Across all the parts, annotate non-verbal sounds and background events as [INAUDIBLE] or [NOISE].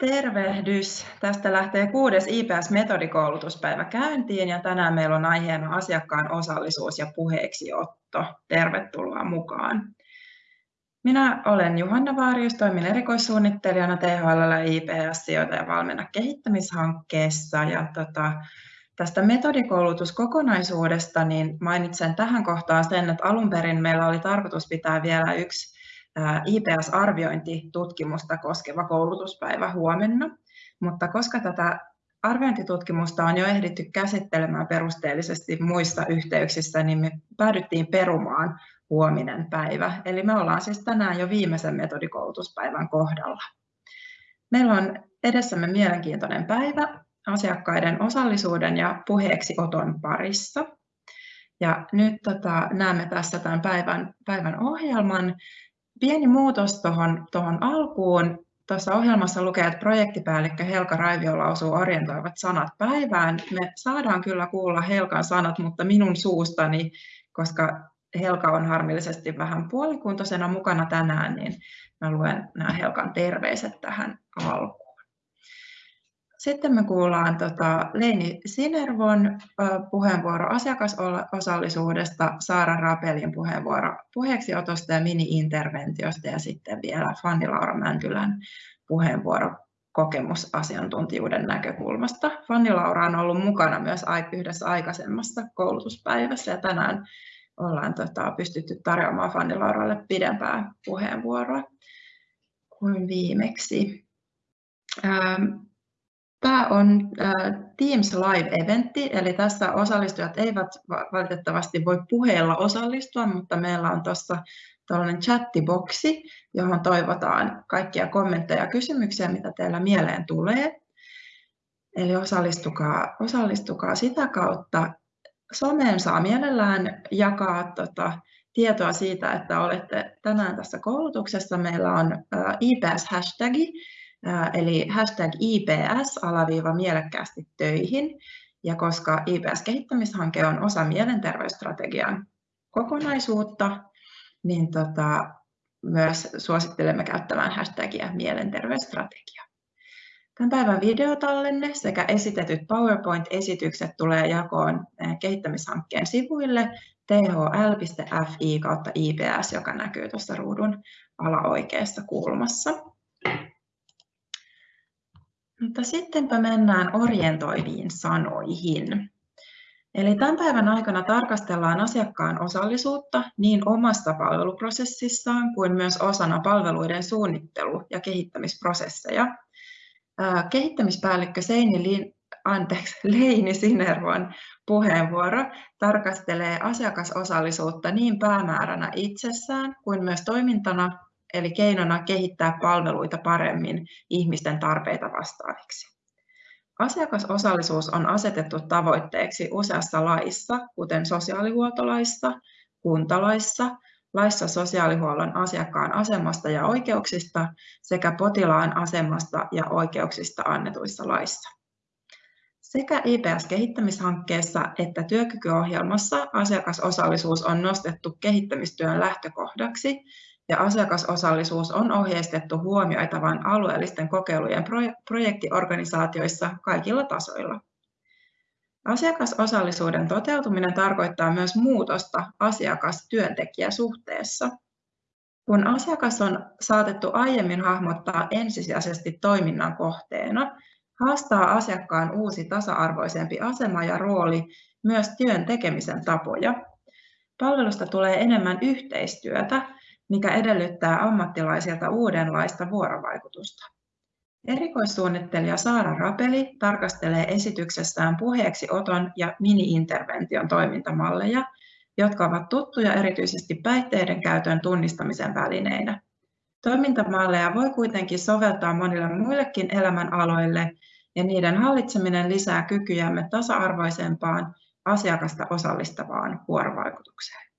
Tervehdys! Tästä lähtee kuudes IPS-metodikoulutuspäivä käyntiin ja tänään meillä on aiheena asiakkaan osallisuus ja puheeksiotto. Tervetuloa mukaan. Minä olen Juhanna Vaarius, toimin erikoissuunnittelijana THL IPS-sijoita ja valmenna kehittämishankkeessa. Ja tota, tästä metodikoulutuskokonaisuudesta niin mainitsen tähän kohtaan sen, että alun perin meillä oli tarkoitus pitää vielä yksi IPS-arviointitutkimusta koskeva koulutuspäivä huomenna, mutta koska tätä arviointitutkimusta on jo ehditty käsittelemään perusteellisesti muissa yhteyksissä, niin me päädyttiin perumaan huominen päivä. Eli me ollaan siis tänään jo viimeisen metodikoulutuspäivän kohdalla. Meillä on edessämme mielenkiintoinen päivä asiakkaiden osallisuuden ja puheeksi oton parissa. Ja nyt tota, näemme tässä tämän päivän, päivän ohjelman pieni muutos tuohon tohon alkuun. Tuossa ohjelmassa lukee, että projektipäällikkö Helka Raivio lausuu orientoivat sanat päivään. Me saadaan kyllä kuulla Helkan sanat, mutta minun suustani, koska Helka on harmillisesti vähän puolikuntoisena mukana tänään, niin mä luen nämä Helkan terveiset tähän alkuun. Sitten me kuullaan tota Leini Sinervon puheenvuoro asiakasosallisuudesta, Saara Rapelin puheenvuoro puheeksiotosta ja mini-interventiosta ja sitten vielä Fanni Laura Mäntylän puheenvuoro kokemusasiantuntijuuden näkökulmasta. Fanni Laura on ollut mukana myös yhdessä aikaisemmassa koulutuspäivässä ja tänään ollaan tota, pystytty tarjoamaan Fanni Lauralle pidempää puheenvuoroa kuin viimeksi. Tämä on Teams Live-eventti, eli tässä osallistujat eivät valitettavasti voi puheella osallistua, mutta meillä on tuossa tällainen chattiboksi, johon toivotaan kaikkia kommentteja ja kysymyksiä, mitä teillä mieleen tulee. Eli osallistukaa, osallistukaa sitä kautta. Someen saa mielellään jakaa tota, tietoa siitä, että olette tänään tässä koulutuksessa. Meillä on IPS-hashtagi, eli hashtag IPS alaviiva mielekkäästi töihin. Ja koska IPS-kehittämishanke on osa mielenterveysstrategian kokonaisuutta, niin tota, myös suosittelemme käyttämään hashtagia mielenterveysstrategia. Tämän päivän videotallenne sekä esitetyt PowerPoint-esitykset tulee jakoon kehittämishankkeen sivuille thl.fi kautta IPS, joka näkyy tuossa ruudun alaoikeassa kulmassa. Mutta sittenpä mennään orientoiviin sanoihin. Eli tämän päivän aikana tarkastellaan asiakkaan osallisuutta niin omassa palveluprosessissaan kuin myös osana palveluiden suunnittelu- ja kehittämisprosesseja. Kehittämispäällikkö Seini Lin, anteeksi, [LAUGHS] Leini Sinervon puheenvuoro tarkastelee asiakasosallisuutta niin päämääränä itsessään kuin myös toimintana eli keinona kehittää palveluita paremmin ihmisten tarpeita vastaaviksi. Asiakasosallisuus on asetettu tavoitteeksi useassa laissa, kuten sosiaalihuoltolaissa, kuntalaissa, laissa sosiaalihuollon asiakkaan asemasta ja oikeuksista sekä potilaan asemasta ja oikeuksista annetuissa laissa. Sekä IPS-kehittämishankkeessa että työkykyohjelmassa asiakasosallisuus on nostettu kehittämistyön lähtökohdaksi ja asiakasosallisuus on ohjeistettu huomioitavan alueellisten kokeilujen projektiorganisaatioissa kaikilla tasoilla. Asiakasosallisuuden toteutuminen tarkoittaa myös muutosta asiakas-työntekijäsuhteessa. Kun asiakas on saatettu aiemmin hahmottaa ensisijaisesti toiminnan kohteena, haastaa asiakkaan uusi tasa-arvoisempi asema ja rooli myös työn tekemisen tapoja. Palvelusta tulee enemmän yhteistyötä, mikä edellyttää ammattilaisilta uudenlaista vuorovaikutusta. Erikoissuunnittelija Saara Rapeli tarkastelee esityksessään puheeksi oton ja mini-intervention toimintamalleja, jotka ovat tuttuja erityisesti päihteiden käytön tunnistamisen välineinä. Toimintamalleja voi kuitenkin soveltaa monille muillekin elämänaloille, ja niiden hallitseminen lisää kykyjämme tasa-arvoisempaan, asiakasta osallistavaan vuorovaikutukseen.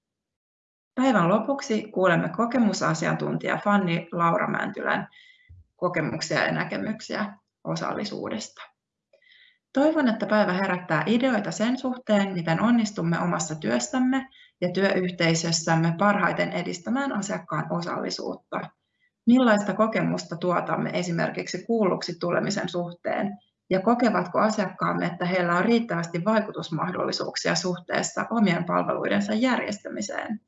Päivän lopuksi kuulemme kokemusasiantuntija Fanni Laura Mäntylän kokemuksia ja näkemyksiä osallisuudesta. Toivon, että päivä herättää ideoita sen suhteen, miten onnistumme omassa työssämme ja työyhteisössämme parhaiten edistämään asiakkaan osallisuutta. Millaista kokemusta tuotamme esimerkiksi kuulluksi tulemisen suhteen ja kokevatko asiakkaamme, että heillä on riittävästi vaikutusmahdollisuuksia suhteessa omien palveluidensa järjestämiseen.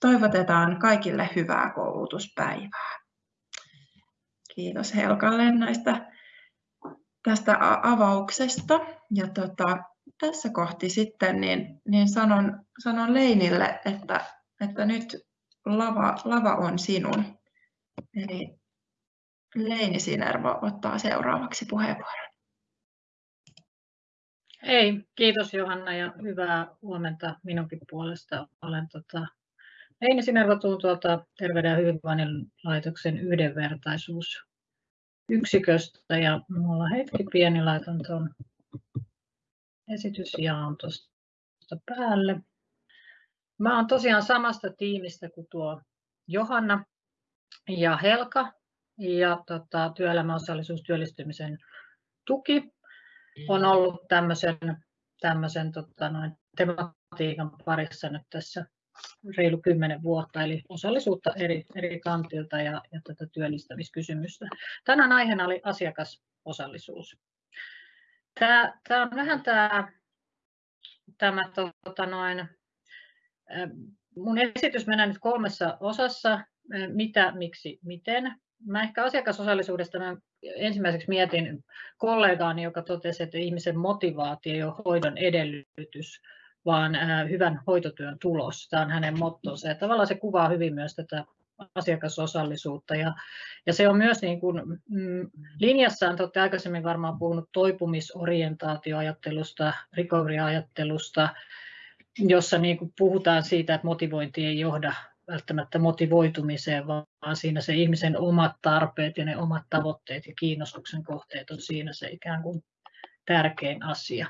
Toivotetaan kaikille hyvää koulutuspäivää. Kiitos Helkalle näistä tästä avauksesta. Ja tota, tässä kohti sitten niin, niin sanon, sanon Leinille, että, että nyt lava, lava on sinun. Eli Leini Sinervo ottaa seuraavaksi puheenvuoron. Hei, kiitos Johanna ja hyvää huomenta minunkin puolesta. Olen tota, Leini Sinervo tuolta Terveyden ja hyvinvoinnin laitoksen yhdenvertaisuusyksiköstä ja minulla hetki pieni laitan tuon esitysjaon tuosta päälle. Mä olen tosiaan samasta tiimistä kuin tuo Johanna ja Helka ja tota, työelämäosallisuus työllistymisen tuki on ollut tämmöisen, tämmöisen tota, noin, tematiikan parissa nyt tässä reilu kymmenen vuotta, eli osallisuutta eri, eri kantilta ja, ja tätä työllistämiskysymystä. Tänään aiheena oli asiakasosallisuus. Tämä, tämä on vähän tämä, tämä tota noin, mun esitys menee nyt kolmessa osassa, mitä, miksi, miten. Mä ehkä asiakasosallisuudesta mä ensimmäiseksi mietin kollegaani, joka totesi, että ihmisen motivaatio ole hoidon edellytys, vaan hyvän hoitotyön tulos. Tämä on hänen mottonsa ja tavallaan se kuvaa hyvin myös tätä asiakasosallisuutta. Ja, ja se on myös niin kuin, mm, linjassaan, te olette aikaisemmin varmaan puhunut toipumisorientaatioajattelusta, recovery-ajattelusta, jossa niin kuin puhutaan siitä, että motivointi ei johda välttämättä motivoitumiseen, vaan siinä se ihmisen omat tarpeet ja ne omat tavoitteet ja kiinnostuksen kohteet on siinä se ikään kuin tärkein asia.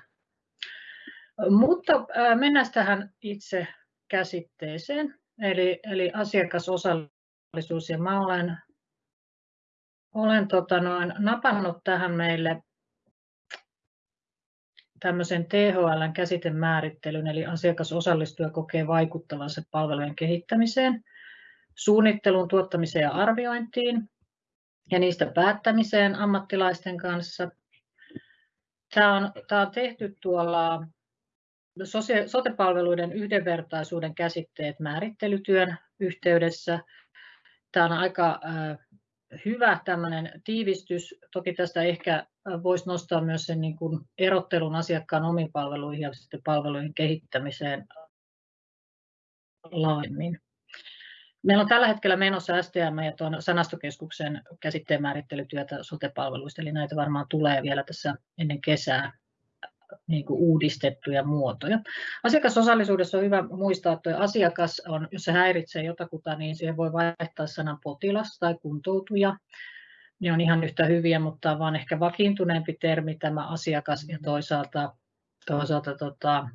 Mutta mennään tähän itse käsitteeseen, eli, eli asiakasosallisuus. Ja mä olen, olen tota noin, napannut tähän meille tämmöisen THLn käsitemäärittelyn, eli asiakas osallistuu ja kokee vaikuttavansa palvelujen kehittämiseen, suunnitteluun, tuottamiseen ja arviointiin ja niistä päättämiseen ammattilaisten kanssa. Tämä on, tämä on tehty tuolla sote-palveluiden yhdenvertaisuuden käsitteet määrittelytyön yhteydessä. Tämä on aika hyvä tiivistys. Toki tästä ehkä voisi nostaa myös sen niin kuin erottelun asiakkaan omiin palveluihin ja sitten palvelujen kehittämiseen laajemmin. Meillä on tällä hetkellä menossa STM ja tuon sanastokeskuksen käsitteen määrittelytyötä sote-palveluista, eli näitä varmaan tulee vielä tässä ennen kesää niin kuin uudistettuja muotoja. Asiakasosallisuudessa on hyvä muistaa, että asiakas on, jos se häiritsee jotakuta, niin siihen voi vaihtaa sanan potilas tai kuntoutuja. Ne on ihan yhtä hyviä, mutta vaan ehkä vakiintuneempi termi tämä asiakas ja toisaalta, toisaalta tota,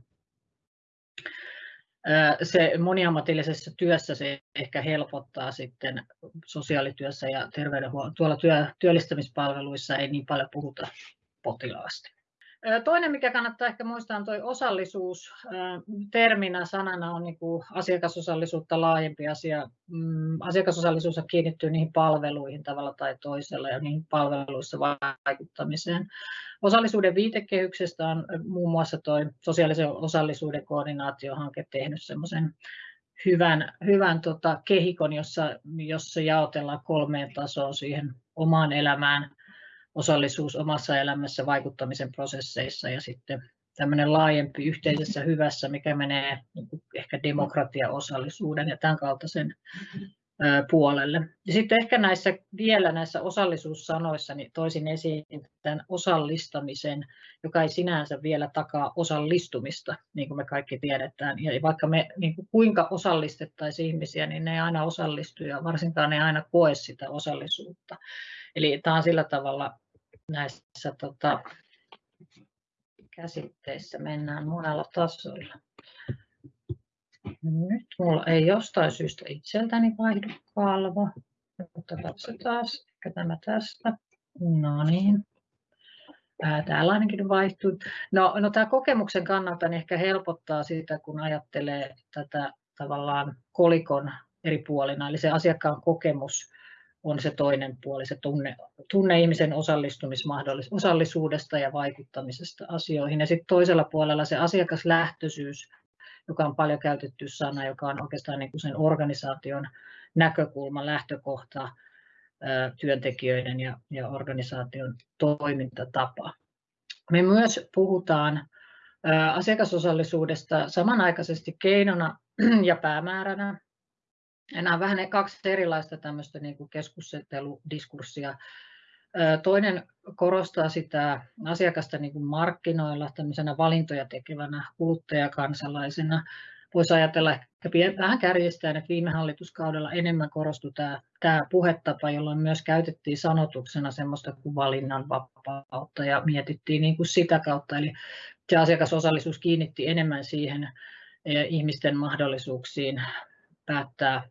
se moniammatillisessa työssä se ehkä helpottaa sitten sosiaalityössä ja terveydenhuollon, tuolla työ, työllistämispalveluissa ei niin paljon puhuta potilaasta. Toinen, mikä kannattaa ehkä muistaa, on tuo osallisuus. Terminä, sanana on niin kuin asiakasosallisuutta laajempi asia. Mm, asiakasosallisuus kiinnittyy niihin palveluihin tavalla tai toisella ja niihin palveluissa vaikuttamiseen. Osallisuuden viitekehyksestä on muun muassa tuo sosiaalisen osallisuuden koordinaatiohanke tehnyt semmoisen hyvän, hyvän tota, kehikon, jossa, jossa jaotellaan kolmeen tasoon siihen omaan elämään – osallisuus omassa elämässä vaikuttamisen prosesseissa ja sitten tämmöinen laajempi yhteisessä hyvässä, mikä menee niin ehkä demokratiaosallisuuden ja tämän kaltaisen puolelle. Ja sitten ehkä näissä vielä näissä osallisuussanoissa niin toisin esiin tämän osallistamisen, joka ei sinänsä vielä takaa osallistumista, niin kuin me kaikki tiedetään. Ja vaikka me niin kuin kuinka osallistettaisiin ihmisiä, niin ne ei aina osallistu ja varsinkaan ne ei aina koe sitä osallisuutta. Eli tämä on sillä tavalla näissä tota, käsitteissä mennään monella tasolla. Nyt mulla ei jostain syystä itseltäni vaihdu kalvo, mutta katsotaan, ehkä tämä tästä. No niin. Täällä ainakin vaihtuu. No, no tämä kokemuksen kannalta niin ehkä helpottaa sitä, kun ajattelee tätä tavallaan kolikon eri puolina, eli se asiakkaan kokemus on se toinen puoli, se tunne, tunne ihmisen osallisuudesta ja vaikuttamisesta asioihin. Ja sitten toisella puolella se asiakaslähtöisyys, joka on paljon käytetty sana, joka on oikeastaan niin kuin sen organisaation näkökulma, lähtökohta, työntekijöiden ja, ja organisaation toimintatapa. Me myös puhutaan asiakasosallisuudesta samanaikaisesti keinona ja päämääränä. Nämä on vähän kaksi erilaista tämmöistä niin kuin keskusteludiskurssia. Toinen korostaa sitä asiakasta niin kuin markkinoilla tämmöisenä valintoja tekevänä kuluttajakansalaisena. Voisi ajatella ehkä vähän kärjistään, että viime hallituskaudella enemmän korostui tämä, tämä puhetapa, jolloin myös käytettiin sanotuksena semmoista kuin valinnanvapautta ja mietittiin niin kuin sitä kautta. Eli se asiakasosallisuus kiinnitti enemmän siihen e, ihmisten mahdollisuuksiin päättää,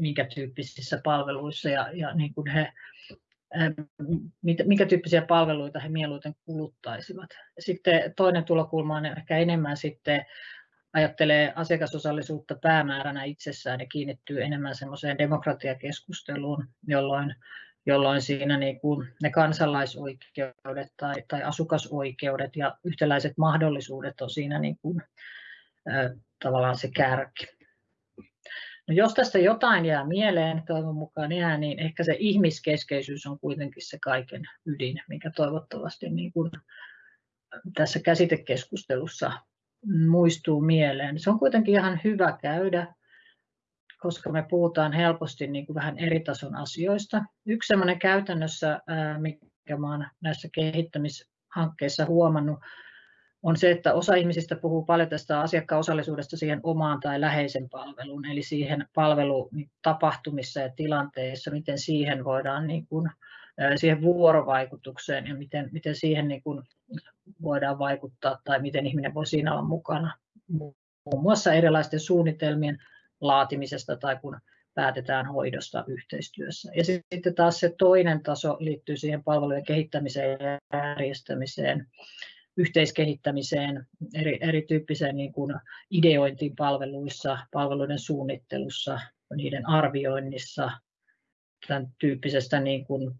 minkä tyyppisissä palveluissa ja, ja niin kuin he, minkä tyyppisiä palveluita he mieluiten kuluttaisivat. Sitten toinen tulokulma on ehkä enemmän sitten ajattelee asiakasosallisuutta päämääränä itsessään ja kiinnittyy enemmän semmoiseen demokratiakeskusteluun, jolloin, jolloin siinä niin kuin ne kansalaisoikeudet tai, tai asukasoikeudet ja yhtäläiset mahdollisuudet on siinä niin kuin, äh, tavallaan se kärki. No jos tästä jotain jää mieleen, toivon mukaan jää, niin ehkä se ihmiskeskeisyys on kuitenkin se kaiken ydin, mikä toivottavasti niin kuin tässä käsitekeskustelussa muistuu mieleen. Se on kuitenkin ihan hyvä käydä, koska me puhutaan helposti niin kuin vähän eri tason asioista. Yksi sellainen käytännössä, mikä olen näissä kehittämishankkeissa huomannut, on se, että osa ihmisistä puhuu paljon tästä asiakkaan osallisuudesta siihen omaan tai läheisen palveluun, eli siihen palvelutapahtumissa ja tilanteissa, miten siihen voidaan niin kuin, siihen vuorovaikutukseen ja miten, miten siihen niin kuin voidaan vaikuttaa tai miten ihminen voi siinä olla mukana. Muun muassa erilaisten suunnitelmien laatimisesta tai kun päätetään hoidosta yhteistyössä. Ja sitten taas se toinen taso liittyy siihen palvelujen kehittämiseen ja järjestämiseen, yhteiskehittämiseen, eri, erityyppiseen niin kuin ideointiin palveluissa, palveluiden suunnittelussa, niiden arvioinnissa, tämän tyyppisestä niin kuin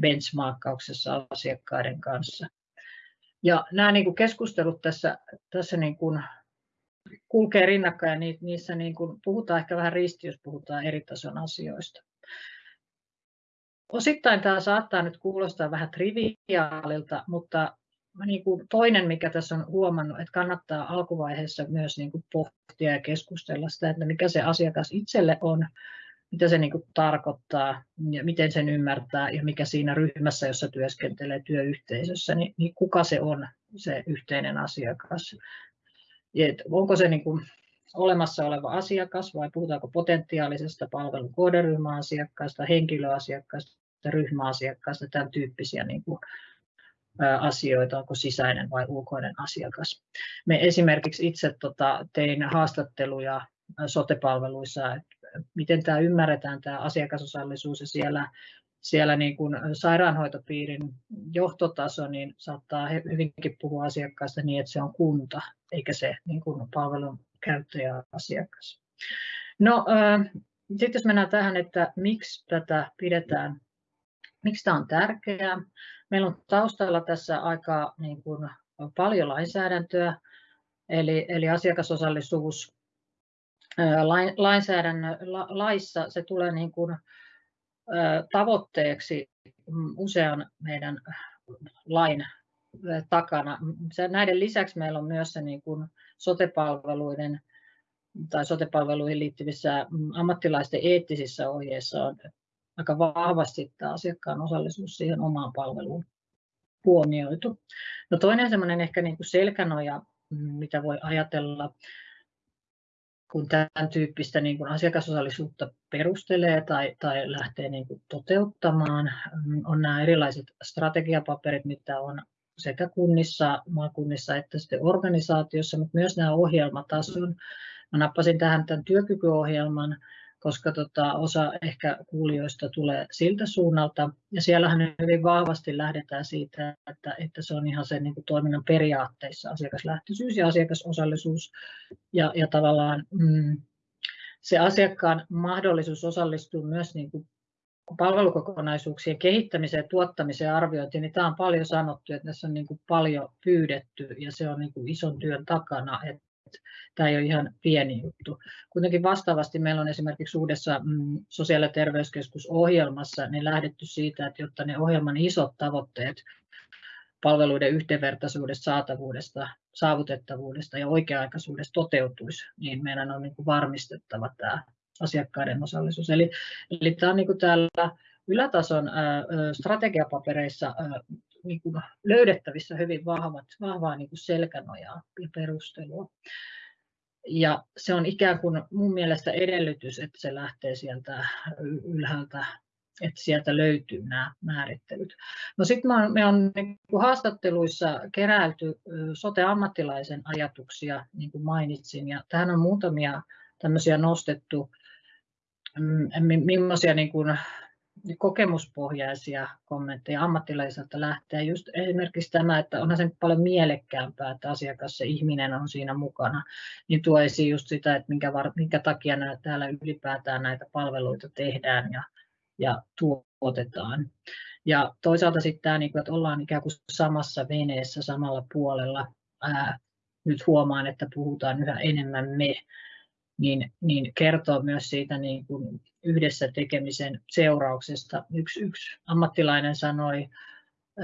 benchmarkkauksessa asiakkaiden kanssa. Ja nämä niin kuin keskustelut tässä, tässä niin kuin kulkee rinnakkain ja niissä niin kuin puhutaan ehkä vähän risti, jos puhutaan eri tason asioista. Osittain tämä saattaa nyt kuulostaa vähän triviaalilta, mutta niin kuin toinen, mikä tässä on huomannut, että kannattaa alkuvaiheessa myös niin kuin pohtia ja keskustella sitä, että mikä se asiakas itselle on, mitä se niin kuin tarkoittaa ja miten sen ymmärtää ja mikä siinä ryhmässä, jossa työskentelee työyhteisössä, niin, niin kuka se on se yhteinen asiakas. Et onko se niin kuin olemassa oleva asiakas vai puhutaanko potentiaalisesta palvelun kohderyhmäasiakkaasta, henkilöasiakkaasta, ryhmäasiakkaasta, tämän tyyppisiä niin kuin, asioita, onko sisäinen vai ulkoinen asiakas. Me esimerkiksi itse tota, tein haastatteluja sotepalveluissa, että miten tämä ymmärretään, tämä asiakasosallisuus ja siellä, siellä niin kuin sairaanhoitopiirin johtotaso niin saattaa hyvinkin puhua asiakkaasta niin, että se on kunta, eikä se niin kuin palvelun käyttäjä asiakas. No, sitten jos mennään tähän, että miksi tätä pidetään, miksi tämä on tärkeää. Meillä on taustalla tässä aika niin kuin, paljon lainsäädäntöä, eli, eli asiakasosallisuus lainsäädännön laissa se tulee niin kuin tavoitteeksi usean meidän lain takana. Näiden lisäksi meillä on myös se niin kuin sotepalveluiden tai sotepalveluihin liittyvissä ammattilaisten eettisissä ohjeissa on aika vahvasti tämä asiakkaan osallisuus siihen omaan palveluun huomioitu. No toinen semmoinen ehkä niin kuin selkänoja, mitä voi ajatella, kun tämän tyyppistä niin kuin asiakasosallisuutta perustelee tai, tai lähtee niin kuin toteuttamaan, mm, on nämä erilaiset strategiapaperit, mitä on sekä kunnissa, maakunnissa että sitten organisaatiossa, mutta myös nämä ohjelmatason. Mä nappasin tähän tämän työkykyohjelman, koska tota, osa ehkä kuulijoista tulee siltä suunnalta. Ja siellähän hyvin vahvasti lähdetään siitä, että, että se on ihan sen niin kuin toiminnan periaatteissa asiakaslähtöisyys ja asiakasosallisuus. Ja, ja tavallaan mm, se asiakkaan mahdollisuus osallistua myös niin kuin palvelukokonaisuuksien kehittämiseen, tuottamiseen ja arviointiin, niin tämä on paljon sanottu, että tässä on niin kuin paljon pyydetty ja se on niin kuin ison työn takana, että tämä ei ole ihan pieni juttu. Kuitenkin vastaavasti meillä on esimerkiksi uudessa mm, sosiaali- ja terveyskeskusohjelmassa niin lähdetty siitä, että jotta ne ohjelman isot tavoitteet palveluiden yhdenvertaisuudesta, saatavuudesta, saavutettavuudesta ja oikea-aikaisuudesta toteutuisi, niin meidän on niin varmistettava tämä asiakkaiden osallisuus. Eli, eli tämä on niin kuin täällä ylätason strategiapapereissa niin kuin löydettävissä hyvin vahvat, vahvaa niin kuin selkänojaa ja perustelua. Ja se on ikään kuin mun mielestä edellytys, että se lähtee sieltä ylhäältä, että sieltä löytyy nämä määrittelyt. No sitten me on niin kuin haastatteluissa keräilty sote-ammattilaisen ajatuksia, niin kuin mainitsin, ja tähän on muutamia tämmöisiä nostettu, mm, millaisia niin kuin kokemuspohjaisia kommentteja ammattilaiselta lähtee. Just esimerkiksi tämä, että onhan se paljon mielekkäämpää, että asiakas, se ihminen on siinä mukana, niin tuo esiin just sitä, että minkä, var, minkä takia nämä, täällä ylipäätään näitä palveluita tehdään ja, ja tuotetaan. Ja toisaalta sitten tämä, niin että ollaan ikään kuin samassa veneessä samalla puolella. Ää, nyt huomaan, että puhutaan yhä enemmän me, niin, niin kertoo myös siitä niin kuin yhdessä tekemisen seurauksesta. Yksi, yksi ammattilainen sanoi,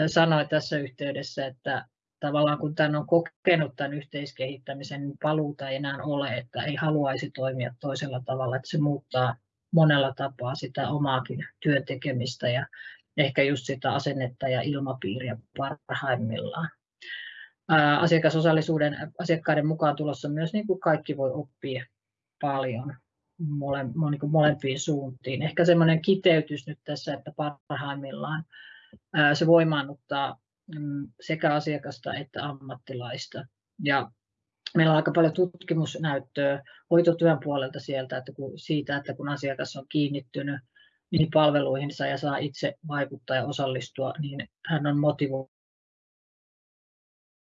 sanoi tässä yhteydessä, että tavallaan kun tämän on kokenut tämän yhteiskehittämisen, niin paluuta ei enää ole, että ei haluaisi toimia toisella tavalla, että se muuttaa monella tapaa sitä omaakin työn tekemistä ja ehkä just sitä asennetta ja ilmapiiriä parhaimmillaan. Asiakasosallisuuden asiakkaiden mukaan tulossa myös niin kuin kaikki voi oppia paljon mole, niin molempiin suuntiin. Ehkä semmoinen kiteytys nyt tässä, että parhaimmillaan se voimaannuttaa mm, sekä asiakasta että ammattilaista. Ja meillä on aika paljon tutkimusnäyttöä hoitotyön puolelta sieltä, että kun, siitä, että kun asiakas on kiinnittynyt niihin palveluihinsa ja saa itse vaikuttaa ja osallistua, niin hän on motivoitunut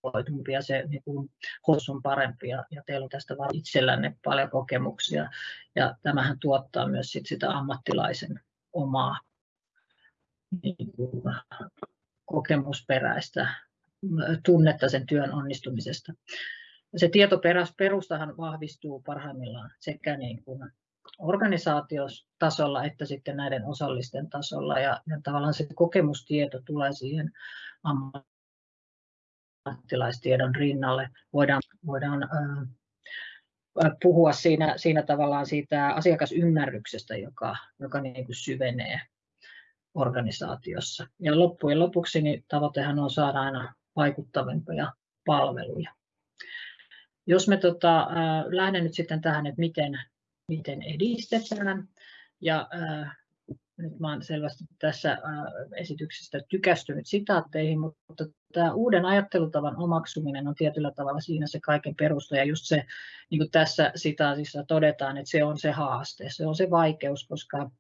motivoitumpi ja se niin kuin, on parempi ja, ja teillä on tästä itsellänne paljon kokemuksia ja tämähän tuottaa myös sit sitä ammattilaisen omaa niin kuin, kokemusperäistä tunnetta sen työn onnistumisesta. Se tietoperustahan vahvistuu parhaimmillaan sekä niin kuin organisaatiotasolla että sitten näiden osallisten tasolla ja, ja tavallaan se kokemustieto tulee siihen ammattilaistiedon rinnalle. Voidaan, voidaan puhua siinä, siinä tavallaan siitä asiakasymmärryksestä, joka, joka niin kuin syvenee organisaatiossa. Ja loppujen lopuksi niin tavoitehan on saada aina vaikuttavampia palveluja. Jos me tota, äh, lähden nyt sitten tähän, että miten, miten edistetään, ja äh, nyt mä olen selvästi tässä esityksestä tykästynyt sitaatteihin, mutta tämä uuden ajattelutavan omaksuminen on tietyllä tavalla siinä se kaiken perusta. Ja just se, niin kuin tässä sitaatissa todetaan, että se on se haaste, se on se vaikeus, koska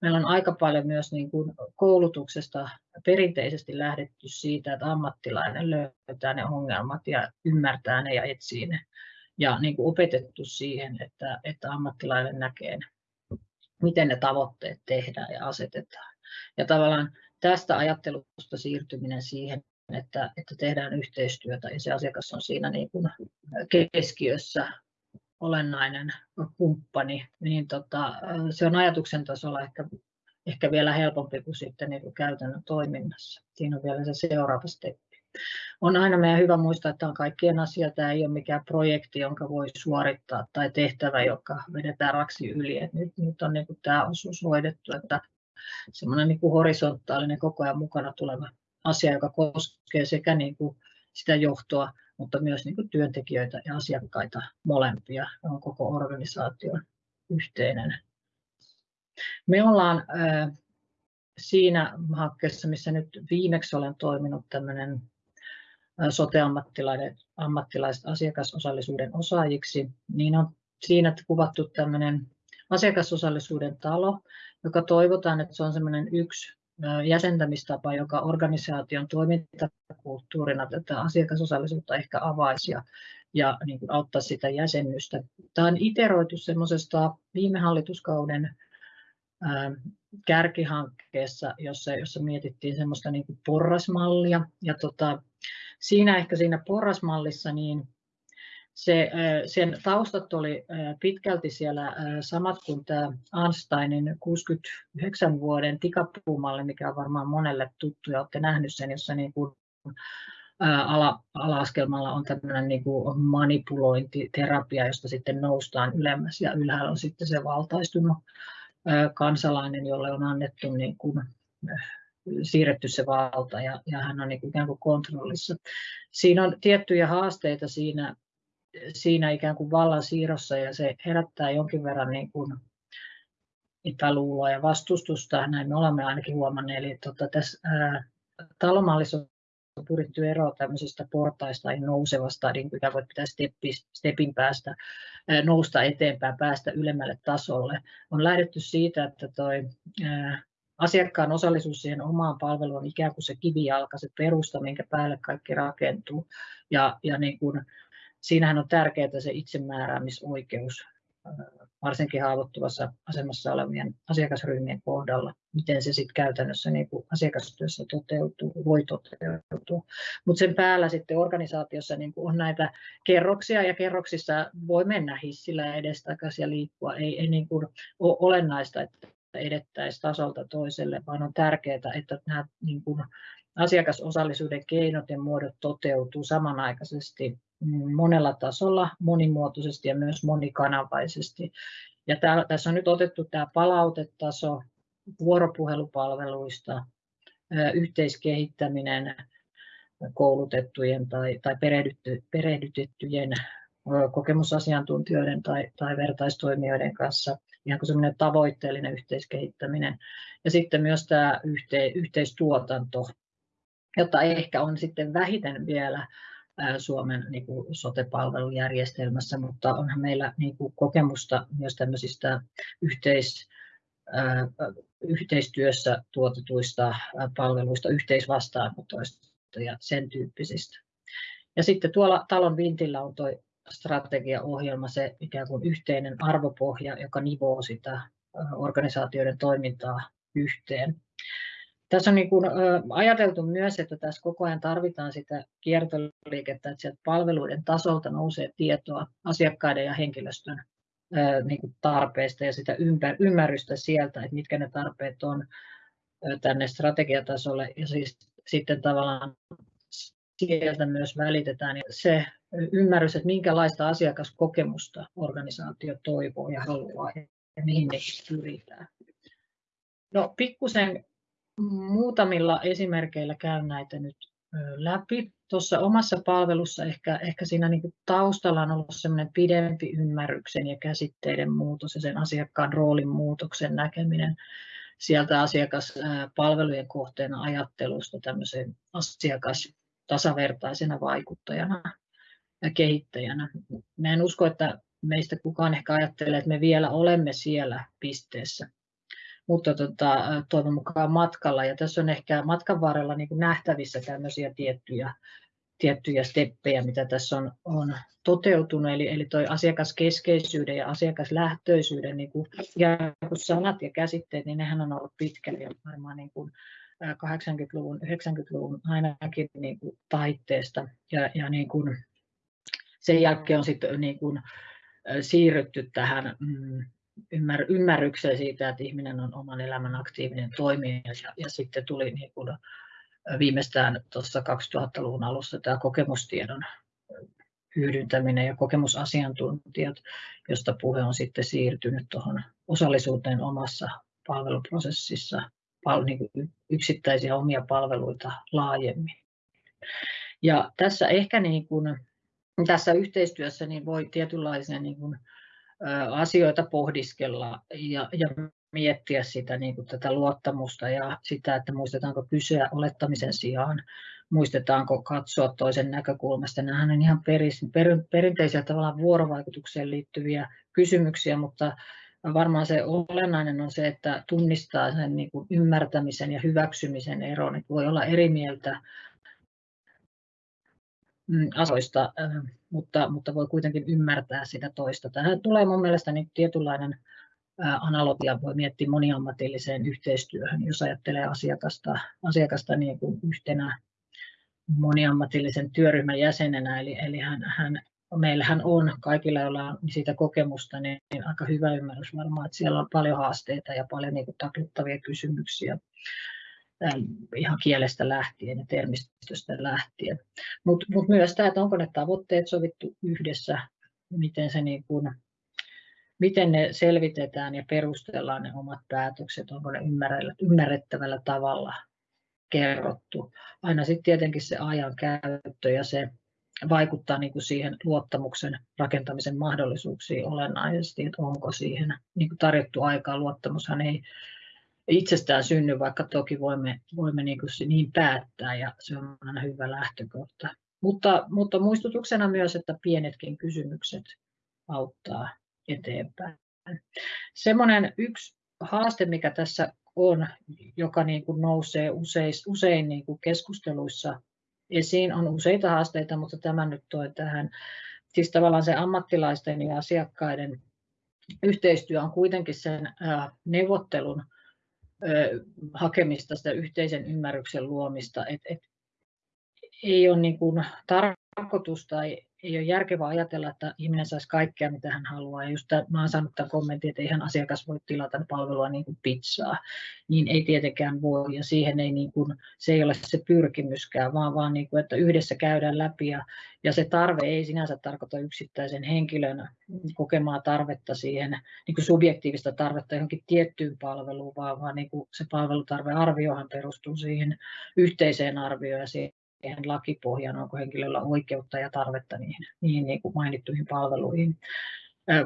meillä on aika paljon myös niin kuin koulutuksesta perinteisesti lähdetty siitä, että ammattilainen löytää ne ongelmat ja ymmärtää ne ja etsii ne. Ja niin kuin opetettu siihen, että, että ammattilainen näkee ne miten ne tavoitteet tehdään ja asetetaan. Ja tavallaan tästä ajattelusta siirtyminen siihen, että, että tehdään yhteistyötä ja se asiakas on siinä niin kuin keskiössä olennainen kumppani, niin tota, se on ajatuksen tasolla ehkä, ehkä vielä helpompi kuin sitten niin kuin käytännön toiminnassa. Siinä on vielä se seuraava steppi on aina meidän hyvä muistaa, että on kaikkien asia. Tämä ei ole mikään projekti, jonka voi suorittaa tai tehtävä, joka vedetään raksi yli. Et nyt, nyt on niin tämä osuus hoidettu, että semmoinen niin horisontaalinen koko ajan mukana tuleva asia, joka koskee sekä niin kuin sitä johtoa, mutta myös niin kuin työntekijöitä ja asiakkaita molempia. On koko organisaation yhteinen. Me ollaan siinä hankkeessa, missä nyt viimeksi olen toiminut tämmöinen sote-ammattilaiset ammattilaiset asiakasosallisuuden osaajiksi, niin on siinä kuvattu tämmöinen asiakasosallisuuden talo, joka toivotaan, että se on semmoinen yksi jäsentämistapa, joka organisaation toimintakulttuurina tätä asiakasosallisuutta ehkä avaisi ja, ja niin kuin auttaa sitä jäsennystä. Tämä on iteroitu semmoisesta viime hallituskauden kärkihankkeessa, jossa, jossa mietittiin semmoista niin kuin porrasmallia. Ja tota, siinä ehkä siinä porrasmallissa niin se, sen taustat oli pitkälti siellä samat kuin tämä Einsteinin 69 vuoden tikapuumalli, mikä on varmaan monelle tuttu ja olette nähneet sen, jossa niin kuin ala, ala-askelmalla on tämmöinen niin kuin manipulointiterapia, josta sitten noustaan ylemmäs ja ylhäällä on sitten se valtaistunut kansalainen, jolle on annettu niin kuin, siirretty se valta ja, ja hän on niin kuin ikään kuin kontrollissa. Siinä on tiettyjä haasteita siinä, siinä ikään kuin vallan siirrossa ja se herättää jonkin verran niin kuin epäluuloa ja vastustusta, näin me olemme ainakin huomanneet. Eli tota, tässä ää, talomallissa on pyritty eroon tämmöisestä portaista tai nousevasta, niin kuin voi pitää steppi, stepin päästä nousta eteenpäin, päästä ylemmälle tasolle. On lähdetty siitä, että toi, asiakkaan osallisuus siihen omaan palveluun on ikään kuin se kivijalka, se perusta, minkä päälle kaikki rakentuu. Ja, ja niin kuin, siinähän on tärkeää se itsemääräämisoikeus varsinkin haavoittuvassa asemassa olevien asiakasryhmien kohdalla, miten se sitten käytännössä niin kuin asiakastyössä toteutuu, voi toteutua. Mutta sen päällä sitten organisaatiossa niin kuin on näitä kerroksia ja kerroksissa voi mennä hissillä edestakaisin ja liikkua. Ei, ei niin kuin ole olennaista, että edettäisiin tasolta toiselle, vaan on tärkeää, että nämä niin kuin asiakasosallisuuden keinot ja muodot toteutuu samanaikaisesti monella tasolla, monimuotoisesti ja myös monikanavaisesti. Ja tää, tässä on nyt otettu tämä palautetaso vuoropuhelupalveluista, yhteiskehittäminen koulutettujen tai, tai perehdytty, perehdytettyjen kokemusasiantuntijoiden tai, tai vertaistoimijoiden kanssa, ihan kuin tavoitteellinen yhteiskehittäminen. Ja sitten myös tämä yhte, yhteistuotanto, jota ehkä on sitten vähiten vielä Suomen niin kuin sote-palvelujärjestelmässä, mutta onhan meillä niin kuin kokemusta myös tämmöisistä yhteis, yhteistyössä tuotetuista palveluista, yhteisvastaanotoista ja sen tyyppisistä. Ja sitten tuolla talon vintillä on tuo strategiaohjelma, se ikään kuin yhteinen arvopohja, joka nivoo sitä organisaatioiden toimintaa yhteen. Tässä on niin kuin, ajateltu myös, että tässä koko ajan tarvitaan sitä kiertoliikettä, että sieltä palveluiden tasolta nousee tietoa asiakkaiden ja henkilöstön niin kuin tarpeista ja sitä ymmärrystä sieltä, että mitkä ne tarpeet on tänne strategiatasolle ja siis sitten tavallaan sieltä myös välitetään se ymmärrys, että minkälaista asiakaskokemusta organisaatio toivoo ja haluaa ja mihin ne pyritään. No pikkusen muutamilla esimerkkeillä käyn näitä nyt läpi. Tuossa omassa palvelussa ehkä, ehkä siinä niin kuin taustalla on ollut semmoinen pidempi ymmärryksen ja käsitteiden muutos ja sen asiakkaan roolin muutoksen näkeminen sieltä asiakaspalvelujen kohteena ajattelusta tämmöiseen asiakas tasavertaisena vaikuttajana ja kehittäjänä. Mä en usko, että meistä kukaan ehkä ajattelee, että me vielä olemme siellä pisteessä, mutta tota, toivon mukaan matkalla. Ja tässä on ehkä matkan varrella niin nähtävissä tämmöisiä tiettyjä, tiettyjä steppejä, mitä tässä on, on toteutunut. Eli, eli toi asiakaskeskeisyyden ja asiakaslähtöisyyden niin kuin, ja sanat ja käsitteet, niin nehän on ollut pitkälle varmaan niin kuin 80-luvun, 90-luvun ainakin niin kuin taitteesta. Ja, ja niin kuin, sen jälkeen on sitten niin kuin, siirrytty tähän mm, ymmär, ymmärrykseen siitä, että ihminen on oman elämän aktiivinen toimija ja, ja sitten tuli niin kuin viimeistään tuossa 2000-luvun alussa tämä kokemustiedon hyödyntäminen ja kokemusasiantuntijat, josta puhe on sitten siirtynyt tuohon osallisuuteen omassa palveluprosessissa, pal- niin kuin yksittäisiä omia palveluita laajemmin. Ja tässä ehkä niin kuin, tässä yhteistyössä niin voi tietynlaisia niin kuin, asioita pohdiskella ja, ja miettiä sitä niin kuin tätä luottamusta ja sitä, että muistetaanko kysyä olettamisen sijaan, muistetaanko katsoa toisen näkökulmasta. Nämä on ihan peris, per, perinteisiä tavallaan vuorovaikutukseen liittyviä kysymyksiä, mutta varmaan se olennainen on se, että tunnistaa sen niin kuin ymmärtämisen ja hyväksymisen eron. Että voi olla eri mieltä Mm, asioista, mutta, mutta voi kuitenkin ymmärtää sitä toista. Tähän tulee mun mielestä niin tietynlainen analogia. Voi miettiä moniammatilliseen yhteistyöhön, jos ajattelee asiakasta, asiakasta niin kuin yhtenä moniammatillisen työryhmän jäsenenä, eli, eli hän, hän, meillähän on kaikilla, joilla on siitä kokemusta, niin, niin aika hyvä ymmärrys varmaan, että siellä on paljon haasteita ja paljon niin takluttavia kysymyksiä ihan kielestä lähtien ja termistöstä lähtien. Mutta mut myös tämä, että onko ne tavoitteet sovittu yhdessä, miten, se niin kuin, miten ne selvitetään ja perustellaan ne omat päätökset, onko ne ymmärrettävällä tavalla kerrottu. Aina sitten tietenkin se ajan käyttö ja se vaikuttaa niin kuin siihen luottamuksen rakentamisen mahdollisuuksiin olennaisesti, että onko siihen niin kuin tarjottu aikaa. Luottamushan ei itsestään synny, vaikka toki voimme, voimme niin, kuin niin päättää ja se on aina hyvä lähtökohta. Mutta, mutta muistutuksena myös, että pienetkin kysymykset auttaa eteenpäin. Semmoinen yksi haaste, mikä tässä on, joka niin kuin nousee usein, usein niin kuin keskusteluissa esiin, on useita haasteita, mutta tämä nyt toi tähän. Siis tavallaan se ammattilaisten ja asiakkaiden yhteistyö on kuitenkin sen neuvottelun hakemista, sitä yhteisen ymmärryksen luomista. Et, et, ei ole niin kuin tarkoitus tai ei ole järkevää ajatella, että ihminen saisi kaikkea, mitä hän haluaa. Ja just tämän, mä olen saanut tämän kommentin, että eihän asiakas voi tilata palvelua niin kuin pizzaa. Niin ei tietenkään voi, ja siihen ei niin kuin, se ei ole se pyrkimyskään, vaan, vaan niin kuin, että yhdessä käydään läpi. Ja, ja se tarve ei sinänsä tarkoita yksittäisen henkilön kokemaa tarvetta siihen, niin kuin subjektiivista tarvetta johonkin tiettyyn palveluun, vaan, vaan niin kuin se palvelutarvearviohan perustuu siihen yhteiseen arvioon ja siihen siihen lakipohjaan, onko henkilöllä oikeutta ja tarvetta niihin, niihin niin kuin mainittuihin palveluihin.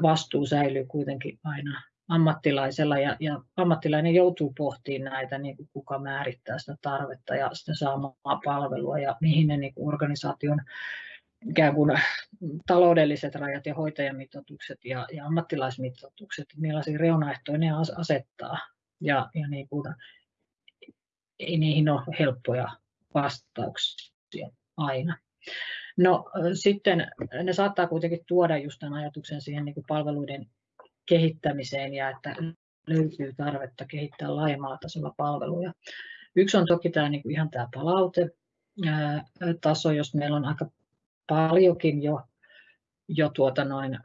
Vastuu säilyy kuitenkin aina ammattilaisella ja, ja ammattilainen joutuu pohtimaan näitä, niin kuin kuka määrittää sitä tarvetta ja sitä saamaa palvelua ja mihin ne niin kuin organisaation ikään kuin taloudelliset rajat ja hoitajamitoitukset ja, ja ammattilaismitoitukset, millaisia reunaehtoja ne asettaa. Ja, ja niin kuin, ei niihin ole helppoja vastauksia aina. No sitten ne saattaa kuitenkin tuoda just tämän ajatuksen siihen niin kuin palveluiden kehittämiseen ja että löytyy tarvetta kehittää laajemmalla tasolla palveluja. Yksi on toki tämä niin kuin ihan tämä palautetaso, jos meillä on aika paljonkin jo, jo tuota noin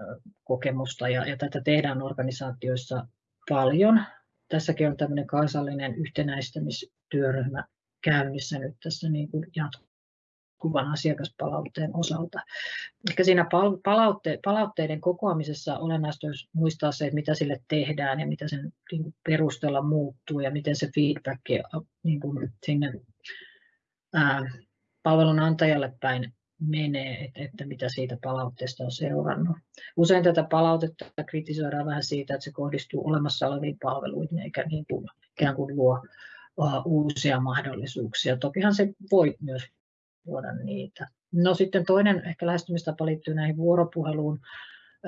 kokemusta ja, ja tätä tehdään organisaatioissa paljon. Tässäkin on tämmöinen kansallinen yhtenäistämistyöryhmä käynnissä nyt tässä niin kuin jatkuvan asiakaspalautteen osalta. Ehkä siinä palautte, palautteiden kokoamisessa olennaista olisi muistaa se, että mitä sille tehdään ja mitä sen niin perusteella muuttuu ja miten se feedback niin kuin sinne ää, palvelun antajalle päin menee, että, että mitä siitä palautteesta on seurannut. Usein tätä palautetta kritisoidaan vähän siitä, että se kohdistuu olemassa oleviin palveluihin eikä niin kuin, ikään kuin luo uusia mahdollisuuksia. Tokihan se voi myös luoda niitä. No sitten toinen ehkä lähestymistapa liittyy näihin vuoropuheluun.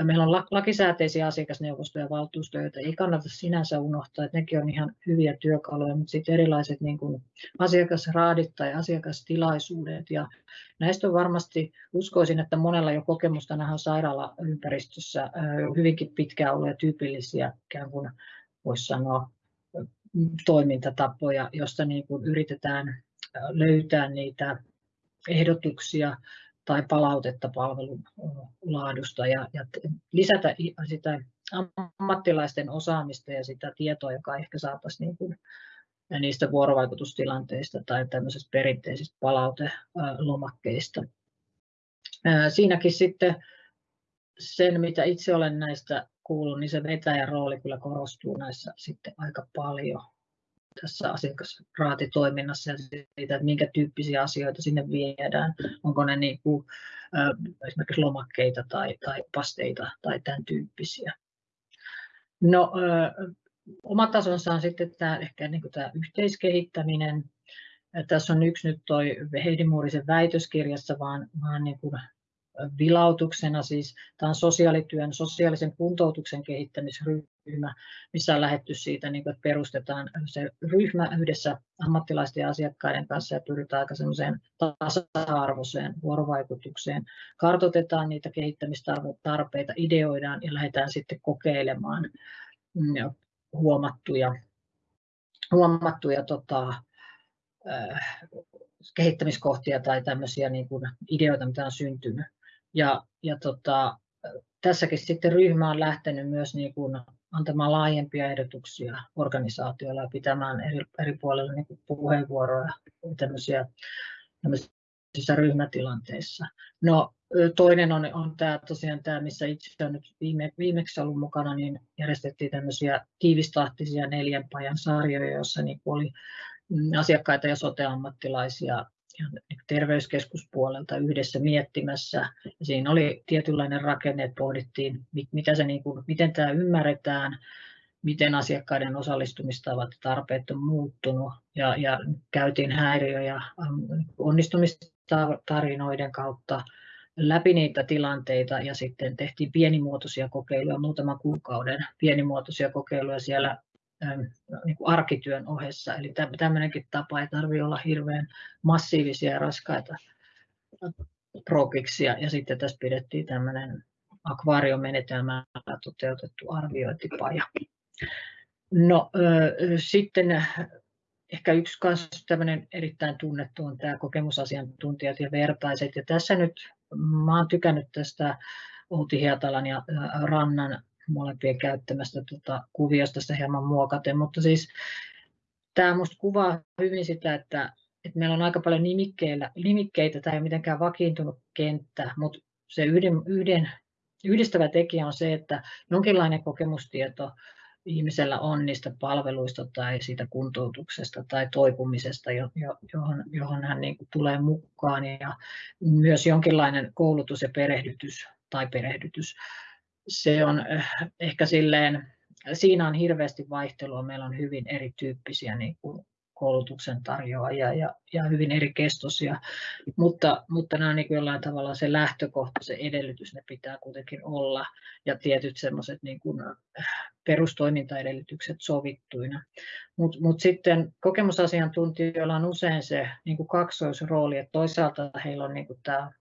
Meillä on lakisääteisiä asiakasneuvostoja ja valtuustoja, joita ei kannata sinänsä unohtaa, että nekin on ihan hyviä työkaluja, mutta sitten erilaiset niin kuin asiakasraadit tai asiakastilaisuudet. Ja näistä on varmasti, uskoisin, että monella jo kokemusta nähdään sairaalaympäristössä hyvinkin pitkään olleet tyypillisiä, ikään kuin voisi sanoa, toimintatapoja, josta niin kuin yritetään löytää niitä ehdotuksia tai palautetta palvelun laadusta ja, ja lisätä sitä ammattilaisten osaamista ja sitä tietoa, joka ehkä saataisiin niin kuin niistä vuorovaikutustilanteista tai tämmöisistä perinteisistä palautelomakkeista. Siinäkin sitten sen, mitä itse olen näistä kuullut, niin se vetäjän rooli kyllä korostuu näissä sitten aika paljon tässä asiakasraatitoiminnassa ja siitä, että minkä tyyppisiä asioita sinne viedään. Onko ne niin kuin, esimerkiksi lomakkeita tai, tai pasteita tai tämän tyyppisiä. No, oma tasonsa on sitten tämä, ehkä niin kuin tämä yhteiskehittäminen. Tässä on yksi nyt toi Heidi Muurisen väitöskirjassa, vaan, vaan niin kuin vilautuksena. Siis tämä on sosiaalityön, sosiaalisen kuntoutuksen kehittämisryhmä, missä on lähetty siitä, niin että perustetaan se ryhmä yhdessä ammattilaisten ja asiakkaiden kanssa ja pyritään aika semmoiseen tasa-arvoiseen vuorovaikutukseen. Kartoitetaan niitä kehittämistarpeita, ideoidaan ja lähdetään sitten kokeilemaan mm, huomattuja, huomattuja tota, kehittämiskohtia tai tämmöisiä niin kuin ideoita, mitä on syntynyt. Ja, ja tota, tässäkin sitten ryhmä on lähtenyt myös niin kuin antamaan laajempia ehdotuksia organisaatioilla ja pitämään eri, eri puolilla niin puheenvuoroja tämmöisiä, tämmöisissä ryhmätilanteissa. No, toinen on, on tämä, tosiaan tämä, missä itse olen nyt viime, viimeksi ollut mukana, niin järjestettiin tämmöisiä tiivistahtisia neljän pajan sarjoja, joissa niin oli asiakkaita ja sote-ammattilaisia terveyskeskuspuolelta yhdessä miettimässä. Siinä oli tietynlainen rakenne, että pohdittiin, mitä se, niin kuin, miten tämä ymmärretään, miten asiakkaiden osallistumistavat tarpeet on muuttunut ja, ja käytiin häiriö- ja onnistumistarinoiden kautta läpi niitä tilanteita ja sitten tehtiin pienimuotoisia kokeiluja, muutaman kuukauden pienimuotoisia kokeiluja siellä niin kuin arkityön ohessa. Eli tämmöinenkin tapa ei tarvitse olla hirveän massiivisia ja raskaita prokiksia. Ja sitten tässä pidettiin tämmöinen akvaariomenetelmällä toteutettu arviointipaja. No sitten ehkä yksi kanssa tämmöinen erittäin tunnettu on tämä kokemusasiantuntijat ja vertaiset. Ja tässä nyt mä oon tykännyt tästä Outi Hietalan ja Rannan molempien käyttämästä tuota kuviosta sitä hieman muokaten, mutta siis tämä minusta kuvaa hyvin sitä, että, että meillä on aika paljon nimikkeillä, nimikkeitä, tämä ei ole mitenkään vakiintunut kenttä, mutta se yhden, yhden, yhdistävä tekijä on se, että jonkinlainen kokemustieto ihmisellä on niistä palveluista tai siitä kuntoutuksesta tai toipumisesta, johon, johon hän niin tulee mukaan. Ja myös jonkinlainen koulutus ja perehdytys tai perehdytys se on eh, ehkä silleen, siinä on hirveästi vaihtelua. Meillä on hyvin erityyppisiä niin kuin koulutuksen tarjoajia ja, ja hyvin eri kestoisia, mutta, mutta nämä on niin jollain tavalla se lähtökohta, se edellytys, ne pitää kuitenkin olla ja tietyt semmoiset niin eh, perustoimintaedellytykset sovittuina. Mutta mut sitten kokemusasiantuntijoilla on usein se niin kuin kaksoisrooli, että toisaalta heillä on niin kuin tämä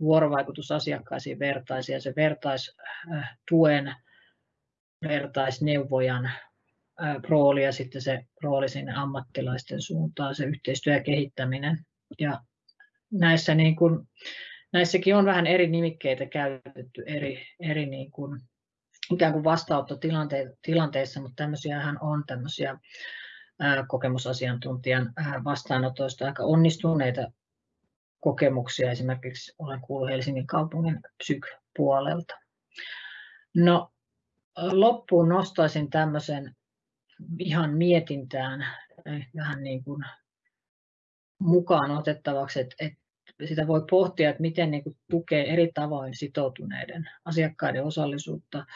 vuorovaikutus asiakkaisiin vertaisia, se vertaistuen, vertaisneuvojan rooli ja sitten se rooli sinne ammattilaisten suuntaan, se yhteistyö ja kehittäminen. Ja näissä niin kuin, näissäkin on vähän eri nimikkeitä käytetty eri, eri niin kuin, ikään kuin vastaanottotilanteissa, mutta tämmöisiähän on tämmöisiä kokemusasiantuntijan vastaanotoista aika onnistuneita kokemuksia. Esimerkiksi olen kuullut Helsingin kaupungin psyk-puolelta. No, loppuun nostaisin tämmöisen ihan mietintään eh, vähän niin kuin mukaan otettavaksi, että, että sitä voi pohtia, että miten niin kuin tukee eri tavoin sitoutuneiden asiakkaiden osallisuutta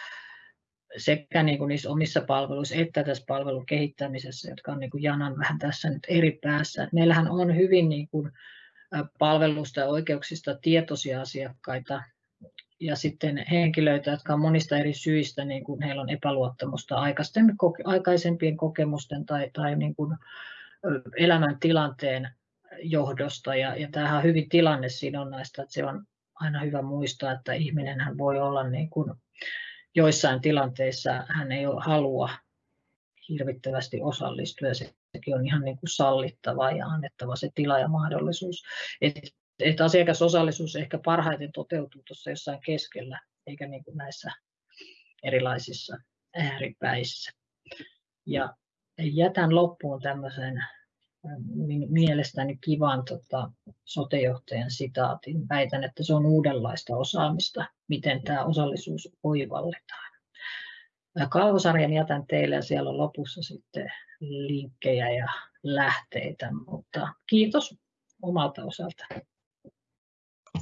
sekä niin kuin niissä omissa palveluissa että tässä palvelun kehittämisessä, jotka on niin kuin janan vähän tässä nyt eri päässä. Että meillähän on hyvin niin kuin palvelusta ja oikeuksista tietoisia asiakkaita ja sitten henkilöitä, jotka on monista eri syistä, niin kuin heillä on epäluottamusta aikaisempien kokemusten tai, tai niin kuin elämäntilanteen johdosta. Ja, ja tämähän on hyvin tilannesidonnaista, että se on aina hyvä muistaa, että ihminen voi olla niin kuin joissain tilanteissa hän ei halua hirvittävästi osallistua ja sekin on ihan niin kuin sallittava ja annettava se tila ja mahdollisuus. Et, et asiakasosallisuus ehkä parhaiten toteutuu tuossa jossain keskellä, eikä niin kuin näissä erilaisissa ääripäissä. Ja jätän loppuun tämmöisen mielestäni kivan tota, sotejohtajan sitaatin. Väitän, että se on uudenlaista osaamista, miten tämä osallisuus oivalletaan. Kalvosarjan jätän teille ja siellä on lopussa sitten linkkejä ja lähteitä, mutta kiitos omalta osalta.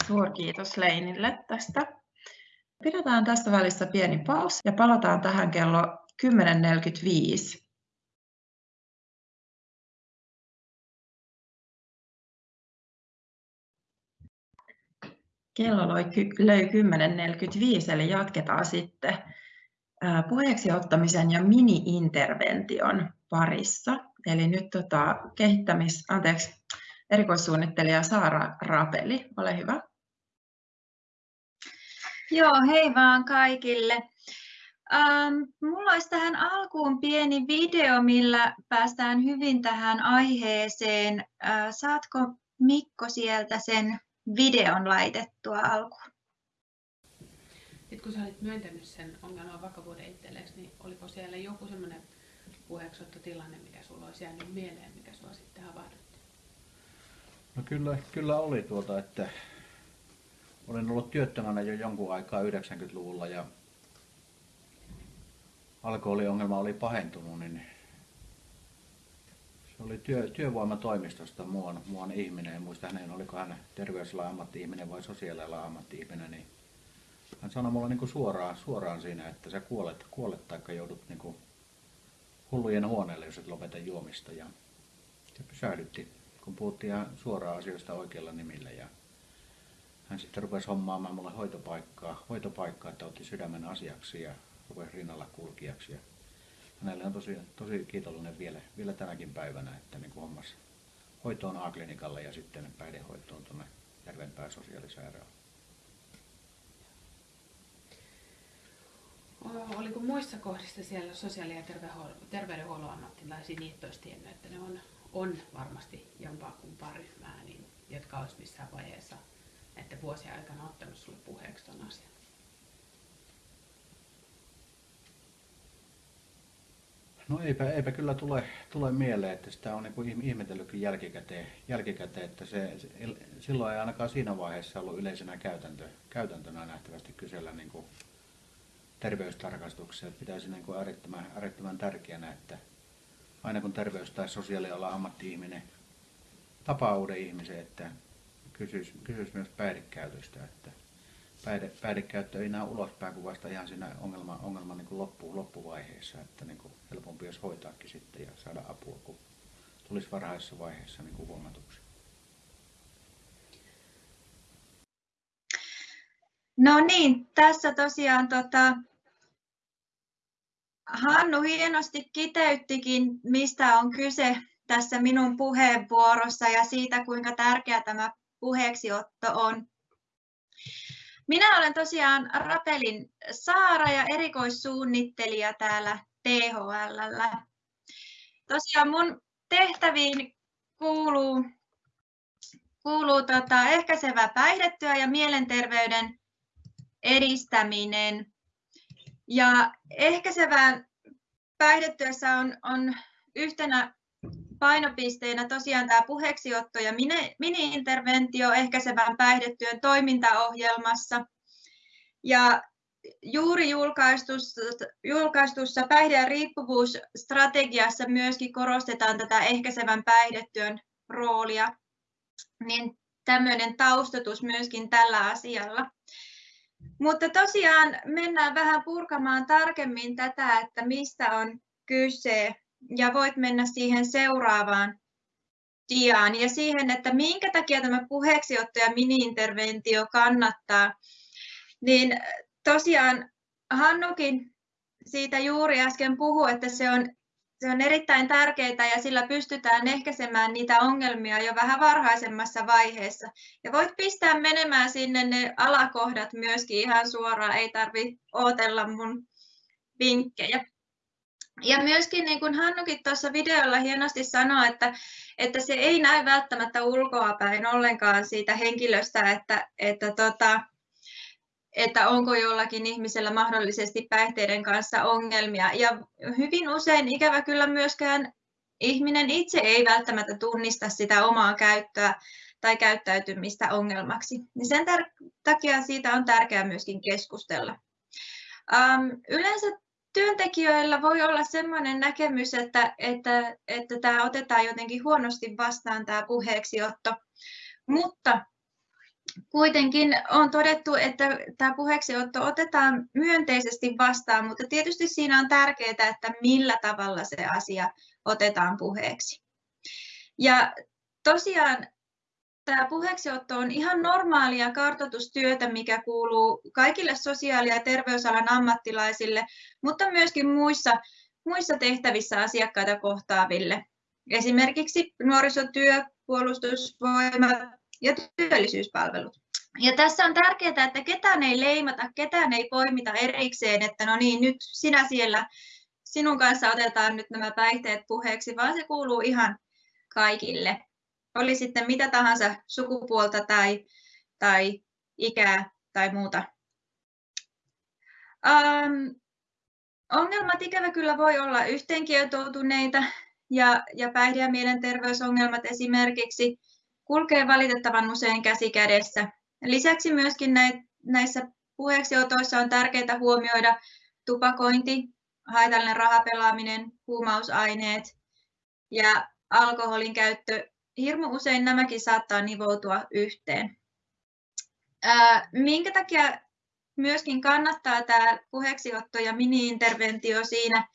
Suurkiitos Leinille tästä. Pidetään tästä välissä pieni paus ja palataan tähän kello 10.45. Kello löi 10.45, eli jatketaan sitten puheeksi ottamisen ja mini-intervention parissa. Eli nyt tota, kehittämis, anteeksi, erikoissuunnittelija Saara Rapeli, ole hyvä. Joo, hei vaan kaikille. Ähm, mulla olisi tähän alkuun pieni video, millä päästään hyvin tähän aiheeseen. Äh, saatko Mikko sieltä sen videon laitettua alkuun? Sitten kun sä olit myöntänyt sen ongelman vakavuuden itsellesi, niin oliko siellä joku semmoinen tilanne, mikä sulla olisi jäänyt mieleen, mikä sua sitten havahdutti? No kyllä, kyllä oli tuota, että olen ollut työttömänä jo jonkun aikaa 90-luvulla ja alkoholiongelma oli pahentunut, niin se oli työ, työvoimatoimistosta muuan ihminen, en muista hänen, oliko hän terveysalan ammatti-ihminen vai sosiaalialan ammatti-ihminen, niin hän sanoi mulle niin kuin suoraan, suoraan siinä, että sä kuolet, kuolet tai joudut niin kuin hullujen huoneelle, jos et lopeta juomista. Ja se pysähdytti, kun puhuttiin suoraan asioista oikeilla nimillä. Ja hän sitten rupesi hommaamaan mulle hoitopaikkaa, hoitopaikkaa että otti sydämen asiaksi ja rupesi rinnalla kulkijaksi. Ja hänelle on tosi, tosi kiitollinen vielä, vielä tänäkin päivänä, että niin hommasi hoitoon A-klinikalle ja sitten päihdehoitoon tuonne Järvenpää sosiaalisairaalaan. Oliko muissa kohdissa siellä sosiaali- ja terveydenhuollon ammattilaisia, niitä olisi tiennyt, että ne on, on varmasti jompaa kumpaa ryhmää, niin, jotka olisi missään vaiheessa että vuosien aikana ottanut sinulle puheeksi tuon asian? No eipä, eipä kyllä tule, tule mieleen, että sitä on niin ihmetellytkin jälkikäteen, jälkikäteen että se, se, silloin ei ainakaan siinä vaiheessa ollut yleisenä käytäntö, käytäntönä nähtävästi kysellä niin kuin terveystarkastuksia. Pitäisi niin kuin äärettömän, äärettömän tärkeänä, että aina kun terveys- tai sosiaalialan ammatti-ihminen tapaa uuden ihmisen, että kysyisi, kysyisi myös päihdekäytöstä, että päihde, päihdekäyttö ei näe ulospäin kuin vasta ihan siinä ongelma, ongelma niin loppu, loppuvaiheessa, että niin kuin helpompi olisi hoitaakin sitten ja saada apua, kun tulisi varhaisessa vaiheessa niin kuin huomatuksi. No niin, tässä tosiaan tota, Hannu hienosti kiteyttikin, mistä on kyse tässä minun puheenvuorossa ja siitä, kuinka tärkeä tämä puheeksiotto on. Minä olen tosiaan Rapelin Saara ja erikoissuunnittelija täällä THL. Tosiaan mun tehtäviin kuuluu, kuuluu tota ehkäisevä päihdetyö ja mielenterveyden edistäminen. Ja ehkäisevään päihdetyössä on, on yhtenä painopisteenä tosiaan tämä puheeksiotto ja mini-interventio ehkäisevän päihdetyön toimintaohjelmassa. Ja juuri julkaistussa, julkaistussa päihde- ja riippuvuusstrategiassa myöskin korostetaan tätä ehkäisevän päihdetyön roolia, niin tämmöinen taustatus myöskin tällä asialla. Mutta tosiaan mennään vähän purkamaan tarkemmin tätä, että mistä on kyse. Ja voit mennä siihen seuraavaan diaan ja siihen, että minkä takia tämä puheeksiotto ja mini-interventio kannattaa. Niin tosiaan Hannukin siitä juuri äsken puhui, että se on se on erittäin tärkeää ja sillä pystytään ehkäisemään niitä ongelmia jo vähän varhaisemmassa vaiheessa. Ja voit pistää menemään sinne ne alakohdat myöskin ihan suoraan, ei tarvi odotella mun vinkkejä. Ja myöskin niin kuin Hannukin tuossa videolla hienosti sanoi, että, että se ei näy välttämättä ulkoapäin ollenkaan siitä henkilöstä, että, että tota, että onko jollakin ihmisellä mahdollisesti päihteiden kanssa ongelmia. Ja hyvin usein ikävä kyllä myöskään ihminen itse ei välttämättä tunnista sitä omaa käyttöä tai käyttäytymistä ongelmaksi. Niin sen takia siitä on tärkeää myöskin keskustella. Um, yleensä työntekijöillä voi olla sellainen näkemys, että, että, että tämä otetaan jotenkin huonosti vastaan tämä puheeksiotto, mutta kuitenkin on todettu, että tämä puheeksiotto otetaan myönteisesti vastaan, mutta tietysti siinä on tärkeää, että millä tavalla se asia otetaan puheeksi. Ja tosiaan tämä puheeksiotto on ihan normaalia kartoitustyötä, mikä kuuluu kaikille sosiaali- ja terveysalan ammattilaisille, mutta myöskin muissa, muissa tehtävissä asiakkaita kohtaaville. Esimerkiksi nuorisotyö, puolustusvoimat, ja työllisyyspalvelut. Ja tässä on tärkeää, että ketään ei leimata, ketään ei poimita erikseen, että no niin, nyt sinä siellä, sinun kanssa otetaan nyt nämä päihteet puheeksi, vaan se kuuluu ihan kaikille. Oli sitten mitä tahansa sukupuolta tai, tai ikää tai muuta. Um, ongelmat ikävä kyllä voi olla yhteenkietoutuneita ja, ja päihde- ja mielenterveysongelmat esimerkiksi kulkee valitettavan usein käsi kädessä. Lisäksi myöskin näissä puheeksiotoissa on tärkeää huomioida tupakointi, haitallinen rahapelaaminen, huumausaineet ja alkoholin käyttö. Hirmu usein nämäkin saattaa nivoutua yhteen. Minkä takia myöskin kannattaa tämä puheeksiotto ja mini-interventio siinä,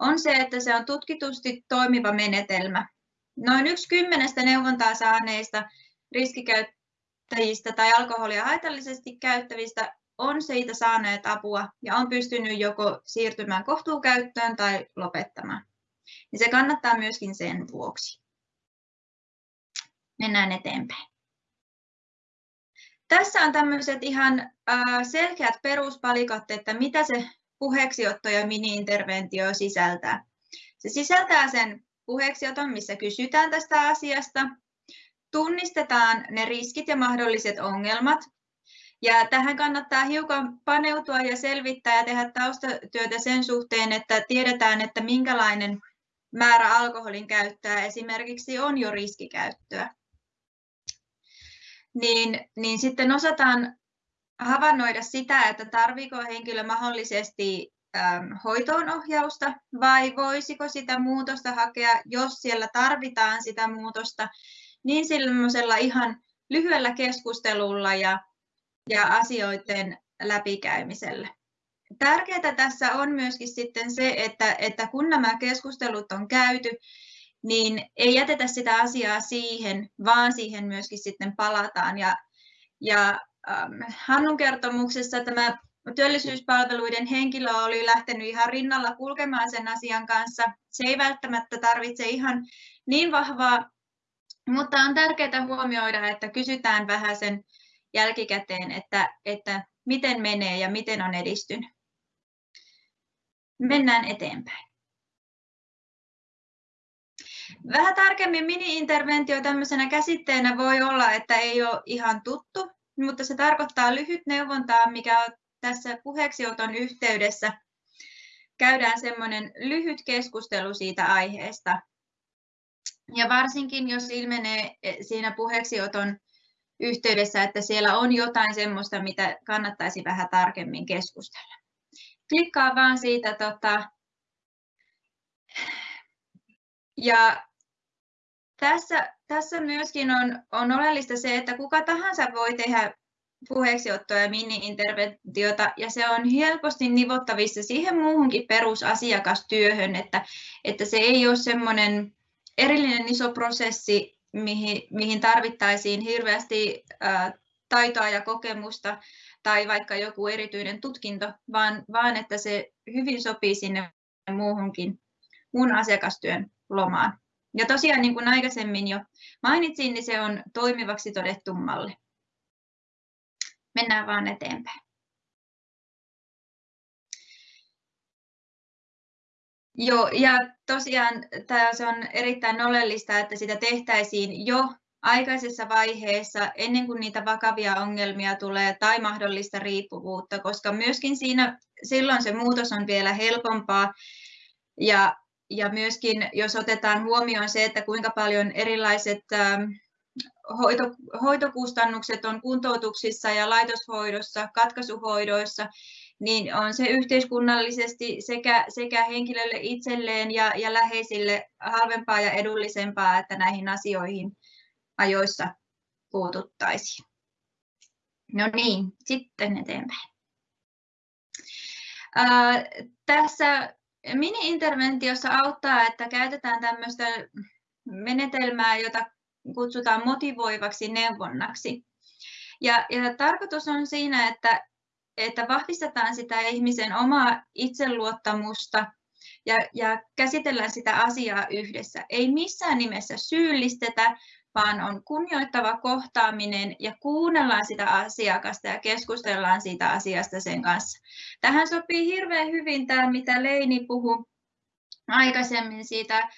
on se, että se on tutkitusti toimiva menetelmä. Noin yksi kymmenestä neuvontaa saaneista riskikäyttäjistä tai alkoholia haitallisesti käyttävistä on siitä saaneet apua ja on pystynyt joko siirtymään kohtuukäyttöön tai lopettamaan. Niin se kannattaa myöskin sen vuoksi. Mennään eteenpäin. Tässä on tämmöiset ihan selkeät peruspalikat, että mitä se puheeksiotto ja mini-interventio sisältää. Se sisältää sen puheeksioton, missä kysytään tästä asiasta, tunnistetaan ne riskit ja mahdolliset ongelmat, ja tähän kannattaa hiukan paneutua ja selvittää ja tehdä taustatyötä sen suhteen, että tiedetään, että minkälainen määrä alkoholin käyttöä esimerkiksi on jo riskikäyttöä. Niin, niin sitten osataan havainnoida sitä, että tarviko henkilö mahdollisesti hoitoonohjausta vai voisiko sitä muutosta hakea, jos siellä tarvitaan sitä muutosta, niin sellaisella ihan lyhyellä keskustelulla ja, ja asioiden läpikäymisellä. Tärkeää tässä on myöskin sitten se, että, että kun nämä keskustelut on käyty, niin ei jätetä sitä asiaa siihen, vaan siihen myöskin sitten palataan. Ja, ja ähm, Hannun kertomuksessa tämä työllisyyspalveluiden henkilö oli lähtenyt ihan rinnalla kulkemaan sen asian kanssa. Se ei välttämättä tarvitse ihan niin vahvaa, mutta on tärkeää huomioida, että kysytään vähän sen jälkikäteen, että, että miten menee ja miten on edistynyt. Mennään eteenpäin. Vähän tarkemmin mini-interventio tämmöisenä käsitteenä voi olla, että ei ole ihan tuttu, mutta se tarkoittaa lyhyt neuvontaa, mikä tässä puheeksioton yhteydessä. Käydään semmoinen lyhyt keskustelu siitä aiheesta. Ja varsinkin, jos ilmenee siinä puheeksioton yhteydessä, että siellä on jotain semmoista, mitä kannattaisi vähän tarkemmin keskustella. Klikkaa vaan siitä tota, ja tässä, tässä myöskin on, on oleellista se, että kuka tahansa voi tehdä puheeksiottoa ja mini-interventiota, ja se on helposti nivottavissa siihen muuhunkin perusasiakastyöhön, että, että se ei ole semmoinen erillinen iso prosessi, mihin, mihin tarvittaisiin hirveästi ää, taitoa ja kokemusta tai vaikka joku erityinen tutkinto, vaan, vaan että se hyvin sopii sinne muuhunkin muun asiakastyön lomaan. Ja tosiaan, niin kuin aikaisemmin jo mainitsin, niin se on toimivaksi todettu malli. Mennään vaan eteenpäin. Joo, ja tosiaan tämä on erittäin oleellista, että sitä tehtäisiin jo aikaisessa vaiheessa ennen kuin niitä vakavia ongelmia tulee tai mahdollista riippuvuutta, koska myöskin siinä silloin se muutos on vielä helpompaa ja ja myöskin jos otetaan huomioon se, että kuinka paljon erilaiset ähm, hoito, hoitokustannukset on kuntoutuksissa ja laitoshoidossa, katkaisuhoidoissa, niin on se yhteiskunnallisesti sekä, sekä henkilölle itselleen ja, ja läheisille halvempaa ja edullisempaa, että näihin asioihin ajoissa puututtaisiin. No niin, sitten eteenpäin. Ää, tässä Mini-interventiossa auttaa, että käytetään tämmöistä menetelmää, jota kutsutaan motivoivaksi neuvonnaksi. Ja, ja tarkoitus on siinä, että, että vahvistetaan sitä ihmisen omaa itseluottamusta ja, ja käsitellään sitä asiaa yhdessä. Ei missään nimessä syyllistetä, vaan on kunnioittava kohtaaminen ja kuunnellaan sitä asiakasta ja keskustellaan siitä asiasta sen kanssa. Tähän sopii hirveän hyvin tämä, mitä Leini puhui aikaisemmin siitä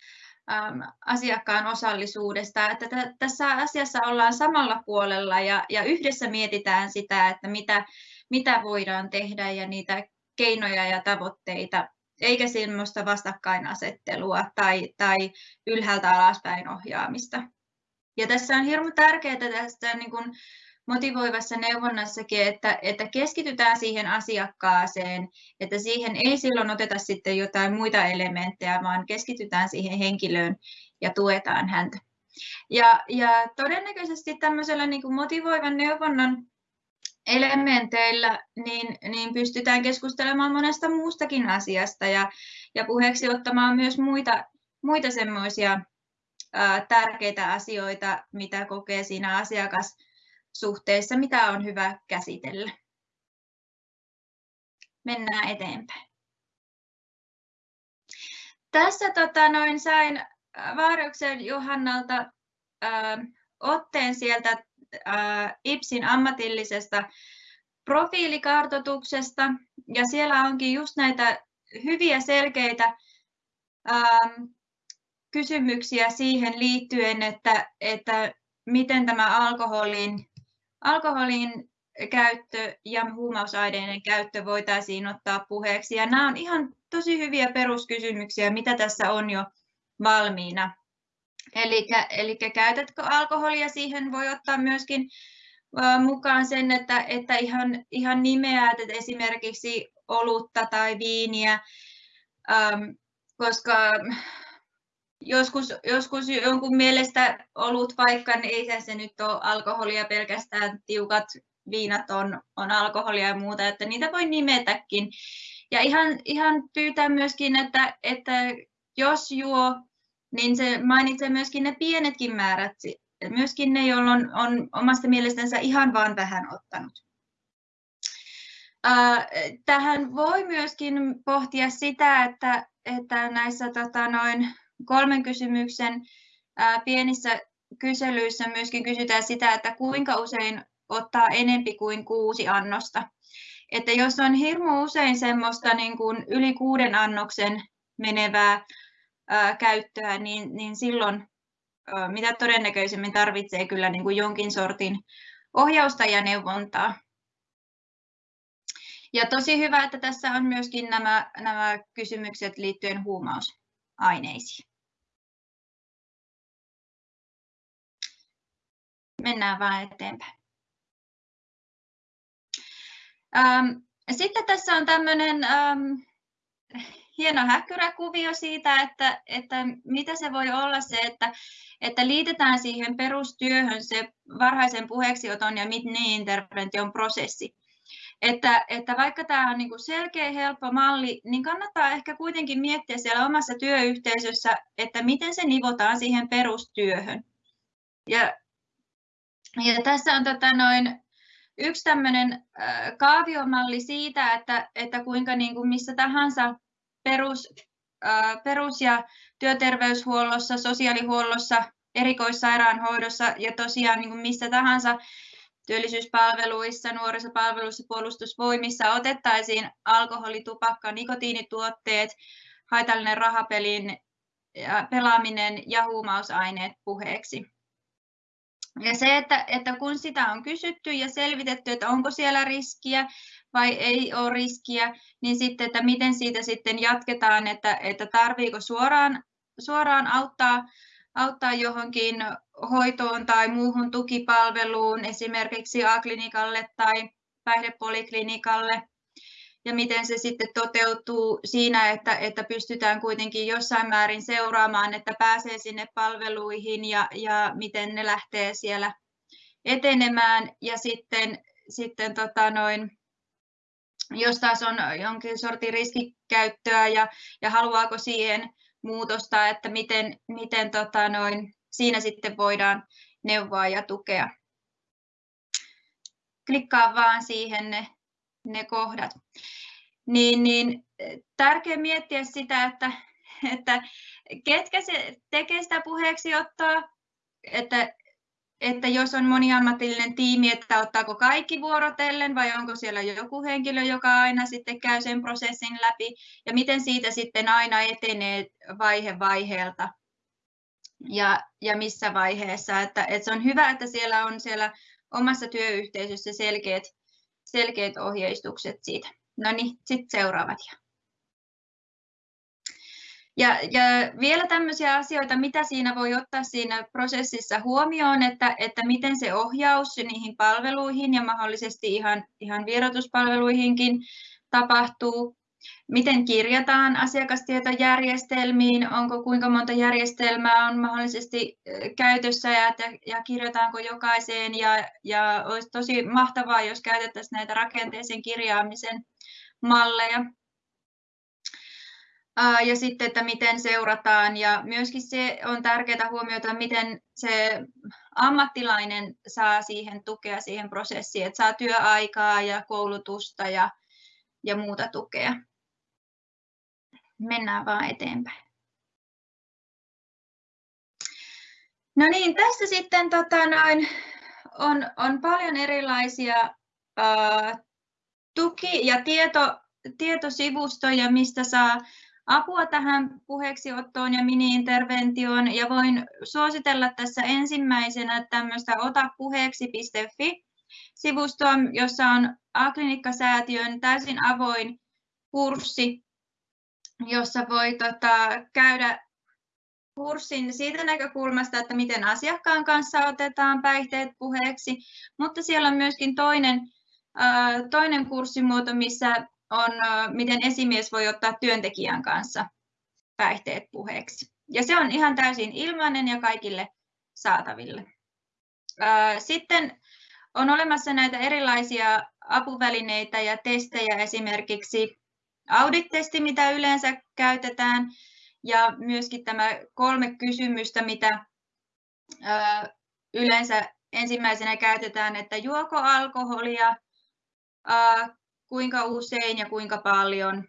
asiakkaan osallisuudesta, että tässä asiassa ollaan samalla puolella ja, ja yhdessä mietitään sitä, että mitä, mitä voidaan tehdä ja niitä keinoja ja tavoitteita, eikä semmoista vastakkainasettelua tai, tai ylhäältä alaspäin ohjaamista. Ja tässä on hirmu tärkeää tästä niin kuin motivoivassa neuvonnassakin, että, että keskitytään siihen asiakkaaseen, että siihen ei silloin oteta sitten jotain muita elementtejä, vaan keskitytään siihen henkilöön ja tuetaan häntä. Ja, ja todennäköisesti tämmöisellä niin kuin motivoivan neuvonnan elementeillä niin, niin pystytään keskustelemaan monesta muustakin asiasta ja, ja puheeksi ottamaan myös muita, muita semmoisia tärkeitä asioita, mitä kokee siinä asiakassuhteessa, mitä on hyvä käsitellä. Mennään eteenpäin. Tässä tota, noin sain Vaaroksen Johannalta ää, otteen sieltä ää, IPSin ammatillisesta profiilikartoituksesta, ja siellä onkin just näitä hyviä selkeitä ää, kysymyksiä siihen liittyen, että, että miten tämä alkoholin, alkoholin käyttö ja huumausaineiden käyttö voitaisiin ottaa puheeksi. Ja nämä on ihan tosi hyviä peruskysymyksiä, mitä tässä on jo valmiina. Eli käytätkö alkoholia, siihen voi ottaa myöskin mukaan sen, että, että ihan, ihan nimeät että esimerkiksi olutta tai viiniä, koska joskus, joskus jonkun mielestä olut vaikka, niin ei se nyt ole alkoholia pelkästään, tiukat viinat on, on alkoholia ja muuta, että niitä voi nimetäkin. Ja ihan, ihan pyytää myöskin, että, että jos juo, niin se mainitsee myöskin ne pienetkin määrät, myöskin ne, joilla on, on omasta mielestänsä ihan vaan vähän ottanut. Tähän voi myöskin pohtia sitä, että, että näissä tota, noin kolmen kysymyksen pienissä kyselyissä myöskin kysytään sitä, että kuinka usein ottaa enempi kuin kuusi annosta. Että jos on hirmu usein semmoista niin kuin yli kuuden annoksen menevää ää, käyttöä, niin, niin silloin ää, mitä todennäköisemmin tarvitsee kyllä niin kuin jonkin sortin ohjausta ja neuvontaa. Ja tosi hyvä, että tässä on myöskin nämä, nämä kysymykset liittyen huumausaineisiin. Mennään vaan eteenpäin. Ähm, sitten tässä on tämmöinen ähm, hieno häkkyräkuvio siitä, että, että mitä se voi olla se, että, että liitetään siihen perustyöhön se varhaisen puheeksioton ja mini-intervention prosessi. Että, että vaikka tämä on niin kuin selkeä, helppo malli, niin kannattaa ehkä kuitenkin miettiä siellä omassa työyhteisössä, että miten se nivotaan siihen perustyöhön. Ja ja tässä on tota noin yksi tämmöinen kaaviomalli siitä, että, että kuinka niin kuin missä tahansa perus, perus- ja työterveyshuollossa, sosiaalihuollossa, erikoissairaanhoidossa ja tosiaan niin kuin missä tahansa työllisyyspalveluissa, nuorisopalveluissa, puolustusvoimissa otettaisiin alkoholi, tupakka, nikotiinituotteet, haitallinen rahapelin pelaaminen ja huumausaineet puheeksi. Ja se, että, että kun sitä on kysytty ja selvitetty, että onko siellä riskiä vai ei ole riskiä, niin sitten, että miten siitä sitten jatketaan, että, että tarviiko suoraan, suoraan auttaa, auttaa johonkin hoitoon tai muuhun tukipalveluun, esimerkiksi A-klinikalle tai päihdepoliklinikalle, ja miten se sitten toteutuu siinä, että, että pystytään kuitenkin jossain määrin seuraamaan, että pääsee sinne palveluihin ja, ja miten ne lähtee siellä etenemään. Ja sitten, sitten tota noin, jos taas on jonkin sortin riskikäyttöä ja, ja haluaako siihen muutosta, että miten, miten tota noin, siinä sitten voidaan neuvoa ja tukea. Klikkaa vaan siihen ne ne kohdat. Niin, niin tärkeää miettiä sitä, että, että ketkä se tekee sitä puheeksi ottaa, että että jos on moniammatillinen tiimi, että ottaako kaikki vuorotellen vai onko siellä joku henkilö, joka aina sitten käy sen prosessin läpi ja miten siitä sitten aina etenee vaihe vaiheelta ja, ja missä vaiheessa. Että, että se on hyvä, että siellä on siellä omassa työyhteisössä selkeät, selkeät ohjeistukset siitä. No niin, sitten seuraavat. Ja, ja vielä tämmöisiä asioita, mitä siinä voi ottaa siinä prosessissa huomioon, että, että miten se ohjaus niihin palveluihin ja mahdollisesti ihan, ihan vierotuspalveluihinkin tapahtuu, miten kirjataan asiakastietojärjestelmiin, onko kuinka monta järjestelmää on mahdollisesti käytössä ja, ja kirjataanko jokaiseen? Ja, ja olisi tosi mahtavaa, jos käytettäisiin näitä rakenteisen kirjaamisen malleja. Ja sitten, että miten seurataan. Ja myöskin se on tärkeää huomioida, miten se ammattilainen saa siihen tukea siihen prosessiin, että saa työaikaa ja koulutusta ja, ja muuta tukea. Mennään vaan eteenpäin. No niin, tässä sitten tota noin, on, on paljon erilaisia ää, tuki- ja tieto, tietosivustoja, mistä saa apua tähän puheeksiottoon ja mini-interventioon ja voin suositella tässä ensimmäisenä tämmöistä otapuheeksi.fi sivustoa, jossa on A-klinikkasäätiön täysin avoin kurssi, jossa voi tota, käydä kurssin siitä näkökulmasta, että miten asiakkaan kanssa otetaan päihteet puheeksi, mutta siellä on myöskin toinen, toinen kurssimuoto, missä on, miten esimies voi ottaa työntekijän kanssa päihteet puheeksi. Ja se on ihan täysin ilmainen ja kaikille saataville. Sitten on olemassa näitä erilaisia apuvälineitä ja testejä, esimerkiksi audit-testi, mitä yleensä käytetään, ja myöskin tämä kolme kysymystä, mitä yleensä ensimmäisenä käytetään, että juoko alkoholia, kuinka usein ja kuinka paljon,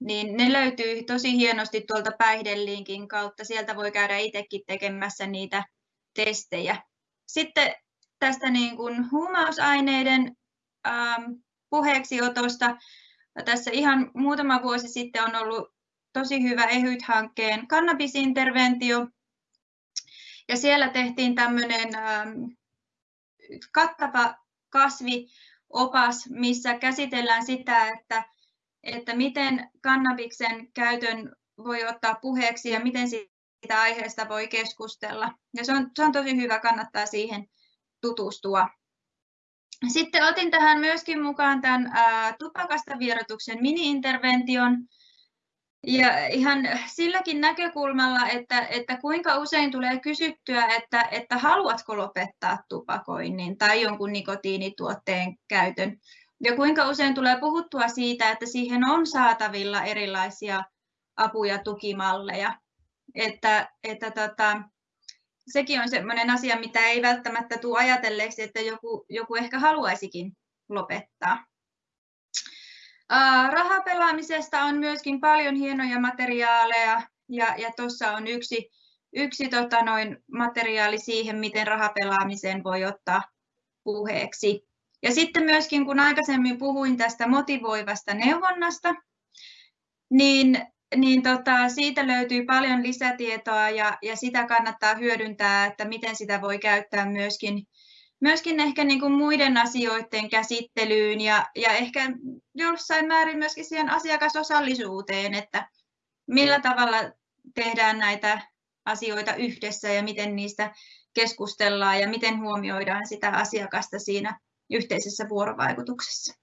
niin ne löytyy tosi hienosti tuolta päihdelinkin kautta. Sieltä voi käydä itsekin tekemässä niitä testejä. Sitten tästä niin kuin huumausaineiden puheeksiotosta. Tässä ihan muutama vuosi sitten on ollut tosi hyvä EHYT-hankkeen kannabisinterventio. Ja siellä tehtiin tämmöinen ähm, kattava kasvi opas, missä käsitellään sitä, että, että miten kannabiksen käytön voi ottaa puheeksi ja miten siitä aiheesta voi keskustella. Ja se on, se on tosi hyvä, kannattaa siihen tutustua. Sitten otin tähän myöskin mukaan tämän tupakasta vierotuksen mini-intervention, ja ihan silläkin näkökulmalla, että, että kuinka usein tulee kysyttyä, että, että haluatko lopettaa tupakoinnin tai jonkun nikotiinituotteen käytön. Ja kuinka usein tulee puhuttua siitä, että siihen on saatavilla erilaisia apu- ja tukimalleja. Että, että tota, sekin on sellainen asia, mitä ei välttämättä tule ajatelleeksi, että joku, joku ehkä haluaisikin lopettaa. Rahapelaamisesta on myöskin paljon hienoja materiaaleja ja, ja tuossa on yksi, yksi tota noin, materiaali siihen, miten rahapelaamisen voi ottaa puheeksi. Ja sitten myöskin, kun aikaisemmin puhuin tästä motivoivasta neuvonnasta, niin, niin tota, siitä löytyy paljon lisätietoa ja, ja sitä kannattaa hyödyntää, että miten sitä voi käyttää myöskin myöskin ehkä niin kuin muiden asioiden käsittelyyn ja, ja ehkä jossain määrin myöskin siihen asiakasosallisuuteen, että millä tavalla tehdään näitä asioita yhdessä ja miten niistä keskustellaan ja miten huomioidaan sitä asiakasta siinä yhteisessä vuorovaikutuksessa.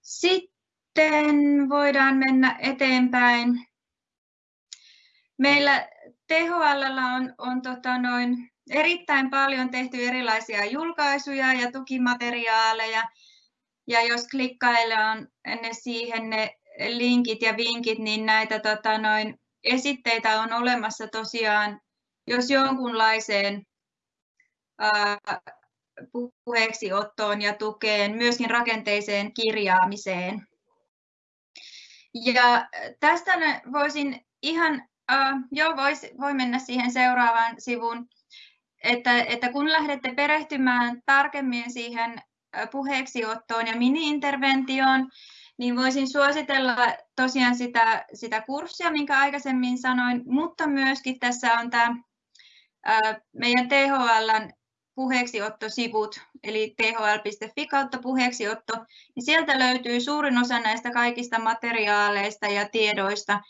Sitten voidaan mennä eteenpäin. Meillä THL on, on tota noin, erittäin paljon tehty erilaisia julkaisuja ja tukimateriaaleja. Ja jos klikkaillaan ne siihen ne linkit ja vinkit, niin näitä tota noin, esitteitä on olemassa tosiaan, jos jonkunlaiseen ää, puheeksiottoon ja tukeen, myöskin rakenteiseen kirjaamiseen. Ja tästä voisin ihan Uh, joo, vois, voi mennä siihen seuraavaan sivuun. Että, että kun lähdette perehtymään tarkemmin siihen puheeksiottoon ja mini-interventioon, niin voisin suositella tosiaan sitä, sitä kurssia, minkä aikaisemmin sanoin, mutta myöskin tässä on tämä meidän THLn puheeksiottosivut, eli thl.fi kautta puheeksiotto, niin sieltä löytyy suurin osa näistä kaikista materiaaleista ja tiedoista,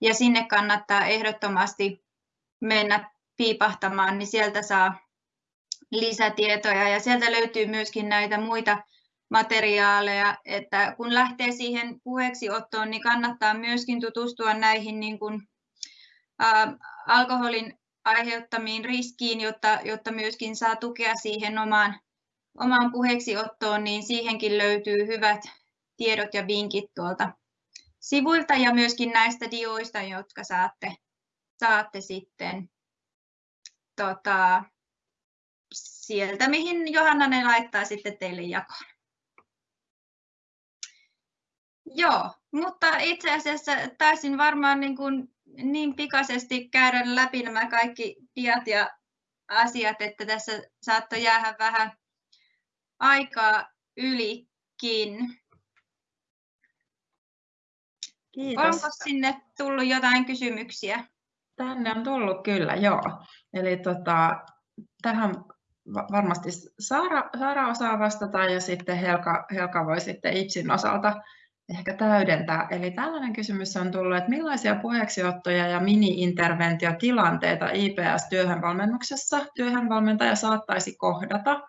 ja sinne kannattaa ehdottomasti mennä piipahtamaan, niin sieltä saa lisätietoja, ja sieltä löytyy myöskin näitä muita materiaaleja, että kun lähtee siihen puheeksiottoon, niin kannattaa myöskin tutustua näihin niin kuin, ä, alkoholin aiheuttamiin riskiin, jotta, jotta myöskin saa tukea siihen omaan, omaan puheeksiottoon, niin siihenkin löytyy hyvät tiedot ja vinkit tuolta sivuilta ja myöskin näistä dioista, jotka saatte, saatte sitten tota, sieltä, mihin Johanna ne laittaa sitten teille jakoon. Joo, mutta itse asiassa taisin varmaan niin, kuin niin pikaisesti käydä läpi nämä kaikki diat ja asiat, että tässä saattoi jäädä vähän aikaa ylikin. Kiitos. Onko sinne tullut jotain kysymyksiä? Tänne on tullut kyllä, joo. Eli tota, tähän varmasti Saara, Saara osaa vastata ja sitten Helka, Helka voi sitten IPSin osalta ehkä täydentää. Eli tällainen kysymys on tullut, että millaisia puheeksiottoja ja mini-interventiotilanteita IPS-työhönvalmennuksessa työhönvalmentaja saattaisi kohdata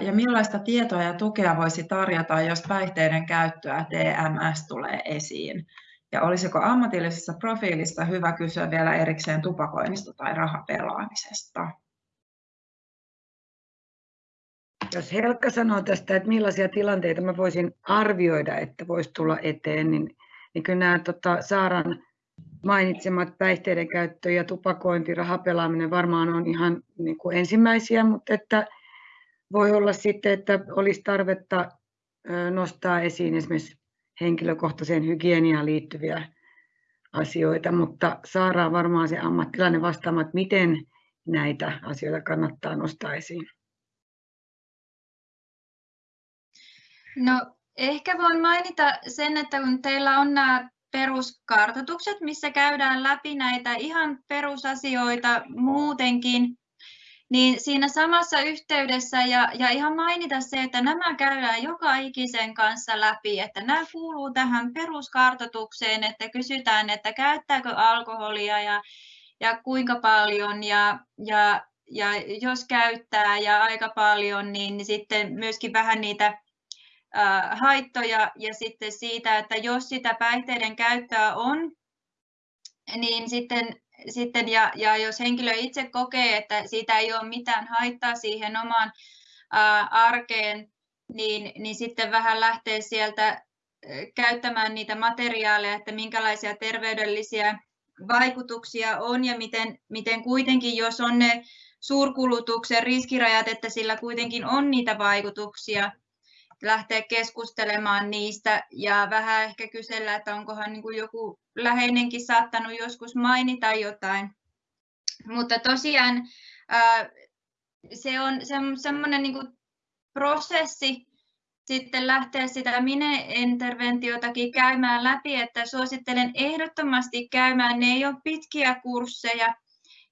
ja millaista tietoa ja tukea voisi tarjota, jos päihteiden käyttöä TMS tulee esiin? Ja olisiko ammatillisessa profiilissa hyvä kysyä vielä erikseen tupakoinnista tai rahapelaamisesta? Jos Helkka sanoo tästä, että millaisia tilanteita mä voisin arvioida, että voisi tulla eteen, niin, niin kyllä nämä tota, Saaran mainitsemat päihteiden käyttö ja tupakointi, rahapelaaminen varmaan on ihan niin kuin ensimmäisiä, mutta että voi olla sitten, että olisi tarvetta nostaa esiin esimerkiksi henkilökohtaiseen hygieniaan liittyviä asioita, mutta Saara on varmaan se ammattilainen vastaamaan, että miten näitä asioita kannattaa nostaa esiin. No ehkä voin mainita sen, että kun teillä on nämä peruskartoitukset, missä käydään läpi näitä ihan perusasioita muutenkin, niin siinä samassa yhteydessä ja, ja ihan mainita se, että nämä käydään joka ikisen kanssa läpi, että nämä kuuluu tähän peruskartoitukseen, että kysytään, että käyttääkö alkoholia ja, ja kuinka paljon ja, ja, ja jos käyttää ja aika paljon, niin, sitten myöskin vähän niitä haittoja ja sitten siitä, että jos sitä päihteiden käyttöä on, niin sitten, sitten ja, ja jos henkilö itse kokee, että siitä ei ole mitään haittaa siihen omaan ää, arkeen, niin, niin sitten vähän lähtee sieltä käyttämään niitä materiaaleja, että minkälaisia terveydellisiä vaikutuksia on ja miten, miten kuitenkin, jos on ne suurkulutuksen riskirajat, että sillä kuitenkin on niitä vaikutuksia, lähteä keskustelemaan niistä ja vähän ehkä kysellä, että onkohan niin kuin joku läheinenkin saattanut joskus mainita jotain. Mutta tosiaan se on semmoinen niin kuin prosessi sitten lähteä sitä mine-interventiotakin käymään läpi, että suosittelen ehdottomasti käymään, ne ei ole pitkiä kursseja,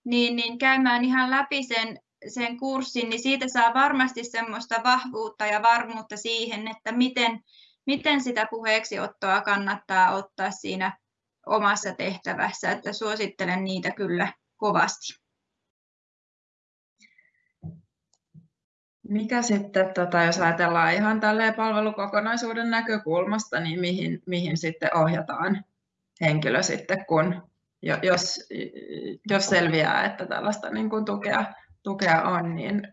niin, niin käymään ihan läpi sen sen kurssin, niin siitä saa varmasti semmoista vahvuutta ja varmuutta siihen, että miten, miten sitä puheeksiottoa kannattaa ottaa siinä omassa tehtävässä, että suosittelen niitä kyllä kovasti. Mikä sitten, tota, jos ajatellaan ihan tälleen palvelukokonaisuuden näkökulmasta, niin mihin, mihin sitten ohjataan henkilö sitten, kun jos, jos selviää, että tällaista niin kuin tukea tukea on, niin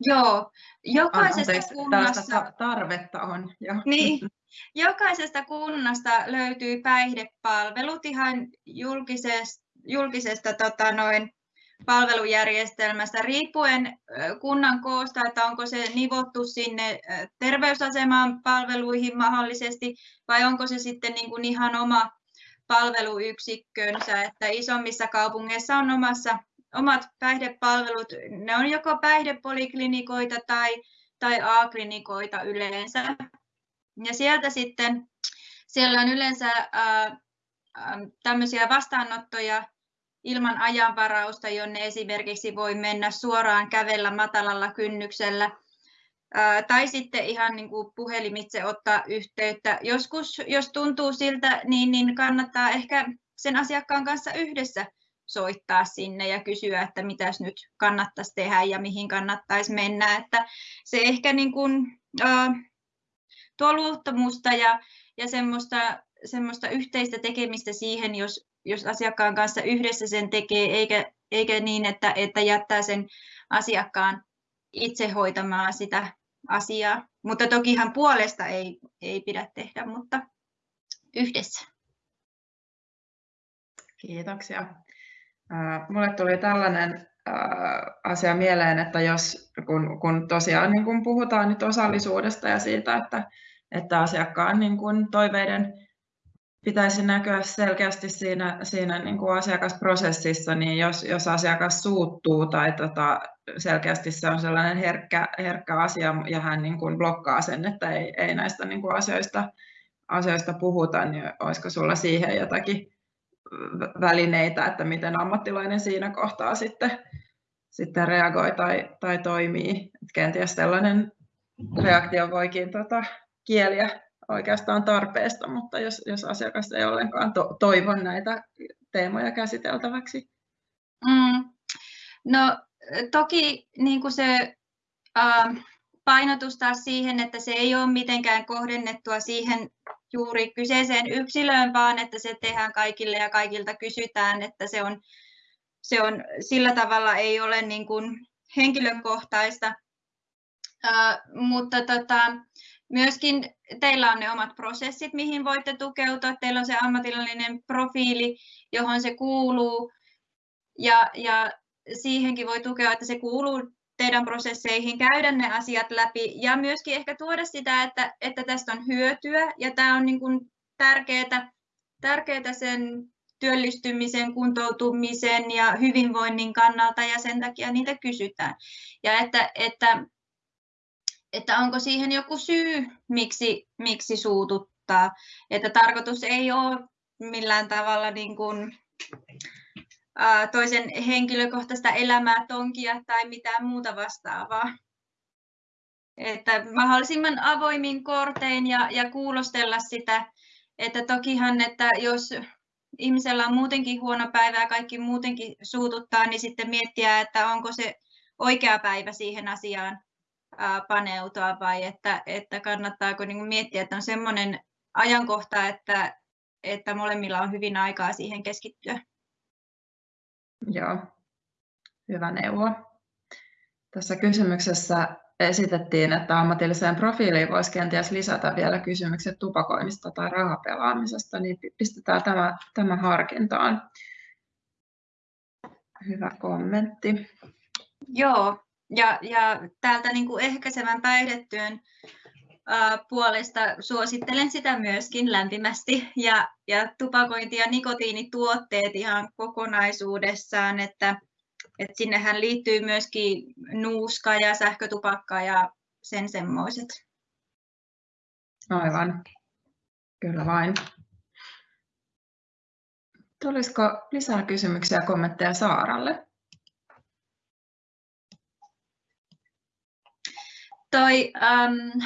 Joo, jokaisesta anteeksi, kunnasta... tarvetta on. Jo. Niin, [LAUGHS] jokaisesta kunnasta löytyy päihdepalvelut ihan julkisesta, julkisesta tota noin, palvelujärjestelmästä riippuen kunnan koosta, että onko se nivottu sinne terveysaseman palveluihin mahdollisesti vai onko se sitten niin kuin ihan oma palveluyksikkönsä, että isommissa kaupungeissa on omassa, omat päihdepalvelut. Ne on joko päihdepoliklinikoita tai, tai A-klinikoita yleensä. Ja sieltä sitten, siellä on yleensä ää, tämmöisiä vastaanottoja ilman ajanvarausta, jonne esimerkiksi voi mennä suoraan kävellä matalalla kynnyksellä tai sitten ihan niin kuin puhelimitse ottaa yhteyttä. Joskus, jos tuntuu siltä, niin, niin kannattaa ehkä sen asiakkaan kanssa yhdessä soittaa sinne ja kysyä, että mitäs nyt kannattaisi tehdä ja mihin kannattaisi mennä. Että se ehkä niin kuin, äh, tuo luottamusta ja, ja semmoista, semmoista yhteistä tekemistä siihen, jos, jos asiakkaan kanssa yhdessä sen tekee, eikä, eikä niin, että, että jättää sen asiakkaan itse hoitamaan sitä asiaa. Mutta tokihan puolesta ei, ei pidä tehdä, mutta yhdessä. Kiitoksia. Mulle tuli tällainen asia mieleen, että jos kun, kun tosiaan niin kun puhutaan nyt osallisuudesta ja siitä, että, että asiakkaan niin kun toiveiden pitäisi näkyä selkeästi siinä, siinä niin kuin asiakasprosessissa, niin jos, jos asiakas suuttuu tai tota, selkeästi se on sellainen herkkä, herkkä asia ja hän niin kuin blokkaa sen, että ei, ei näistä niin kuin asioista, asioista puhuta, niin olisiko sulla siihen jotakin välineitä, että miten ammattilainen siinä kohtaa sitten, sitten reagoi tai, tai toimii. Et kenties sellainen reaktio voikin tota, kieliä oikeastaan tarpeesta, mutta jos, jos asiakas ei ollenkaan to, toivo näitä teemoja käsiteltäväksi. Mm. No toki niin kuin se äh, painotus taas siihen, että se ei ole mitenkään kohdennettua siihen juuri kyseiseen yksilöön, vaan että se tehdään kaikille ja kaikilta kysytään, että se on, se on sillä tavalla ei ole niin kuin henkilökohtaista. Äh, mutta tota, Myöskin teillä on ne omat prosessit, mihin voitte tukeutua. Teillä on se ammatillinen profiili, johon se kuuluu. Ja, ja siihenkin voi tukea, että se kuuluu teidän prosesseihin, käydä ne asiat läpi ja myöskin ehkä tuoda sitä, että, että tästä on hyötyä ja tämä on niin kuin tärkeää, tärkeää sen työllistymisen, kuntoutumisen ja hyvinvoinnin kannalta ja sen takia niitä kysytään. Ja että, että että onko siihen joku syy, miksi, miksi suututtaa. Että tarkoitus ei ole millään tavalla niin kuin, toisen henkilökohtaista elämää tonkia tai mitään muuta vastaavaa. Että mahdollisimman avoimin kortein ja, ja kuulostella sitä, että tokihan, että jos ihmisellä on muutenkin huono päivä ja kaikki muutenkin suututtaa, niin sitten miettiä, että onko se oikea päivä siihen asiaan paneutua vai että, että kannattaako niin miettiä, että on semmoinen ajankohta, että, että molemmilla on hyvin aikaa siihen keskittyä. Joo, hyvä neuvo. Tässä kysymyksessä esitettiin, että ammatilliseen profiiliin voisi kenties lisätä vielä kysymykset tupakoinnista tai rahapelaamisesta, niin pistetään tämä, tämä harkintaan. Hyvä kommentti. Joo, ja, ja täältä niin kuin ehkäisevän päihdetyön puolesta suosittelen sitä myöskin lämpimästi. Ja, ja tupakointi ja nikotiinituotteet ihan kokonaisuudessaan, että, että sinnehän liittyy myöskin nuuska ja sähkötupakka ja sen semmoiset. Aivan. Kyllä vain. Tulisiko lisää kysymyksiä ja kommentteja Saaralle? toi um,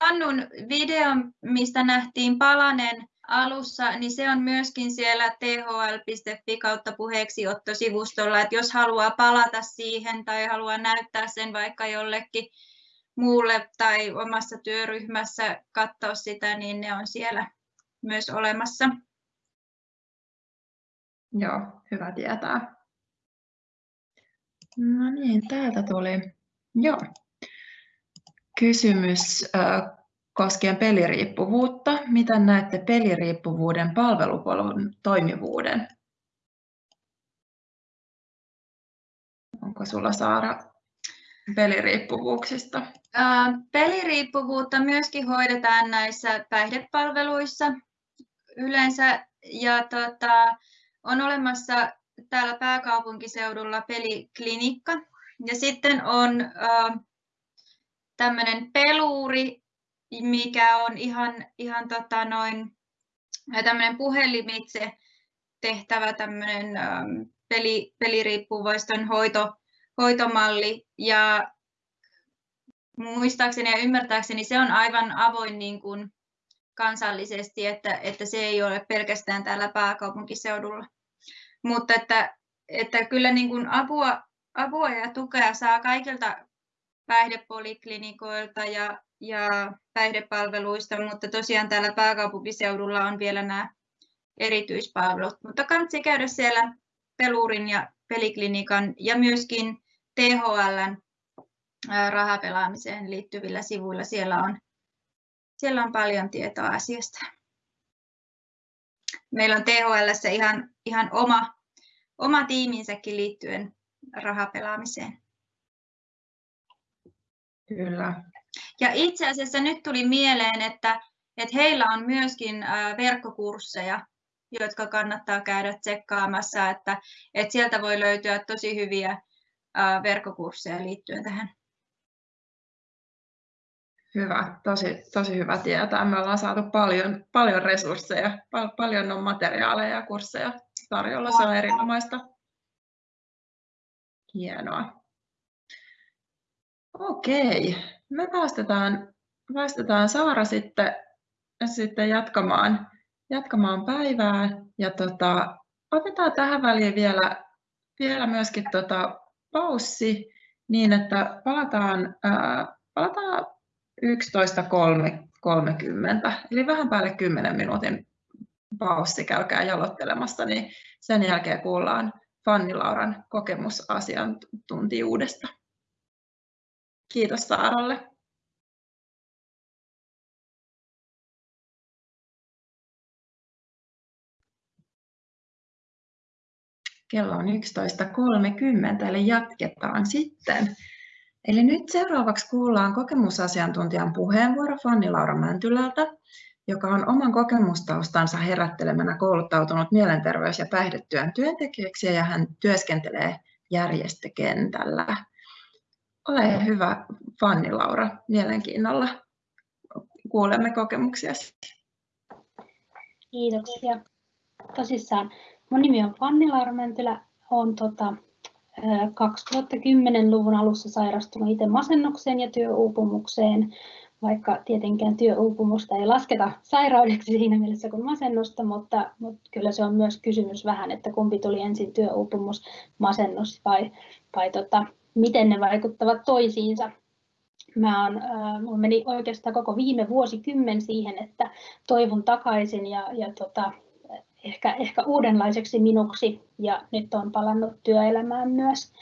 Hannun video, mistä nähtiin palanen alussa, niin se on myöskin siellä thl.fi kautta puheeksiotto-sivustolla, että jos haluaa palata siihen tai haluaa näyttää sen vaikka jollekin muulle tai omassa työryhmässä katsoa sitä, niin ne on siellä myös olemassa. Joo, hyvä tietää. No niin, täältä tuli. Joo, Kysymys koskien peliriippuvuutta. Miten näette peliriippuvuuden palvelupolun toimivuuden? Onko sulla Saara peliriippuvuuksista? Peliriippuvuutta myöskin hoidetaan näissä päihdepalveluissa. Yleensä ja tota, on olemassa täällä pääkaupunkiseudulla peliklinikka. Ja sitten on äh, tämmöinen peluuri, mikä on ihan, ihan tota noin, tämmöinen puhelimitse tehtävä tämmöinen ähm, peli, peliriippuvaisten hoito, hoitomalli. Ja muistaakseni ja ymmärtääkseni se on aivan avoin niin kuin kansallisesti, että, että se ei ole pelkästään täällä pääkaupunkiseudulla. Mutta että, että kyllä niin kuin apua, apua ja tukea saa kaikilta päihdepoliklinikoilta ja, ja päihdepalveluista, mutta tosiaan täällä pääkaupunkiseudulla on vielä nämä erityispalvelut. Mutta kannattaa käydä siellä Pelurin ja peliklinikan ja myöskin THLn rahapelaamiseen liittyvillä sivuilla. Siellä on, siellä on paljon tietoa asiasta. Meillä on THL ihan, ihan oma, oma tiiminsäkin liittyen rahapelaamiseen. Kyllä. Ja itse asiassa nyt tuli mieleen, että, että heillä on myöskin verkkokursseja, jotka kannattaa käydä tsekkaamassa, että, että sieltä voi löytyä tosi hyviä verkkokursseja liittyen tähän. Hyvä, tosi, tosi hyvä tietää. Me ollaan saatu paljon, paljon resursseja, pal- paljon on materiaaleja ja kursseja tarjolla. Se on erinomaista. Hienoa. Okei, me päästetään, päästetään Saara sitten, sitten jatkamaan, jatkamaan päivää. Ja tota, otetaan tähän väliin vielä, vielä myöskin tota paussi niin, että palataan, ää, palataan 11.30, eli vähän päälle 10 minuutin paussi, käykää jalottelemassa, niin sen jälkeen kuullaan Fanni Lauran kokemusasiantuntijuudesta. Kiitos Saaralle. Kello on 11.30, eli jatketaan sitten. Eli nyt seuraavaksi kuullaan kokemusasiantuntijan puheenvuoro Fanni Laura Mäntylältä, joka on oman kokemustaustansa herättelemänä kouluttautunut mielenterveys- ja päihdetyön työntekijäksi ja hän työskentelee järjestökentällä. Ole hyvä Fanni Laura, mielenkiinnolla kuulemme kokemuksia. Kiitoksia. Tosissaan, mun nimi on Fanni Laura Mäntylä, olen tota, 2010-luvun alussa sairastunut itse masennukseen ja työuupumukseen, vaikka tietenkään työuupumusta ei lasketa sairaudeksi siinä mielessä kuin masennusta, mutta, mutta kyllä se on myös kysymys vähän, että kumpi tuli ensin työuupumus, masennus vai, vai tota, miten ne vaikuttavat toisiinsa. Mä on, äh, mulla meni oikeastaan koko viime vuosikymmen siihen, että toivon takaisin ja, ja tota, ehkä, ehkä uudenlaiseksi minuksi ja nyt olen palannut työelämään myös.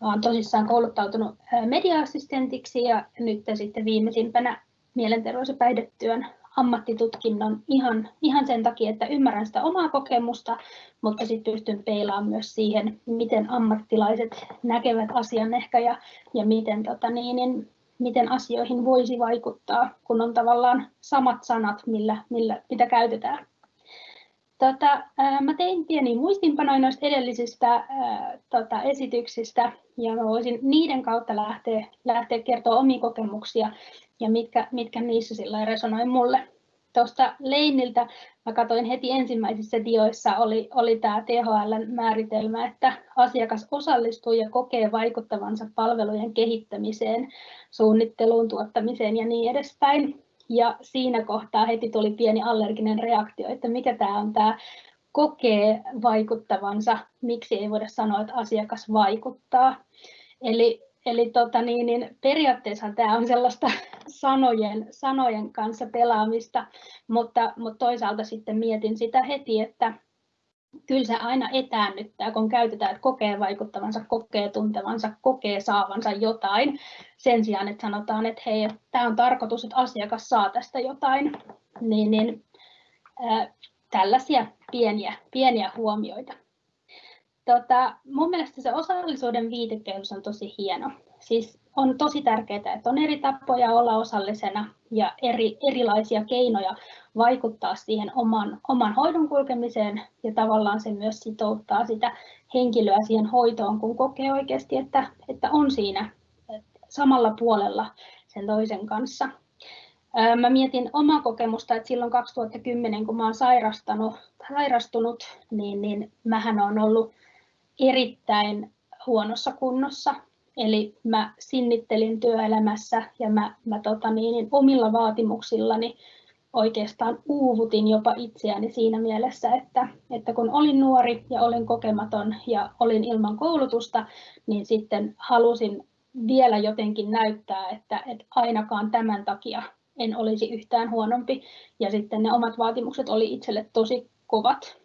Olen tosissaan kouluttautunut media-assistentiksi ja nyt sitten viimeisimpänä mielenterveys- ja päihdetyön ammattitutkinnon ihan, ihan sen takia, että ymmärrän sitä omaa kokemusta, mutta sitten pystyn peilaamaan myös siihen, miten ammattilaiset näkevät asian ehkä ja, ja miten, tota niin, niin, miten asioihin voisi vaikuttaa, kun on tavallaan samat sanat, millä, millä, mitä käytetään. Tota, mä tein pieni muistinpanoja noista edellisistä ää, tota, esityksistä ja mä voisin niiden kautta lähteä, lähteä kertoa omia kokemuksia ja mitkä, mitkä niissä sillä resonoi mulle. Tuosta Leiniltä mä katsoin heti ensimmäisissä dioissa oli, oli tämä THL määritelmä, että asiakas osallistuu ja kokee vaikuttavansa palvelujen kehittämiseen, suunnitteluun, tuottamiseen ja niin edespäin. Ja siinä kohtaa heti tuli pieni allerginen reaktio, että mikä tämä on tämä kokee vaikuttavansa, miksi ei voida sanoa, että asiakas vaikuttaa. Eli, eli tota niin, niin periaatteessa tämä on sellaista [LAUGHS] sanojen, sanojen kanssa pelaamista, mutta, mutta toisaalta sitten mietin sitä heti, että kyllä se aina etäännyttää, kun käytetään, että kokee vaikuttavansa, kokee tuntevansa, kokee saavansa jotain, sen sijaan, että sanotaan, että hei, tämä on tarkoitus, että asiakas saa tästä jotain, niin, niin ää, tällaisia pieniä, pieniä huomioita. tota, mun mielestä se osallisuuden viitekehys on tosi hieno. Siis on tosi tärkeää, että on eri tapoja olla osallisena ja eri, erilaisia keinoja vaikuttaa siihen oman, oman hoidon kulkemiseen ja tavallaan se myös sitouttaa sitä henkilöä siihen hoitoon, kun kokee oikeasti, että, että on siinä samalla puolella sen toisen kanssa. Mä mietin omaa kokemusta, että silloin 2010, kun mä olen sairastanut, sairastunut, niin, niin mähän on ollut erittäin huonossa kunnossa. Eli mä sinnittelin työelämässä ja mä, mä tota niin, niin omilla vaatimuksillani oikeastaan uuvutin jopa itseäni siinä mielessä, että, että kun olin nuori ja olin kokematon ja olin ilman koulutusta, niin sitten halusin vielä jotenkin näyttää, että, että ainakaan tämän takia en olisi yhtään huonompi. Ja sitten ne omat vaatimukset oli itselle tosi kovat.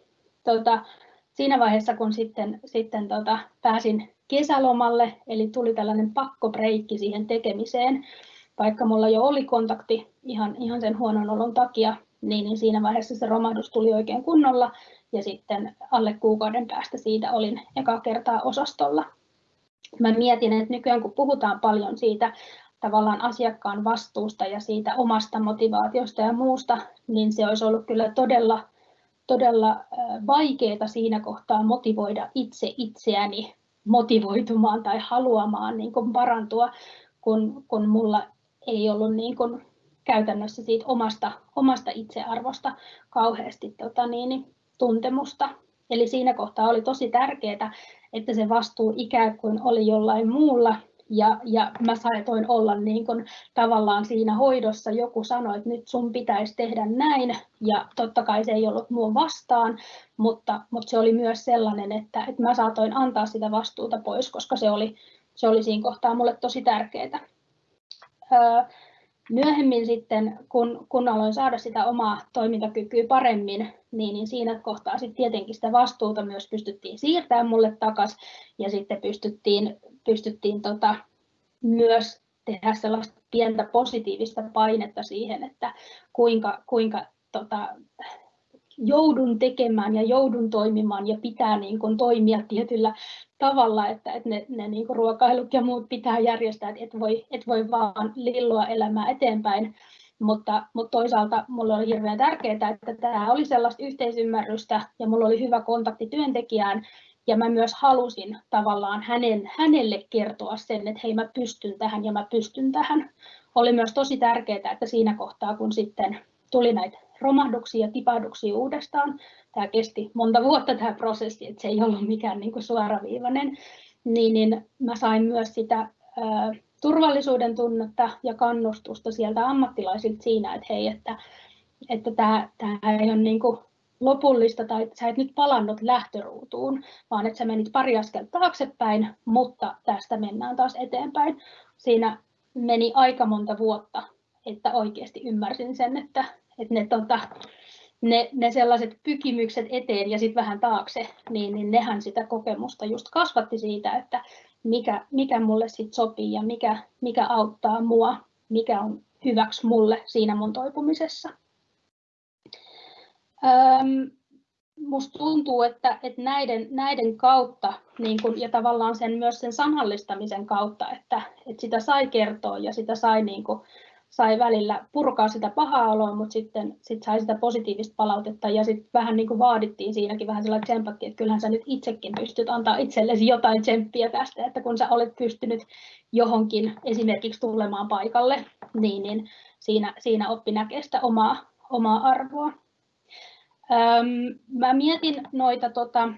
Tota, siinä vaiheessa, kun sitten, sitten tota, pääsin kesälomalle, eli tuli tällainen pakkobreikki siihen tekemiseen, vaikka mulla jo oli kontakti ihan, ihan sen huonon olon takia, niin, niin siinä vaiheessa se romahdus tuli oikein kunnolla, ja sitten alle kuukauden päästä siitä olin eka kertaa osastolla. Mä mietin, että nykyään kun puhutaan paljon siitä tavallaan asiakkaan vastuusta ja siitä omasta motivaatiosta ja muusta, niin se olisi ollut kyllä todella, todella vaikeaa siinä kohtaa motivoida itse itseäni motivoitumaan tai haluamaan niin kuin parantua, kun, kun mulla ei ollut niin kuin käytännössä siitä omasta, omasta itsearvosta kauheasti tota niin, tuntemusta. Eli siinä kohtaa oli tosi tärkeää, että se vastuu ikään kuin oli jollain muulla ja, ja mä saatoin olla niin kuin tavallaan siinä hoidossa, joku sanoi, että nyt sun pitäisi tehdä näin, ja totta kai se ei ollut mua vastaan, mutta, mutta se oli myös sellainen, että, että mä saatoin antaa sitä vastuuta pois, koska se oli, se oli siinä kohtaa mulle tosi tärkeää. Öö, myöhemmin sitten, kun, kun aloin saada sitä omaa toimintakykyä paremmin, niin, niin siinä kohtaa sitten tietenkin sitä vastuuta myös pystyttiin siirtämään mulle takaisin ja sitten pystyttiin, pystyttiin tota, myös tehdä sellaista pientä positiivista painetta siihen, että kuinka, kuinka tota, joudun tekemään ja joudun toimimaan ja pitää niin kuin toimia tietyllä tavalla, että, että ne, ne niin kuin ruokailut ja muut pitää järjestää, että et voi, et voi vaan lilloa elämää eteenpäin. Mutta, mutta toisaalta minulle oli hirveän tärkeää, että tämä oli sellaista yhteisymmärrystä ja minulla oli hyvä kontakti työntekijään ja mä myös halusin tavallaan hänen, hänelle kertoa sen, että hei mä pystyn tähän ja mä pystyn tähän. Oli myös tosi tärkeää, että siinä kohtaa kun sitten tuli näitä romahduksia ja tipahduksia uudestaan. Tämä kesti monta vuotta tämä prosessi, että se ei ollut mikään niin kuin suoraviivainen. Niin, niin mä sain myös sitä ää, turvallisuuden tunnetta ja kannustusta sieltä ammattilaisilta siinä, että hei, että, että tämä, tämä ei ole niin kuin lopullista tai sä et nyt palannut lähtöruutuun, vaan että sä menit pari askelta taaksepäin, mutta tästä mennään taas eteenpäin. Siinä meni aika monta vuotta, että oikeasti ymmärsin sen, että, että ne, tota, ne, ne sellaiset pykimykset eteen ja sitten vähän taakse, niin, niin nehän sitä kokemusta just kasvatti siitä, että mikä, mikä mulle sit sopii ja mikä, mikä auttaa mua, mikä on hyväksi mulle siinä mun toipumisessa. Öm, musta tuntuu, että, että näiden, näiden kautta niin kun, ja tavallaan sen, myös sen sanallistamisen kautta, että, että sitä sai kertoa ja sitä sai niin kun, sai välillä purkaa sitä pahaa oloa, mutta sitten sit sai sitä positiivista palautetta ja sitten vähän niin kuin vaadittiin siinäkin vähän sellainen tsempatti, että kyllähän sä nyt itsekin pystyt antaa itsellesi jotain tsemppiä tästä, että kun sä olet pystynyt johonkin esimerkiksi tulemaan paikalle, niin, niin siinä, siinä oppi näkee sitä omaa, omaa arvoa. Öm, mä mietin noita tota,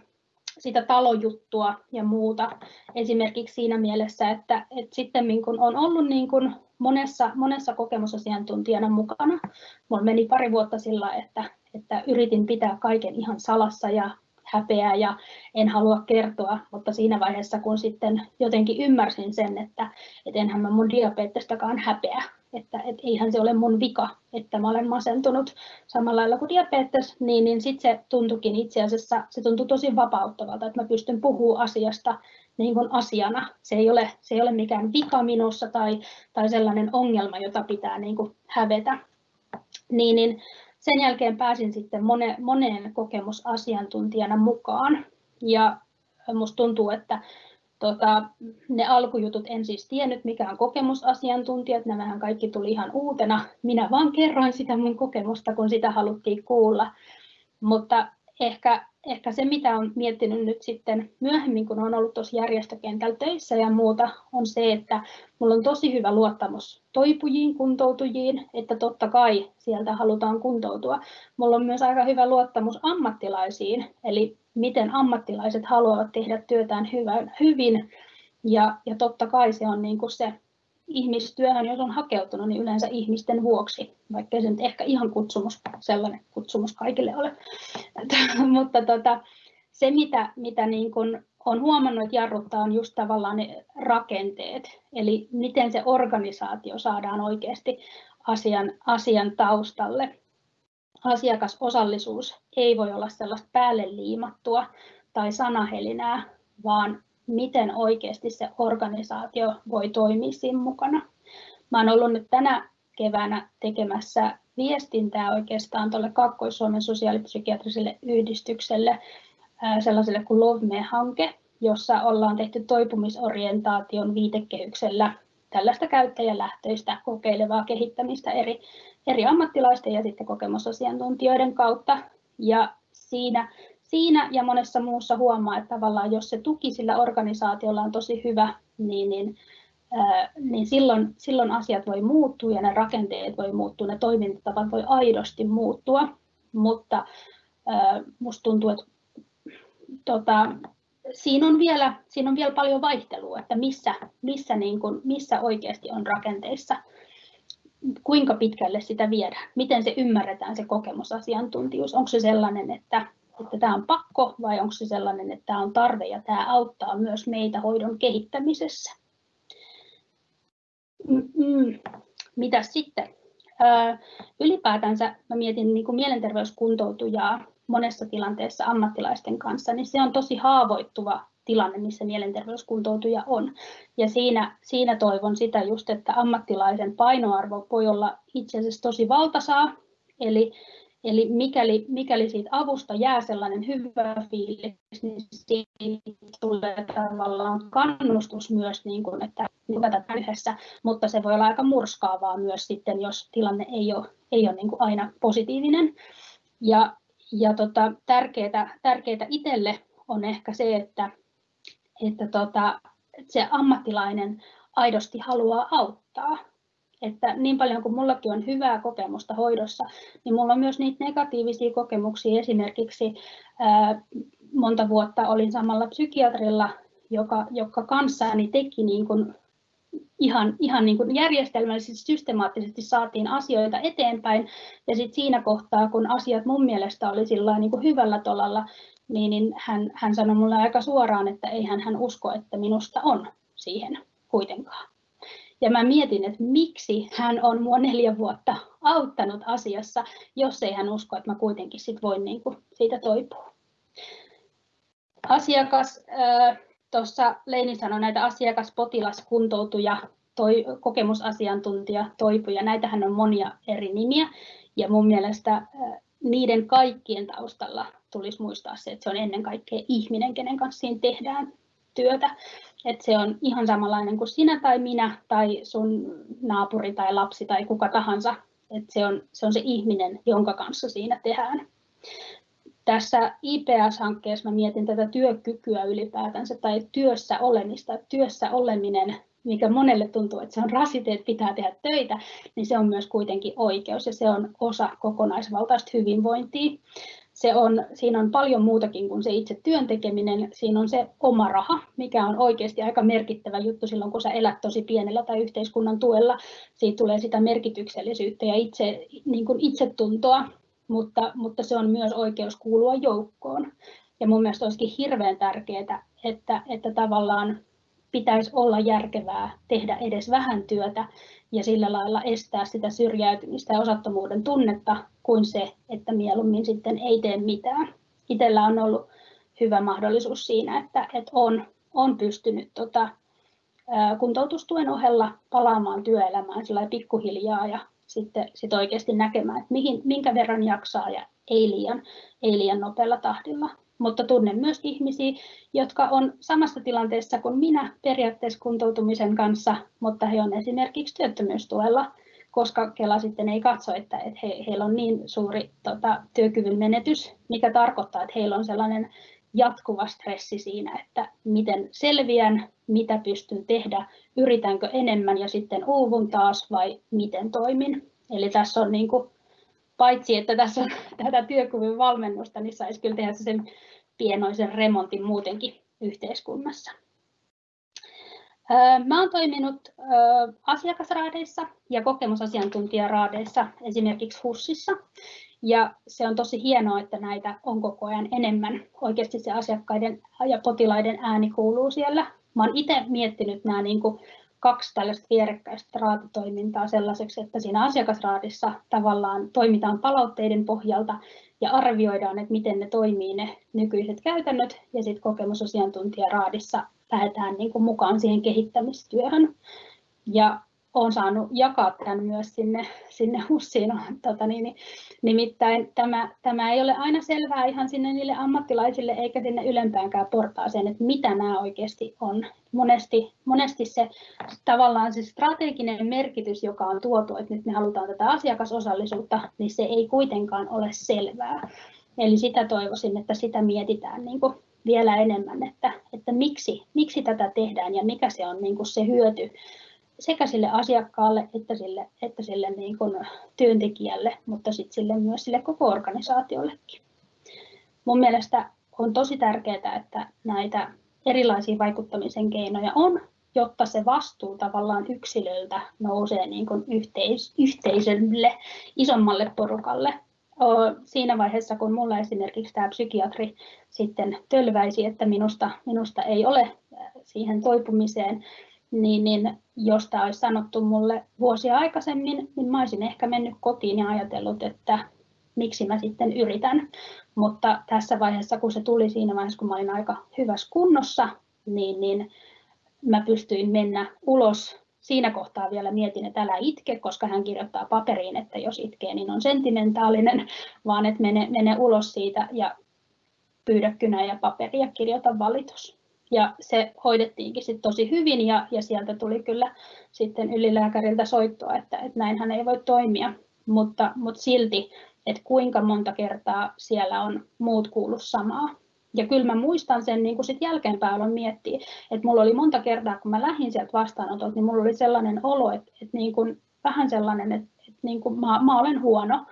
sitä talojuttua ja muuta esimerkiksi siinä mielessä, että, että sitten kun on ollut niin kuin monessa, monessa kokemusasiantuntijana mukana. Mulla meni pari vuotta sillä, että, että yritin pitää kaiken ihan salassa ja häpeää ja en halua kertoa, mutta siinä vaiheessa kun sitten jotenkin ymmärsin sen, että, että enhän mä mun diabetestakaan häpeä, että, että eihän se ole mun vika, että mä olen masentunut samalla lailla kuin diabetes, niin, niin sitten se tuntukin itse asiassa, se tuntui tosi vapauttavalta, että mä pystyn puhumaan asiasta niin kuin asiana. Se ei, ole, se ei ole mikään vika minussa tai, tai sellainen ongelma, jota pitää niin kuin hävetä. Niin, niin sen jälkeen pääsin sitten mone, moneen kokemusasiantuntijana mukaan. Ja musta tuntuu, että tota, ne alkujutut en siis tiennyt, mikä on kokemusasiantuntijat, nämähän kaikki tuli ihan uutena. Minä vaan kerroin sitä mun kokemusta, kun sitä haluttiin kuulla. Mutta ehkä, ehkä se, mitä olen miettinyt nyt sitten myöhemmin, kun olen ollut tuossa järjestökentällä töissä ja muuta, on se, että minulla on tosi hyvä luottamus toipujiin, kuntoutujiin, että totta kai sieltä halutaan kuntoutua. Minulla on myös aika hyvä luottamus ammattilaisiin, eli miten ammattilaiset haluavat tehdä työtään hyvin. Ja, ja totta kai se on niin kuin se ihmistyöhön, jos on hakeutunut, niin yleensä ihmisten vuoksi, vaikka se nyt ehkä ihan kutsumus, sellainen kutsumus kaikille ole. [LAUGHS] Mutta tota, se, mitä, mitä niin kuin on huomannut, että jarruttaa, on just tavallaan ne rakenteet, eli miten se organisaatio saadaan oikeasti asian, asian taustalle. Asiakasosallisuus ei voi olla sellaista päälle liimattua tai sanahelinää, vaan miten oikeasti se organisaatio voi toimia siinä mukana. Mä olen ollut nyt tänä keväänä tekemässä viestintää oikeastaan tuolle Kaakkois-Suomen sosiaalipsykiatriselle yhdistykselle, sellaiselle kuin Love Me-hanke, jossa ollaan tehty toipumisorientaation viitekehyksellä tällaista käyttäjälähtöistä kokeilevaa kehittämistä eri, eri ammattilaisten ja sitten kokemusasiantuntijoiden kautta. Ja siinä siinä ja monessa muussa huomaa, että tavallaan jos se tuki sillä organisaatiolla on tosi hyvä, niin, niin, ää, niin silloin, silloin asiat voi muuttua ja ne rakenteet voi muuttua, ne toimintatavat voi aidosti muuttua, mutta ää, musta tuntuu, että tota, siinä, on vielä, siinä on vielä paljon vaihtelua, että missä, missä, niin kuin, missä oikeasti on rakenteissa kuinka pitkälle sitä viedään, miten se ymmärretään se kokemusasiantuntijuus, onko se sellainen, että että tämä on pakko vai onko se sellainen, että tämä on tarve ja tämä auttaa myös meitä hoidon kehittämisessä. Mm-mm. Mitä sitten? Ylipäätänsä mä mietin niin kuin mielenterveyskuntoutujaa monessa tilanteessa ammattilaisten kanssa, niin se on tosi haavoittuva tilanne, missä mielenterveyskuntoutuja on. Ja siinä, siinä toivon sitä just, että ammattilaisen painoarvo voi olla itse asiassa tosi valtasaa, eli Eli mikäli, mikäli siitä avusta jää sellainen hyvä fiilis, niin siitä tulee tavallaan kannustus myös, niin kuin, että tätä yhdessä, mutta se voi olla aika murskaavaa myös sitten, jos tilanne ei ole, ei ole niin kuin aina positiivinen. Ja, ja tota, tärkeää, tärkeää itselle on ehkä se, että, että tota, se ammattilainen aidosti haluaa auttaa että niin paljon kuin mullakin on hyvää kokemusta hoidossa, niin mulla on myös niitä negatiivisia kokemuksia. Esimerkiksi ää, monta vuotta olin samalla psykiatrilla, joka, joka kanssani teki niin kuin ihan, ihan niin kuin järjestelmällisesti, systemaattisesti saatiin asioita eteenpäin. Ja sitten siinä kohtaa, kun asiat mun mielestä oli sillä niin kuin hyvällä tolalla, niin, niin hän, hän sanoi mulle aika suoraan, että ei hän usko, että minusta on siihen kuitenkaan. Ja mä mietin, että miksi hän on mua neljä vuotta auttanut asiassa, jos ei hän usko, että mä kuitenkin sit voin niin kuin siitä toipua. Asiakas, tuossa Leini sanoi näitä asiakas, potilas, kuntoutuja, toi, kokemusasiantuntija, toipuja, näitähän on monia eri nimiä. Ja mun mielestä niiden kaikkien taustalla tulisi muistaa se, että se on ennen kaikkea ihminen, kenen kanssa siinä tehdään työtä. Että se on ihan samanlainen kuin sinä tai minä tai sun naapuri tai lapsi tai kuka tahansa. Että se, on, se on se ihminen, jonka kanssa siinä tehdään. Tässä IPS-hankkeessa mä mietin tätä työkykyä ylipäätänsä tai työssä olemista. Työssä oleminen, mikä monelle tuntuu, että se on rasite, että pitää tehdä töitä, niin se on myös kuitenkin oikeus ja se on osa kokonaisvaltaista hyvinvointia se on, siinä on paljon muutakin kuin se itse työn tekeminen. Siinä on se oma raha, mikä on oikeasti aika merkittävä juttu silloin, kun sä elät tosi pienellä tai yhteiskunnan tuella. Siitä tulee sitä merkityksellisyyttä ja itse, niin kuin itsetuntoa, mutta, mutta se on myös oikeus kuulua joukkoon. Ja mun mielestä olisikin hirveän tärkeää, että, että tavallaan pitäisi olla järkevää tehdä edes vähän työtä ja sillä lailla estää sitä syrjäytymistä ja osattomuuden tunnetta kuin se, että mieluummin sitten ei tee mitään. Itellä on ollut hyvä mahdollisuus siinä, että, että on, on pystynyt tota, kuntoutustuen ohella palaamaan työelämään sillä pikkuhiljaa ja sitten sit oikeasti näkemään, että mihin, minkä verran jaksaa ja ei liian, ei liian nopealla tahdilla. Mutta tunnen myös ihmisiä, jotka on samassa tilanteessa kuin minä periaatteessa kuntoutumisen kanssa, mutta he on esimerkiksi työttömyystuella, koska Kela sitten ei katso, että, että he, heillä on niin suuri tota, työkyvyn menetys, mikä tarkoittaa, että heillä on sellainen jatkuva stressi siinä, että miten selviän, mitä pystyn tehdä, yritänkö enemmän ja sitten uuvun taas vai miten toimin. Eli tässä on niin kuin, paitsi, että tässä on [LAUGHS] tätä työkyvyn valmennusta, niin saisi kyllä tehdä sen pienoisen remontin muutenkin yhteiskunnassa. Mä olen toiminut asiakasraadeissa ja kokemusasiantuntijaraadeissa, esimerkiksi HUSissa. Ja se on tosi hienoa, että näitä on koko ajan enemmän. Oikeasti se asiakkaiden ja potilaiden ääni kuuluu siellä. Mä olen itse miettinyt nämä niin kuin kaksi tällaista vierekkäistä raatitoimintaa sellaiseksi, että siinä asiakasraadissa tavallaan toimitaan palautteiden pohjalta ja arvioidaan, että miten ne toimii ne nykyiset käytännöt ja sitten kokemusasiantuntijaraadissa lähdetään niin kuin mukaan siihen kehittämistyöhön. Ja olen saanut jakaa tämän myös sinne, sinne HUSiin. [LAUGHS] Tota niin, nimittäin tämä, tämä ei ole aina selvää ihan sinne niille ammattilaisille eikä sinne ylempäänkään portaaseen, että mitä nämä oikeasti on. Monesti, monesti se tavallaan se strateginen merkitys, joka on tuotu, että nyt me halutaan tätä asiakasosallisuutta, niin se ei kuitenkaan ole selvää. Eli sitä toivoisin, että sitä mietitään niin kuin vielä enemmän, että, että miksi, miksi tätä tehdään ja mikä se on niin kuin se hyöty sekä sille asiakkaalle että sille, että sille niin kuin työntekijälle, mutta sitten sille myös sille koko organisaatiollekin. Mun mielestä on tosi tärkeää, että näitä erilaisia vaikuttamisen keinoja on, jotta se vastuu tavallaan yksilöltä nousee niin kuin yhteis- yhteisölle, isommalle porukalle. Siinä vaiheessa, kun mulla esimerkiksi tämä psykiatri sitten tölväisi, että minusta, minusta ei ole siihen toipumiseen, niin, niin jos tämä olisi sanottu mulle vuosia aikaisemmin, niin mä olisin ehkä mennyt kotiin ja ajatellut, että miksi mä sitten yritän. Mutta tässä vaiheessa, kun se tuli siinä vaiheessa, kun mä olin aika hyvässä kunnossa, niin, niin mä pystyin mennä ulos. Siinä kohtaa vielä mietin, että älä itke, koska hän kirjoittaa paperiin, että jos itkee, niin on sentimentaalinen, vaan että mene, mene ulos siitä ja pyydä kynä ja paperia kirjoita valitus. Ja se hoidettiinkin sit tosi hyvin ja, ja sieltä tuli kyllä sitten ylilääkäriltä soittoa, että, että näinhän ei voi toimia. Mutta, mutta silti, että kuinka monta kertaa siellä on muut kuullut samaa. Ja kyllä mä muistan sen niin sit jälkeenpäin aloin miettiä, että mulla oli monta kertaa, kun mä lähdin sieltä vastaanotolta, niin mulla oli sellainen olo, että, että niin kuin, vähän sellainen, että, että niin kuin mä, mä olen huono.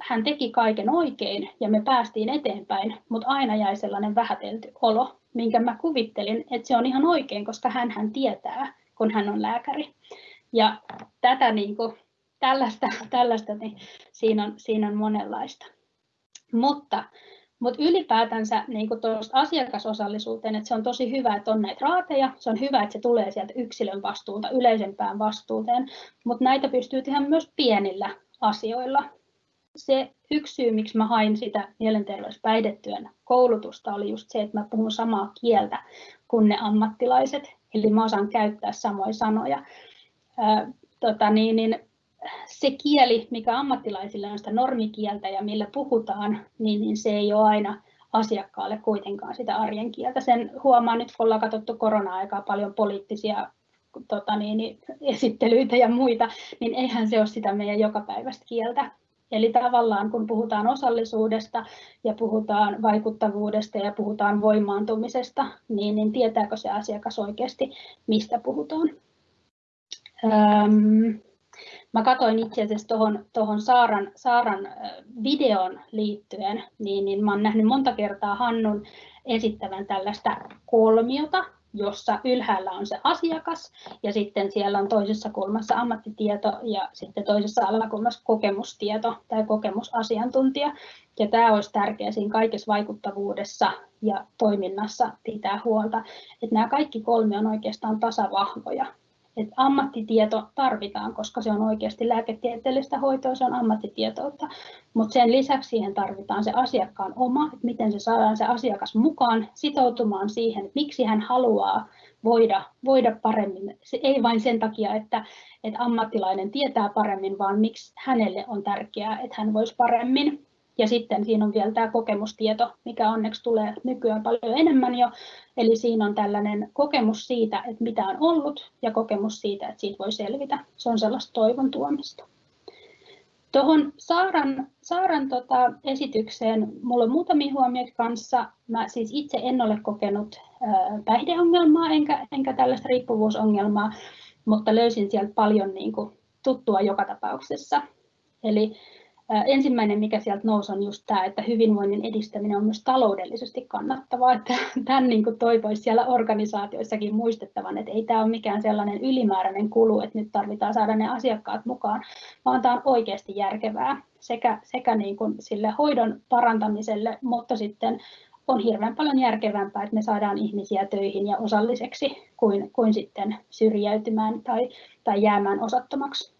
Hän teki kaiken oikein ja me päästiin eteenpäin, mutta aina jäi sellainen vähätelty olo minkä mä kuvittelin, että se on ihan oikein, koska hän hän tietää, kun hän on lääkäri. Ja tätä niin kuin, tällaista, [LAUGHS] tällaista niin siinä, on, siinä on monenlaista. Mutta, mutta ylipäätänsä niin kuin asiakasosallisuuteen, että se on tosi hyvä, että on näitä raateja, se on hyvä, että se tulee sieltä yksilön vastuulta yleisempään vastuuteen, mutta näitä pystyy tehdä myös pienillä asioilla se yksi syy, miksi mä hain sitä mielenterveyspäihdetyön koulutusta, oli just se, että mä puhun samaa kieltä kuin ne ammattilaiset, eli mä osaan käyttää samoja sanoja. Ää, tota niin, niin se kieli, mikä ammattilaisille on sitä normikieltä ja millä puhutaan, niin, niin se ei ole aina asiakkaalle kuitenkaan sitä arjen kieltä. Sen huomaa nyt, kun ollaan katsottu korona-aikaa paljon poliittisia tota niin, esittelyitä ja muita, niin eihän se ole sitä meidän jokapäiväistä kieltä. Eli tavallaan kun puhutaan osallisuudesta ja puhutaan vaikuttavuudesta ja puhutaan voimaantumisesta, niin, niin tietääkö se asiakas oikeasti, mistä puhutaan? Öm, mä katsoin itse asiassa tuohon tohon Saaran, Saaran videon liittyen, niin, niin mä oon nähnyt monta kertaa Hannun esittävän tällaista kolmiota, jossa ylhäällä on se asiakas ja sitten siellä on toisessa kulmassa ammattitieto ja sitten toisessa alakulmassa kokemustieto tai kokemusasiantuntija. Ja tämä olisi tärkeää siinä kaikessa vaikuttavuudessa ja toiminnassa pitää huolta, että nämä kaikki kolme on oikeastaan tasavahvoja et ammattitieto tarvitaan, koska se on oikeasti lääketieteellistä hoitoa, se on ammattitietoutta, mutta sen lisäksi siihen tarvitaan se asiakkaan oma, että miten se saadaan se asiakas mukaan sitoutumaan siihen, että miksi hän haluaa voida, voida paremmin. Se ei vain sen takia, että, että ammattilainen tietää paremmin, vaan miksi hänelle on tärkeää, että hän voisi paremmin. Ja sitten siinä on vielä tämä kokemustieto, mikä onneksi tulee nykyään paljon enemmän jo. Eli siinä on tällainen kokemus siitä, että mitä on ollut ja kokemus siitä, että siitä voi selvitä. Se on sellaista toivon tuomista. Tuohon Saaran, Saaran tota esitykseen minulla on muutamia huomioita kanssa. Mä siis itse en ole kokenut päihdeongelmaa enkä, enkä tällaista riippuvuusongelmaa, mutta löysin sieltä paljon niin kuin, tuttua joka tapauksessa. Eli Ensimmäinen, mikä sieltä nousi, on just tämä, että hyvinvoinnin edistäminen on myös taloudellisesti kannattavaa. Että [LAUGHS] tämän niin kuin toivoisi siellä organisaatioissakin muistettavan, että ei tämä ole mikään sellainen ylimääräinen kulu, että nyt tarvitaan saada ne asiakkaat mukaan, vaan tämä on oikeasti järkevää sekä, sekä niin kuin sille hoidon parantamiselle, mutta sitten on hirveän paljon järkevämpää, että me saadaan ihmisiä töihin ja osalliseksi kuin, kuin sitten syrjäytymään tai, tai jäämään osattomaksi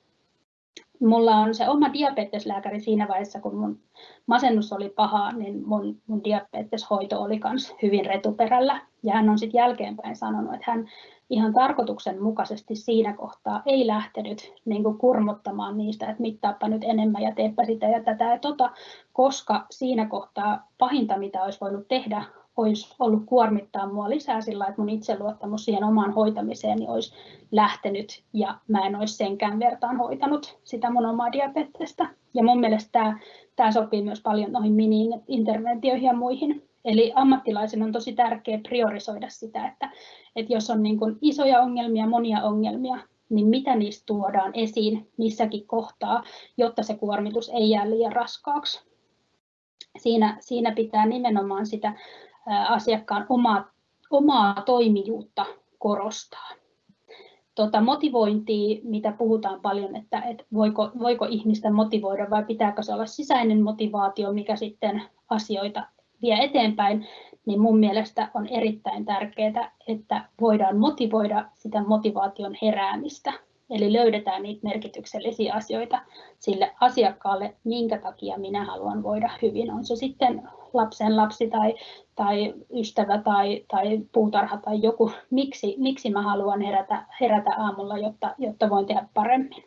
mulla on se oma diabeteslääkäri siinä vaiheessa, kun mun masennus oli paha, niin mun, mun diabeteshoito oli myös hyvin retuperällä. Ja hän on sitten jälkeenpäin sanonut, että hän ihan tarkoituksenmukaisesti siinä kohtaa ei lähtenyt niin kurmottamaan niistä, että mittaappa nyt enemmän ja teepä sitä ja tätä ja tota, koska siinä kohtaa pahinta, mitä olisi voinut tehdä, olisi ollut kuormittaa mua lisää sillä, että mun itseluottamus siihen omaan hoitamiseen niin olisi lähtenyt ja mä en olisi senkään vertaan hoitanut sitä mun omaa diabetesta. Ja mun mielestä tämä, tämä sopii myös paljon noihin mini-interventioihin ja muihin. Eli ammattilaisen on tosi tärkeää priorisoida sitä, että, että jos on niin isoja ongelmia, monia ongelmia, niin mitä niistä tuodaan esiin missäkin kohtaa, jotta se kuormitus ei jää liian raskaaksi. Siinä, siinä pitää nimenomaan sitä asiakkaan omaa, omaa toimijuutta korostaa. Tota, motivointia, mitä puhutaan paljon, että, että voiko, voiko ihmistä motivoida vai pitääkö se olla sisäinen motivaatio, mikä sitten asioita vie eteenpäin, niin mun mielestä on erittäin tärkeää, että voidaan motivoida sitä motivaation heräämistä Eli löydetään niitä merkityksellisiä asioita sille asiakkaalle, minkä takia minä haluan voida hyvin. On se sitten lapsen lapsi tai, tai ystävä tai, tai puutarha tai joku, miksi, miksi mä haluan herätä, herätä aamulla, jotta, jotta voin tehdä paremmin.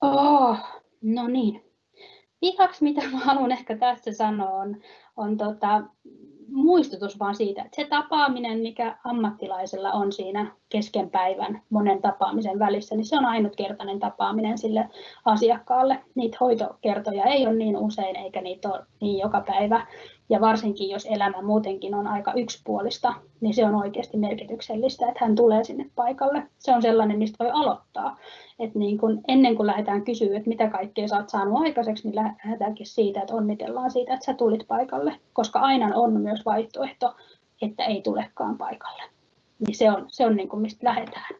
Oh, no niin. Vihaksi, mitä mä haluan ehkä tässä sanoa, on, on tota, muistutus vaan siitä, että se tapaaminen, mikä ammattilaisella on siinä kesken päivän monen tapaamisen välissä, niin se on ainutkertainen tapaaminen sille asiakkaalle. Niitä hoitokertoja ei ole niin usein eikä niitä ole niin joka päivä. Ja varsinkin jos elämä muutenkin on aika yksipuolista, niin se on oikeasti merkityksellistä, että hän tulee sinne paikalle. Se on sellainen, mistä voi aloittaa. että niin kun, ennen kuin lähdetään kysyä, että mitä kaikkea sä oot saanut aikaiseksi, niin lähdetäänkin siitä, että onnitellaan siitä, että sä tulit paikalle. Koska aina on myös vaihtoehto, että ei tulekaan paikalle. Niin se on, se on niin kuin mistä lähdetään.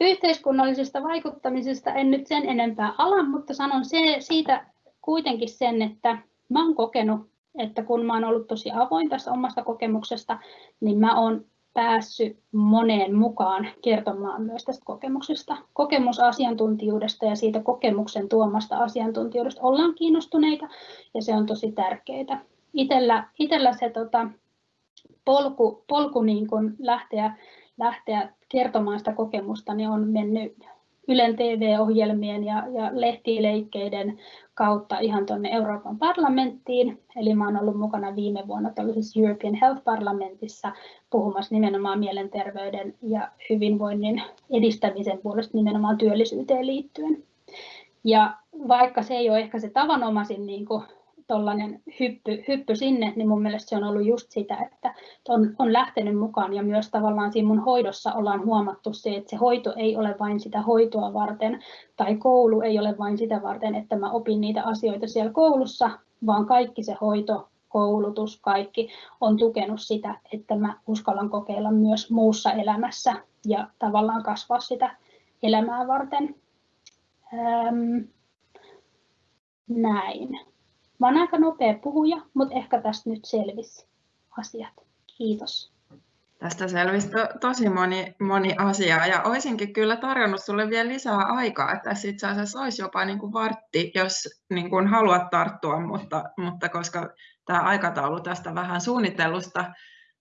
Yhteiskunnallisesta vaikuttamisesta en nyt sen enempää ala, mutta sanon se, siitä kuitenkin sen, että mä oon kokenut että kun mä oon ollut tosi avoin tästä omasta kokemuksesta, niin mä oon päässyt moneen mukaan kertomaan myös tästä kokemuksesta. Kokemusasiantuntijuudesta ja siitä kokemuksen tuomasta asiantuntijuudesta ollaan kiinnostuneita ja se on tosi tärkeää. Itellä, itellä se tota, polku, polku niin kun lähteä, lähteä kertomaan sitä kokemusta niin on mennyt Ylen TV-ohjelmien ja, ja lehtileikkeiden kautta ihan tuonne Euroopan parlamenttiin. Eli olen ollut mukana viime vuonna tällaisessa European Health Parlamentissa puhumassa nimenomaan mielenterveyden ja hyvinvoinnin edistämisen puolesta nimenomaan työllisyyteen liittyen. Ja vaikka se ei ole ehkä se tavanomaisin niin kuin tollainen hyppy, hyppy sinne, niin mun mielestä se on ollut just sitä, että on, on lähtenyt mukaan ja myös tavallaan siinä mun hoidossa ollaan huomattu se, että se hoito ei ole vain sitä hoitoa varten tai koulu ei ole vain sitä varten, että mä opin niitä asioita siellä koulussa, vaan kaikki se hoito, koulutus, kaikki on tukenut sitä, että mä uskallan kokeilla myös muussa elämässä ja tavallaan kasvaa sitä elämää varten. Ähm, näin. Mä oon aika nopea puhuja, mutta ehkä tästä nyt selvisi asiat. Kiitos. Tästä selvisi to, tosi moni, moni asia ja olisinkin kyllä tarjonnut sulle vielä lisää aikaa, että tässä itse asiassa olisi jopa niin kuin vartti, jos niin kuin haluat tarttua, mutta, mutta koska tämä aikataulu tästä vähän suunnitellusta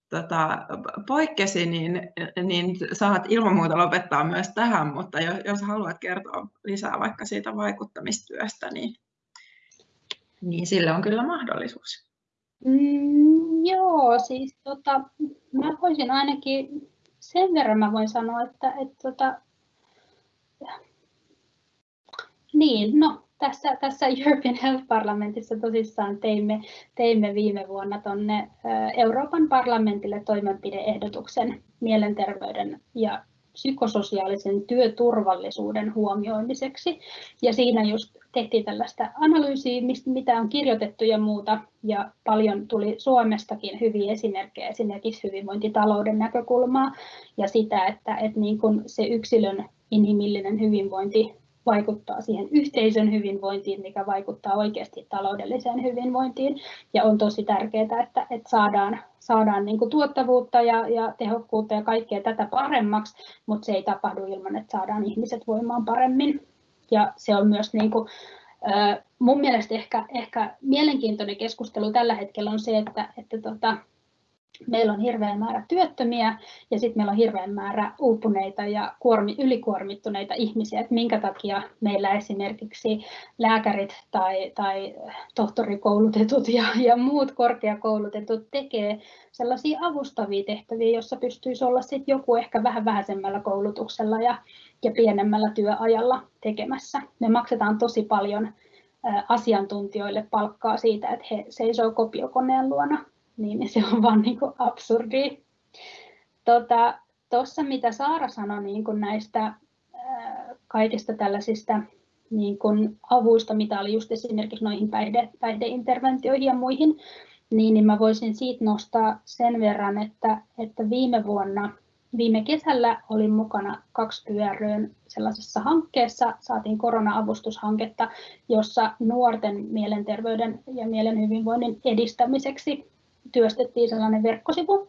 tota, poikkesi, niin, niin saat ilman muuta lopettaa myös tähän, mutta jos, jos haluat kertoa lisää vaikka siitä vaikuttamistyöstä, niin niin sille on kyllä mahdollisuus. Mm, joo, siis tota, mä voisin ainakin sen verran mä voin sanoa, että, että tota, niin, no tässä, tässä European Health Parlamentissa tosissaan teimme, teimme viime vuonna tuonne Euroopan parlamentille toimenpideehdotuksen mielenterveyden ja psykososiaalisen työturvallisuuden huomioimiseksi. Ja siinä just tehtiin tällaista analyysiä, mitä on kirjoitettu ja muuta, ja paljon tuli Suomestakin hyviä esimerkkejä, esimerkiksi hyvinvointitalouden näkökulmaa, ja sitä, että, että niin kuin se yksilön inhimillinen hyvinvointi vaikuttaa siihen yhteisön hyvinvointiin, mikä vaikuttaa oikeasti taloudelliseen hyvinvointiin. Ja on tosi tärkeää, että, että saadaan, saadaan niin tuottavuutta ja, ja tehokkuutta ja kaikkea tätä paremmaksi, mutta se ei tapahdu ilman, että saadaan ihmiset voimaan paremmin. Ja se on myös niin kuin, mun mielestä ehkä, ehkä mielenkiintoinen keskustelu tällä hetkellä on se, että, että tota, meillä on hirveän määrä työttömiä ja sitten meillä on hirveän määrä uupuneita ja kuormi, ylikuormittuneita ihmisiä, että minkä takia meillä esimerkiksi lääkärit tai, tai tohtorikoulutetut ja, ja muut korkeakoulutetut tekee sellaisia avustavia tehtäviä, joissa pystyisi olla sit joku ehkä vähän vähäisemmällä koulutuksella ja, ja pienemmällä työajalla tekemässä. Me maksetaan tosi paljon asiantuntijoille palkkaa siitä, että he seisoo kopiokoneen luona niin [LAUGHS] se on vaan niin kuin absurdi. Tuossa, tota, mitä Saara sanoi niin kuin näistä kaikista tällaisista niin kuin avuista, mitä oli just esimerkiksi noihin päihde, päihdeinterventioihin ja muihin, niin, niin mä voisin siitä nostaa sen verran, että, että viime vuonna, viime kesällä olin mukana kaksi pyöryön sellaisessa hankkeessa, saatiin korona-avustushanketta, jossa nuorten mielenterveyden ja mielen hyvinvoinnin edistämiseksi työstettiin sellainen verkkosivu.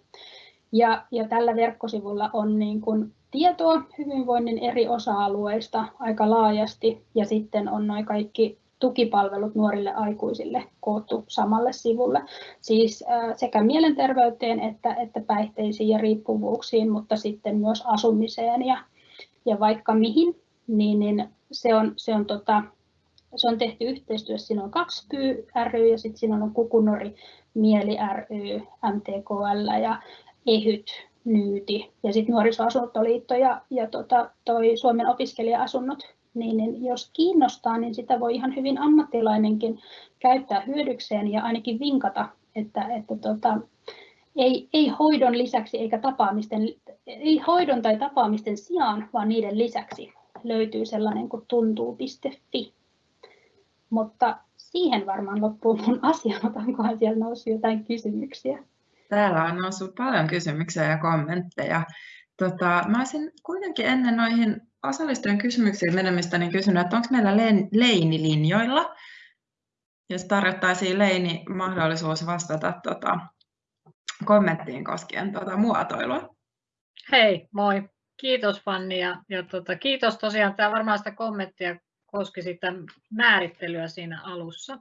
Ja, ja tällä verkkosivulla on niin kuin tietoa hyvinvoinnin eri osa-alueista aika laajasti ja sitten on noin kaikki tukipalvelut nuorille aikuisille koottu samalle sivulle. Siis sekä mielenterveyteen että, että päihteisiin ja riippuvuuksiin, mutta sitten myös asumiseen ja, ja vaikka mihin, niin, niin se on, se on tota, se on tehty yhteistyössä, siinä on kaksi ry ja sitten siinä on Kukunori Mieli ry, MTKL ja EHYT, Nyyti ja sitten Nuorisoasuntoliitto ja, ja tota, toi Suomen opiskelija-asunnot. Niin, niin jos kiinnostaa, niin sitä voi ihan hyvin ammattilainenkin käyttää hyödykseen ja ainakin vinkata, että, että tota, ei, ei hoidon lisäksi eikä tapaamisten, ei hoidon tai tapaamisten sijaan, vaan niiden lisäksi löytyy sellainen kuin tuntuu.fi. Mutta siihen varmaan loppuu mun asia, mutta onkohan siellä noussut jotain kysymyksiä? Täällä on noussut paljon kysymyksiä ja kommentteja. Tota, mä olisin kuitenkin ennen noihin osallistujien kysymyksiin menemistä niin kysynyt, että onko meillä Leini linjoilla, jos tarjottaisiin Leini mahdollisuus vastata tota, kommenttiin koskien tuota muotoilua. Hei, moi. Kiitos Fanni ja, ja tota, kiitos tosiaan. Tämä varmaan sitä kommenttia koski sitä määrittelyä siinä alussa.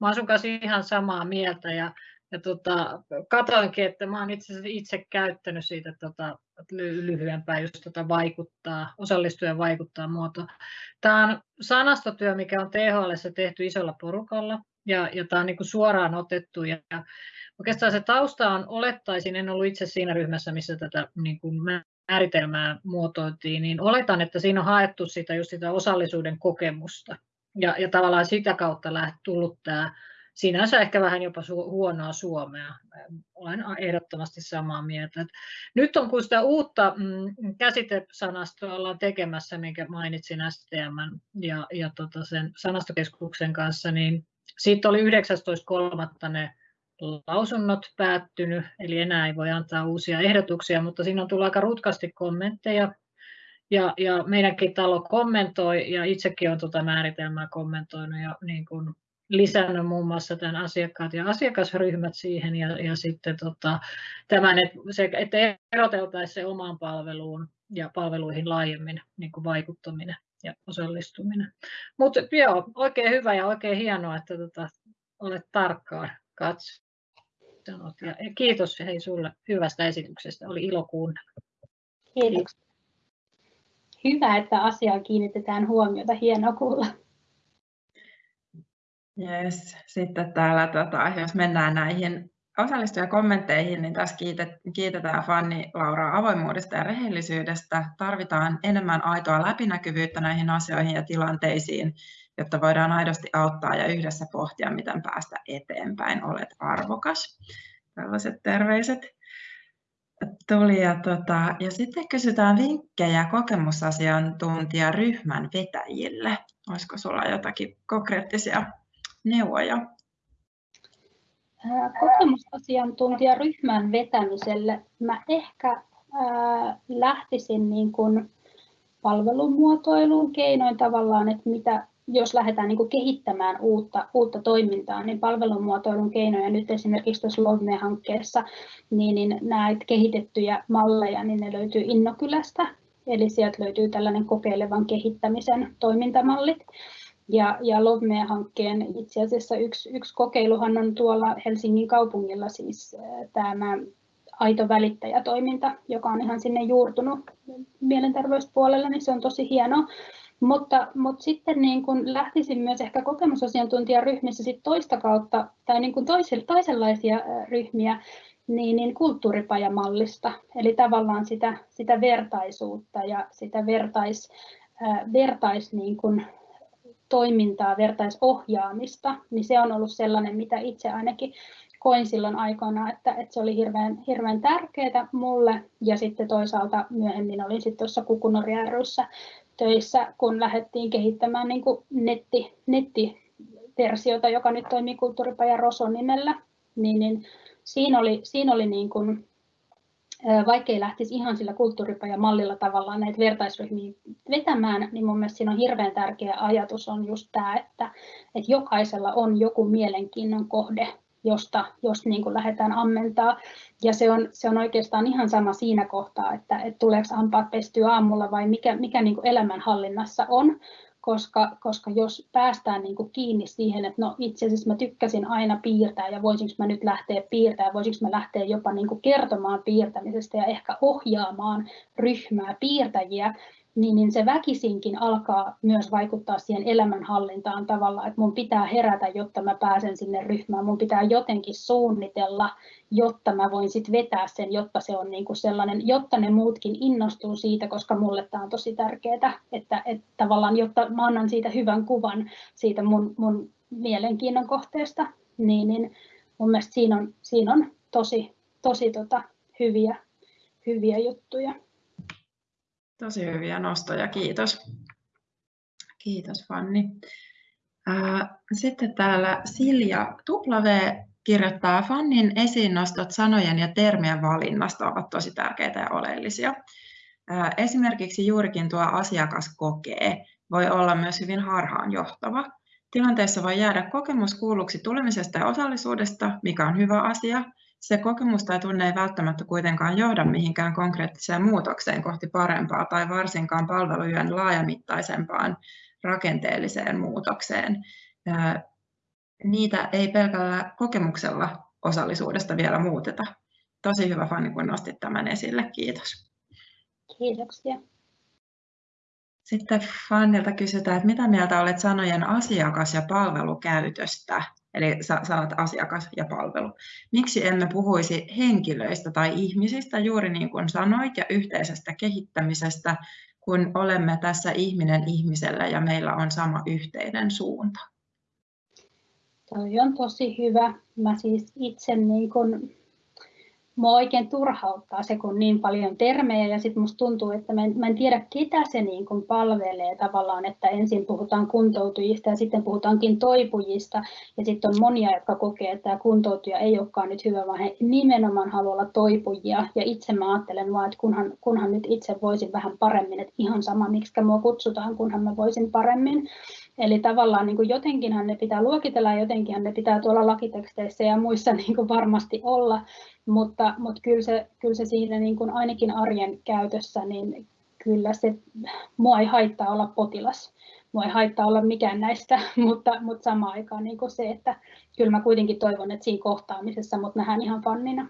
Mä olen sun kanssa ihan samaa mieltä ja, ja tota, katoinkin, että mä olen itse, itse käyttänyt siitä tota, lyhyempää just tota vaikuttaa, osallistuja vaikuttaa muoto. Tämä on sanastotyö, mikä on THL tehty isolla porukalla ja, ja tämä on niin suoraan otettu ja, ja oikeastaan se tausta on, olettaisin, en ollut itse siinä ryhmässä, missä tätä niin kuin määritelmää muotoiltiin, niin oletan, että siinä on haettu sitä, just sitä osallisuuden kokemusta. Ja, ja tavallaan sitä kautta läht, tullut tämä sinänsä ehkä vähän jopa su- huonoa suomea. Olen ehdottomasti samaa mieltä. Et nyt on kun sitä uutta mm, käsitesanastoa ollaan tekemässä, minkä mainitsin STM ja, ja tota sen sanastokeskuksen kanssa, niin siitä oli 19.3. ne lausunnot päättynyt, eli enää ei voi antaa uusia ehdotuksia, mutta siinä on tullut aika rutkasti kommentteja. Ja, ja meidänkin talo kommentoi, ja itsekin olen tuota määritelmää kommentoinut ja niin kuin lisännyt muun muassa tämän asiakkaat ja asiakasryhmät siihen, ja, ja sitten tota, tämän, että, se, että eroteltaisiin se omaan palveluun ja palveluihin laajemmin niin kuin vaikuttaminen ja osallistuminen. Mutta joo, oikein hyvä ja oikein hienoa, että tota, olet tarkkaan katsonut sanot. Ja kiitos hei sulle hyvästä esityksestä. Oli ilo kuunnella. Kiitos. Hyvä, että asiaan kiinnitetään huomiota. Hienoa kuulla. Yes. Sitten täällä, tota, jos mennään näihin osallistujakommentteihin, niin tässä kiitetään Fanni Lauraa avoimuudesta ja rehellisyydestä. Tarvitaan enemmän aitoa läpinäkyvyyttä näihin asioihin ja tilanteisiin, jotta voidaan aidosti auttaa ja yhdessä pohtia, miten päästä eteenpäin. Olet arvokas. Tällaiset terveiset tuli. Ja, tota, ja sitten kysytään vinkkejä kokemusasiantuntijaryhmän vetäjille. Olisiko sinulla jotakin konkreettisia neuvoja? Kokemusasiantuntijaryhmän vetämiselle mä ehkä lähtisin niin kuin palvelumuotoiluun keinoin tavallaan, että mitä, jos lähdetään niin kuin kehittämään uutta, uutta toimintaa, niin palvelumuotoilun keinoja nyt esimerkiksi tuossa Lovme-hankkeessa, niin, niin näitä kehitettyjä malleja, niin ne löytyy Innokylästä, eli sieltä löytyy tällainen kokeilevan kehittämisen toimintamallit. Ja, ja Lovme-hankkeen itse asiassa yksi, yksi kokeiluhan on tuolla Helsingin kaupungilla siis tämä aito välittäjätoiminta, joka on ihan sinne juurtunut mielenterveyspuolella, niin se on tosi hienoa. Mutta, mutta sitten niin kun lähtisin myös ehkä kokemusasiantuntijaryhmissä sit toista kautta tai niin kun toisenlaisia ryhmiä niin, niin kulttuuripajamallista, eli tavallaan sitä, sitä vertaisuutta ja sitä vertais, vertais niin kun toimintaa, vertaisohjaamista, niin se on ollut sellainen, mitä itse ainakin koin silloin aikoina, että, että se oli hirveän, hirveän tärkeää mulle. Ja sitten toisaalta myöhemmin olin sitten tuossa Kukunori töissä, kun lähdettiin kehittämään niin kuin netti, nettiversiota, joka nyt toimii Kulttuuripaja Roson nimellä, niin, niin siinä oli, siinä oli niin kuin vaikka ei lähtisi ihan sillä kulttuuripajamallilla tavallaan näitä vertaisryhmiä vetämään, niin mun mielestä siinä on hirveän tärkeä ajatus on just tämä, että, että jokaisella on joku mielenkiinnon kohde, josta jos niin kuin lähdetään ammentaa. Ja se on, se on oikeastaan ihan sama siinä kohtaa, että, että tuleeko hampaat pestyä aamulla vai mikä, mikä niin kuin elämänhallinnassa on koska, koska jos päästään niin kuin kiinni siihen, että no itse asiassa mä tykkäsin aina piirtää ja voisinko mä nyt lähteä piirtämään, voisinko mä lähteä jopa niin kuin kertomaan piirtämisestä ja ehkä ohjaamaan ryhmää piirtäjiä, niin, niin se väkisinkin alkaa myös vaikuttaa siihen elämänhallintaan tavalla, että mun pitää herätä, jotta mä pääsen sinne ryhmään, mun pitää jotenkin suunnitella, jotta mä voin sitten vetää sen, jotta se on niinku sellainen, jotta ne muutkin innostuu siitä, koska mulle tämä on tosi tärkeää, että, että tavallaan, jotta mä annan siitä hyvän kuvan siitä mun, mun mielenkiinnon kohteesta, niin, niin mun mielestä siinä on, siinä on tosi, tosi tota, hyviä, hyviä juttuja. Tosi hyviä nostoja, kiitos. Kiitos Fanni. Sitten täällä Silja W kirjoittaa, Fannin esiin nostot sanojen ja termien valinnasta ovat tosi tärkeitä ja oleellisia. Esimerkiksi juurikin tuo asiakas kokee voi olla myös hyvin harhaanjohtava. Tilanteessa voi jäädä kokemus kuulluksi tulemisesta ja osallisuudesta, mikä on hyvä asia, se kokemus tai tunne ei välttämättä kuitenkaan johda mihinkään konkreettiseen muutokseen kohti parempaa tai varsinkaan palvelujen laajamittaisempaan rakenteelliseen muutokseen. Niitä ei pelkällä kokemuksella osallisuudesta vielä muuteta. Tosi hyvä Fanni, kun nostit tämän esille. Kiitos. Kiitoksia. Sitten Fannilta kysytään, että mitä mieltä olet sanojen asiakas- ja palvelukäytöstä? Eli sanat asiakas ja palvelu. Miksi emme puhuisi henkilöistä tai ihmisistä juuri niin kuin sanoit ja yhteisestä kehittämisestä, kun olemme tässä ihminen ihmisellä ja meillä on sama yhteinen suunta? Toi on tosi hyvä. Mä siis itse niin kun mua oikein turhauttaa se, kun niin paljon termejä ja sitten musta tuntuu, että mä en, mä en tiedä, ketä se niin kuin palvelee tavallaan, että ensin puhutaan kuntoutujista ja sitten puhutaankin toipujista ja sitten on monia, jotka kokee, että kuntoutuja ei olekaan nyt hyvä, vaan he nimenomaan haluaa olla toipujia ja itse mä ajattelen vaan, että kunhan, kunhan nyt itse voisin vähän paremmin, että ihan sama, miksi mua kutsutaan, kunhan mä voisin paremmin. Eli tavallaan niin jotenkinhan ne pitää luokitella ja jotenkinhan ne pitää tuolla lakiteksteissä ja muissa [LAUGHS] niin kuin varmasti olla, mutta, mutta kyllä, se, kyllä se siinä niin kuin ainakin arjen käytössä, niin kyllä se, mua ei haittaa olla potilas. Mua ei haittaa olla mikään näistä, [LAUGHS] mutta, mutta samaan aikaan niin kuin se, että kyllä mä kuitenkin toivon, että siinä kohtaamisessa mut nähdään ihan fannina.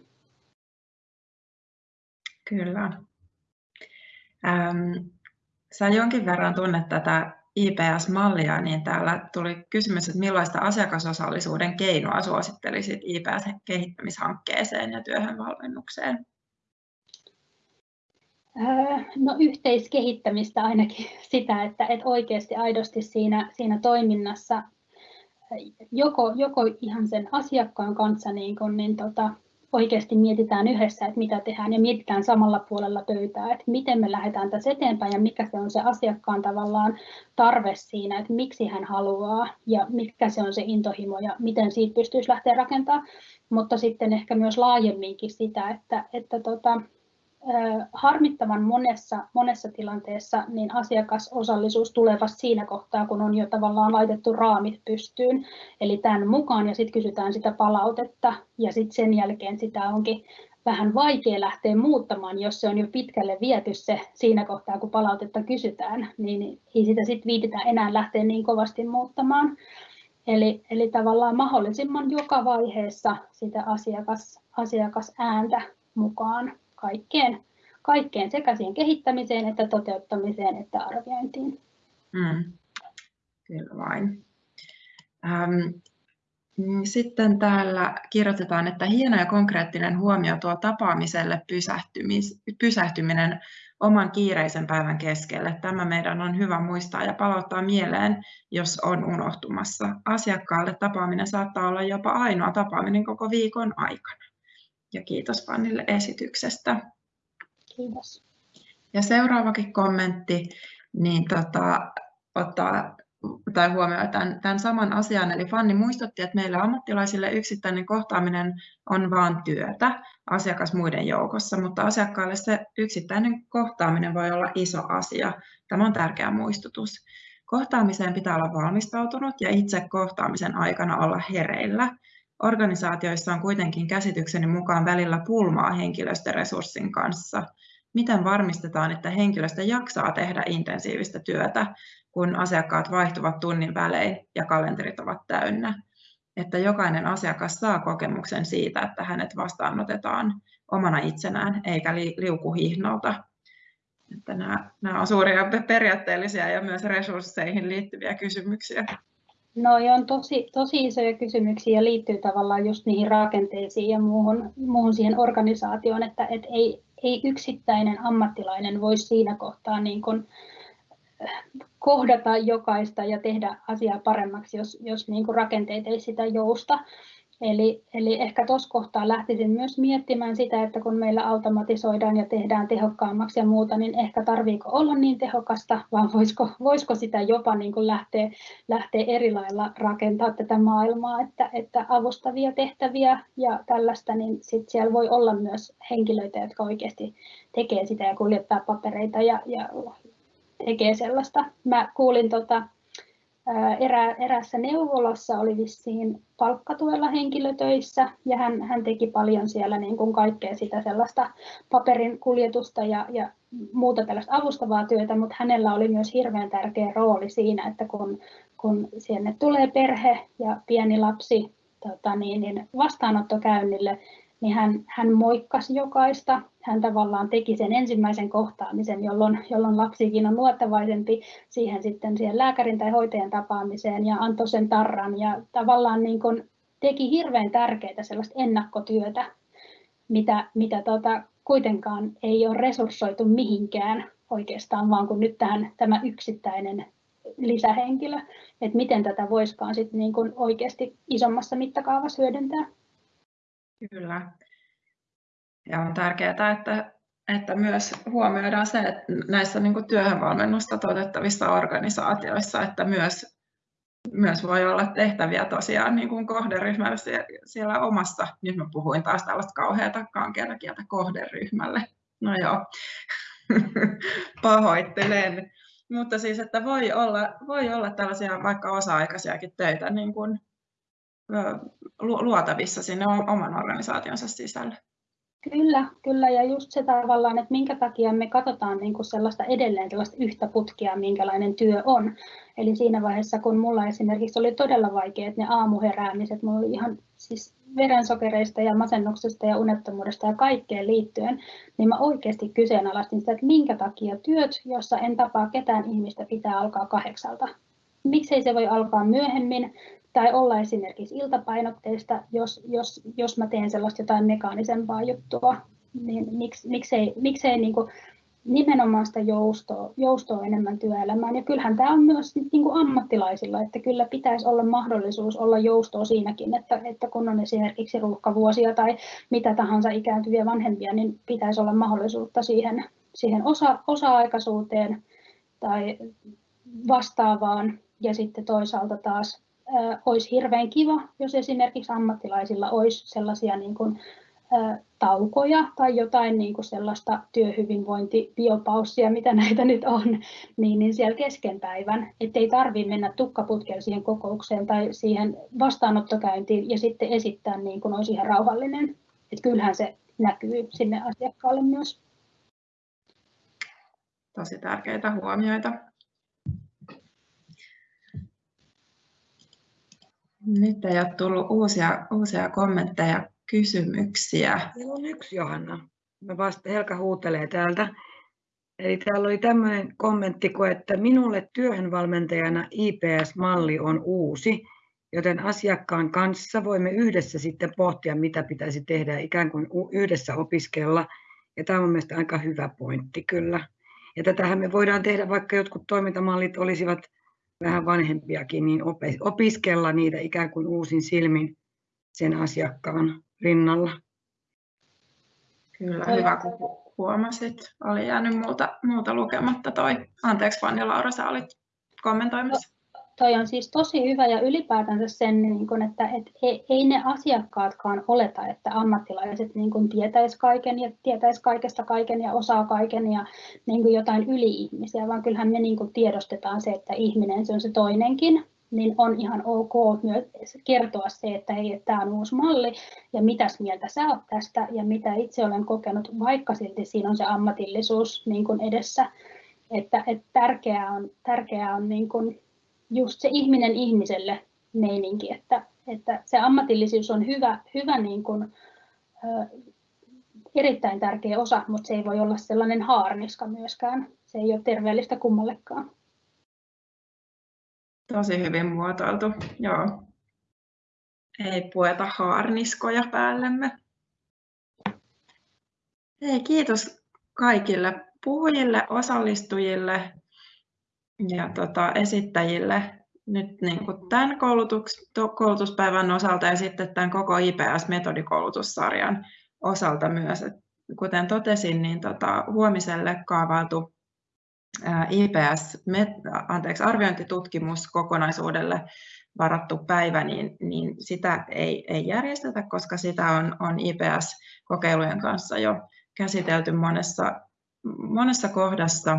Kyllä. Ähm, sä jonkin verran tunnet tätä IPS-mallia, niin täällä tuli kysymys, että millaista asiakasosallisuuden keinoa suosittelisit IPS-kehittämishankkeeseen ja työhön valmennukseen? No yhteiskehittämistä ainakin [LAUGHS] sitä, että, että oikeasti aidosti siinä, siinä toiminnassa joko, joko ihan sen asiakkaan kanssa niin kun, niin tota, oikeasti mietitään yhdessä, että mitä tehdään ja mietitään samalla puolella pöytää, että miten me lähdetään tässä eteenpäin ja mikä se on se asiakkaan tavallaan tarve siinä, että miksi hän haluaa ja mikä se on se intohimo ja miten siitä pystyisi lähteä rakentamaan, mutta sitten ehkä myös laajemminkin sitä, että, että tota, harmittavan monessa, monessa tilanteessa niin asiakasosallisuus tulee vasta siinä kohtaa, kun on jo tavallaan laitettu raamit pystyyn, eli tämän mukaan ja sitten kysytään sitä palautetta ja sitten sen jälkeen sitä onkin vähän vaikea lähteä muuttamaan, jos se on jo pitkälle viety se siinä kohtaa, kun palautetta kysytään, niin ei sitä sitten viititä enää lähteä niin kovasti muuttamaan. Eli, eli tavallaan mahdollisimman joka vaiheessa sitä asiakas, asiakasääntä mukaan kaikkeen, kaikkeen sekä siihen kehittämiseen että toteuttamiseen että arviointiin. Mm. Kyllä vain. Ähm, sitten täällä kirjoitetaan, että hieno ja konkreettinen huomio tuo tapaamiselle pysähtyminen oman kiireisen päivän keskelle. Tämä meidän on hyvä muistaa ja palauttaa mieleen, jos on unohtumassa. Asiakkaalle tapaaminen saattaa olla jopa ainoa tapaaminen koko viikon aikana. Ja kiitos Fannille esityksestä. Kiitos. Ja seuraavakin kommentti niin tota, ottaa tai huomioi tämän, tämän saman asian. Eli Fanni muistutti, että meillä ammattilaisille yksittäinen kohtaaminen on vain työtä asiakas muiden joukossa, mutta asiakkaalle se yksittäinen kohtaaminen voi olla iso asia. Tämä on tärkeä muistutus. Kohtaamiseen pitää olla valmistautunut ja itse kohtaamisen aikana olla hereillä. Organisaatioissa on kuitenkin käsitykseni mukaan välillä pulmaa henkilöstöresurssin kanssa. Miten varmistetaan, että henkilöstö jaksaa tehdä intensiivistä työtä, kun asiakkaat vaihtuvat tunnin välein ja kalenterit ovat täynnä? Että jokainen asiakas saa kokemuksen siitä, että hänet vastaanotetaan omana itsenään eikä liukuhihnalta. Että nämä, nämä on suuria periaatteellisia ja myös resursseihin liittyviä kysymyksiä. No on tosi, tosi isoja kysymyksiä ja liittyy tavallaan just niihin rakenteisiin ja muuhun, muuhun siihen organisaatioon, että et ei, ei yksittäinen ammattilainen voi siinä kohtaa niin kuin äh, kohdata jokaista ja tehdä asiaa paremmaksi, jos, jos niin kuin rakenteet ei sitä jousta. Eli, eli ehkä tuossa kohtaa lähtisin myös miettimään sitä, että kun meillä automatisoidaan ja tehdään tehokkaammaksi ja muuta, niin ehkä tarviiko olla niin tehokasta, vaan voisiko, voisiko sitä jopa niin kuin lähteä, lähteä eri lailla rakentaa tätä maailmaa, että, että avustavia tehtäviä ja tällaista, niin sit siellä voi olla myös henkilöitä, jotka oikeasti tekee sitä ja kuljettaa papereita ja, ja tekee sellaista. Mä kuulin tota, erä, erässä neuvolassa oli vissiin palkkatuella henkilötöissä ja hän, hän teki paljon siellä niin kuin kaikkea sitä sellaista paperin kuljetusta ja, ja muuta tällaista avustavaa työtä, mutta hänellä oli myös hirveän tärkeä rooli siinä, että kun, kun sinne tulee perhe ja pieni lapsi tota niin, niin vastaanottokäynnille, niin hän, hän moikkasi jokaista. Hän tavallaan teki sen ensimmäisen kohtaamisen, jolloin, jolloin lapsikin on luottavaisempi siihen sitten siihen lääkärin tai hoitajan tapaamiseen ja antoi sen tarran ja tavallaan niin kuin teki hirveän tärkeää sellaista ennakkotyötä, mitä, mitä tota, kuitenkaan ei ole resurssoitu mihinkään oikeastaan, vaan kun nyt tähän, tämä yksittäinen lisähenkilö, että miten tätä voisikaan sitten niin kuin oikeasti isommassa mittakaavassa hyödyntää. Kyllä. Ja on tärkeää, että, että myös huomioidaan se, että näissä niin työhönvalmennusta toteuttavissa organisaatioissa, että myös, myös voi olla tehtäviä tosiaan niin kuin kohderyhmällä siellä omassa, nyt mä puhuin taas tällaista kauheata kankeata kieltä kohderyhmälle. No joo, [LAUGHS] pahoittelen. Mutta siis, että voi olla, voi olla tällaisia vaikka osa-aikaisiakin töitä niin kuin luotavissa sinne oman organisaationsa sisälle. Kyllä, kyllä ja just se tavallaan, että minkä takia me katsotaan niin kuin sellaista edelleen sellaista yhtä putkia, minkälainen työ on. Eli siinä vaiheessa, kun mulla esimerkiksi oli todella vaikeat ne aamuheräämiset, mulla oli ihan siis verensokereista ja masennuksesta ja unettomuudesta ja kaikkeen liittyen, niin mä oikeasti kyseenalaistin sitä, että minkä takia työt, jossa en tapaa ketään ihmistä, pitää alkaa kahdeksalta. Miksei se voi alkaa myöhemmin, tai olla esimerkiksi iltapainotteista, jos, jos, jos mä teen sellaista jotain mekaanisempaa juttua, niin miksi, miksei, miksei niin kuin nimenomaan sitä joustoa, joustoa enemmän työelämään. Ja kyllähän tämä on myös niin kuin ammattilaisilla, että kyllä pitäisi olla mahdollisuus olla joustoa siinäkin, että, että kun on esimerkiksi ruuhkavuosia tai mitä tahansa ikääntyviä vanhempia, niin pitäisi olla mahdollisuutta siihen, siihen osa, osa-aikaisuuteen tai vastaavaan. Ja sitten toisaalta taas olisi hirveän kiva, jos esimerkiksi ammattilaisilla olisi sellaisia niin kuin, taukoja tai jotain niin kuin sellaista työhyvinvointibiopaussia, mitä näitä nyt on, niin, niin siellä kesken päivän, ettei tarvitse mennä tukkaputkella siihen kokoukseen tai siihen vastaanottokäyntiin ja sitten esittää niin kuin olisi ihan rauhallinen. Että kyllähän se näkyy sinne asiakkaalle myös. Tosi tärkeitä huomioita. Nyt ei ole tullut uusia, uusia kommentteja, kysymyksiä. Meillä on yksi Johanna. Mä vasta Helka huutelee täältä. Eli täällä oli tämmöinen kommentti, että minulle työhönvalmentajana IPS-malli on uusi, joten asiakkaan kanssa voimme yhdessä sitten pohtia, mitä pitäisi tehdä, ikään kuin yhdessä opiskella. Ja tämä on mielestäni aika hyvä pointti kyllä. Ja tätähän me voidaan tehdä, vaikka jotkut toimintamallit olisivat vähän vanhempiakin, niin opiskella niitä ikään kuin uusin silmin sen asiakkaan rinnalla. Kyllä, hyvä kun huomasit. Oli jäänyt muuta, muuta lukematta toi. Anteeksi Fanni Laura, sä olit kommentoimassa toi on siis tosi hyvä ja ylipäätänsä sen, niin kun, että et ei, ei ne asiakkaatkaan oleta, että ammattilaiset niin kun tietäis kaiken ja tietäis kaikesta kaiken ja osaa kaiken ja niin kun jotain yli-ihmisiä, vaan kyllähän me niin kun tiedostetaan se, että ihminen se on se toinenkin, niin on ihan ok myös kertoa se, että hei, tämä on uusi malli ja mitäs mieltä sä oot tästä ja mitä itse olen kokenut, vaikka silti siinä on se ammatillisuus niin edessä. Että, että tärkeää on, tärkeää on niin kuin just se ihminen ihmiselle meininki, että, että se ammatillisuus on hyvä, hyvä niin kuin, ö, erittäin tärkeä osa, mutta se ei voi olla sellainen haarniska myöskään. Se ei ole terveellistä kummallekaan. Tosi hyvin muotoiltu, joo. Ei pueta haarniskoja päällemme. Hei, kiitos kaikille puhujille, osallistujille ja tota, esittäjille nyt niin kuin tämän koulutus, koulutuspäivän osalta ja sitten tämän koko IPS-metodikoulutussarjan osalta myös. Et kuten totesin, niin tota, huomiselle kaavailtu IPS, anteeksi, arviointitutkimus kokonaisuudelle varattu päivä, niin, niin sitä ei, ei järjestetä, koska sitä on, on IPS-kokeilujen kanssa jo käsitelty monessa, monessa kohdassa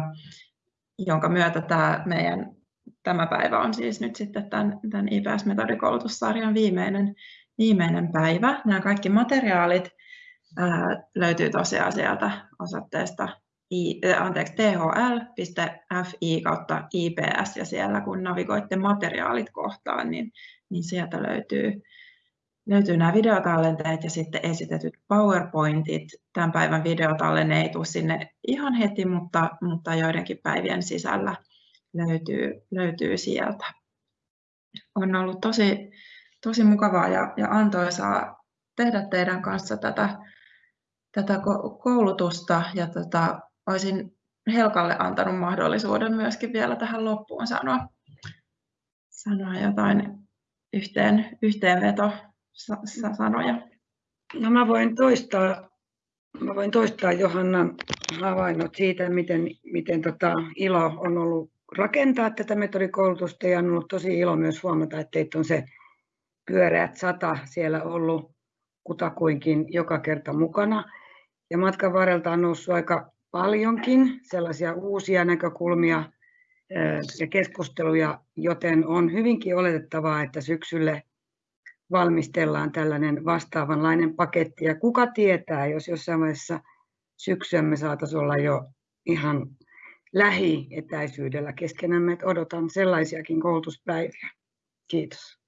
jonka myötä tämä meidän tämä päivä on siis nyt sitten tämän, tämän IPS-metodikoulutussarjan viimeinen, viimeinen päivä. Nämä kaikki materiaalit ää, löytyy tosiaan sieltä osoitteesta anteeksi, thl.fi kautta IPS ja siellä kun navigoitte materiaalit kohtaan, niin, niin sieltä löytyy löytyy nämä videotallenteet ja sitten esitetyt PowerPointit. Tämän päivän videotallenne ei tule sinne ihan heti, mutta, mutta joidenkin päivien sisällä löytyy, löytyy sieltä. On ollut tosi, tosi mukavaa ja, ja antoisaa tehdä teidän kanssa tätä, tätä koulutusta ja tota, olisin Helkalle antanut mahdollisuuden myöskin vielä tähän loppuun sanoa, sanoa jotain yhteen, yhteenveto sanoja? No mä voin toistaa, mä voin toistaa Johannan havainnot siitä, miten, miten tota ilo on ollut rakentaa tätä metodikoulutusta ja on ollut tosi ilo myös huomata, että teitä on se pyöreät sata siellä ollut kutakuinkin joka kerta mukana. Ja matkan varrelta on noussut aika paljonkin sellaisia uusia näkökulmia ja keskusteluja, joten on hyvinkin oletettavaa, että syksylle valmistellaan tällainen vastaavanlainen paketti. Ja kuka tietää, jos jossain vaiheessa syksyä me saataisiin olla jo ihan lähietäisyydellä keskenämme, että odotan sellaisiakin koulutuspäiviä. Kiitos.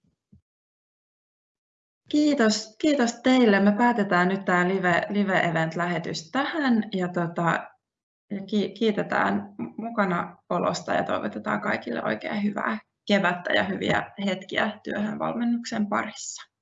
Kiitos, kiitos teille. Me päätetään nyt tämä live, live event-lähetys tähän ja, tota, ja kiitetään mukana olosta ja toivotetaan kaikille oikein hyvää kevättä ja hyviä hetkiä työhön valmennuksen parissa.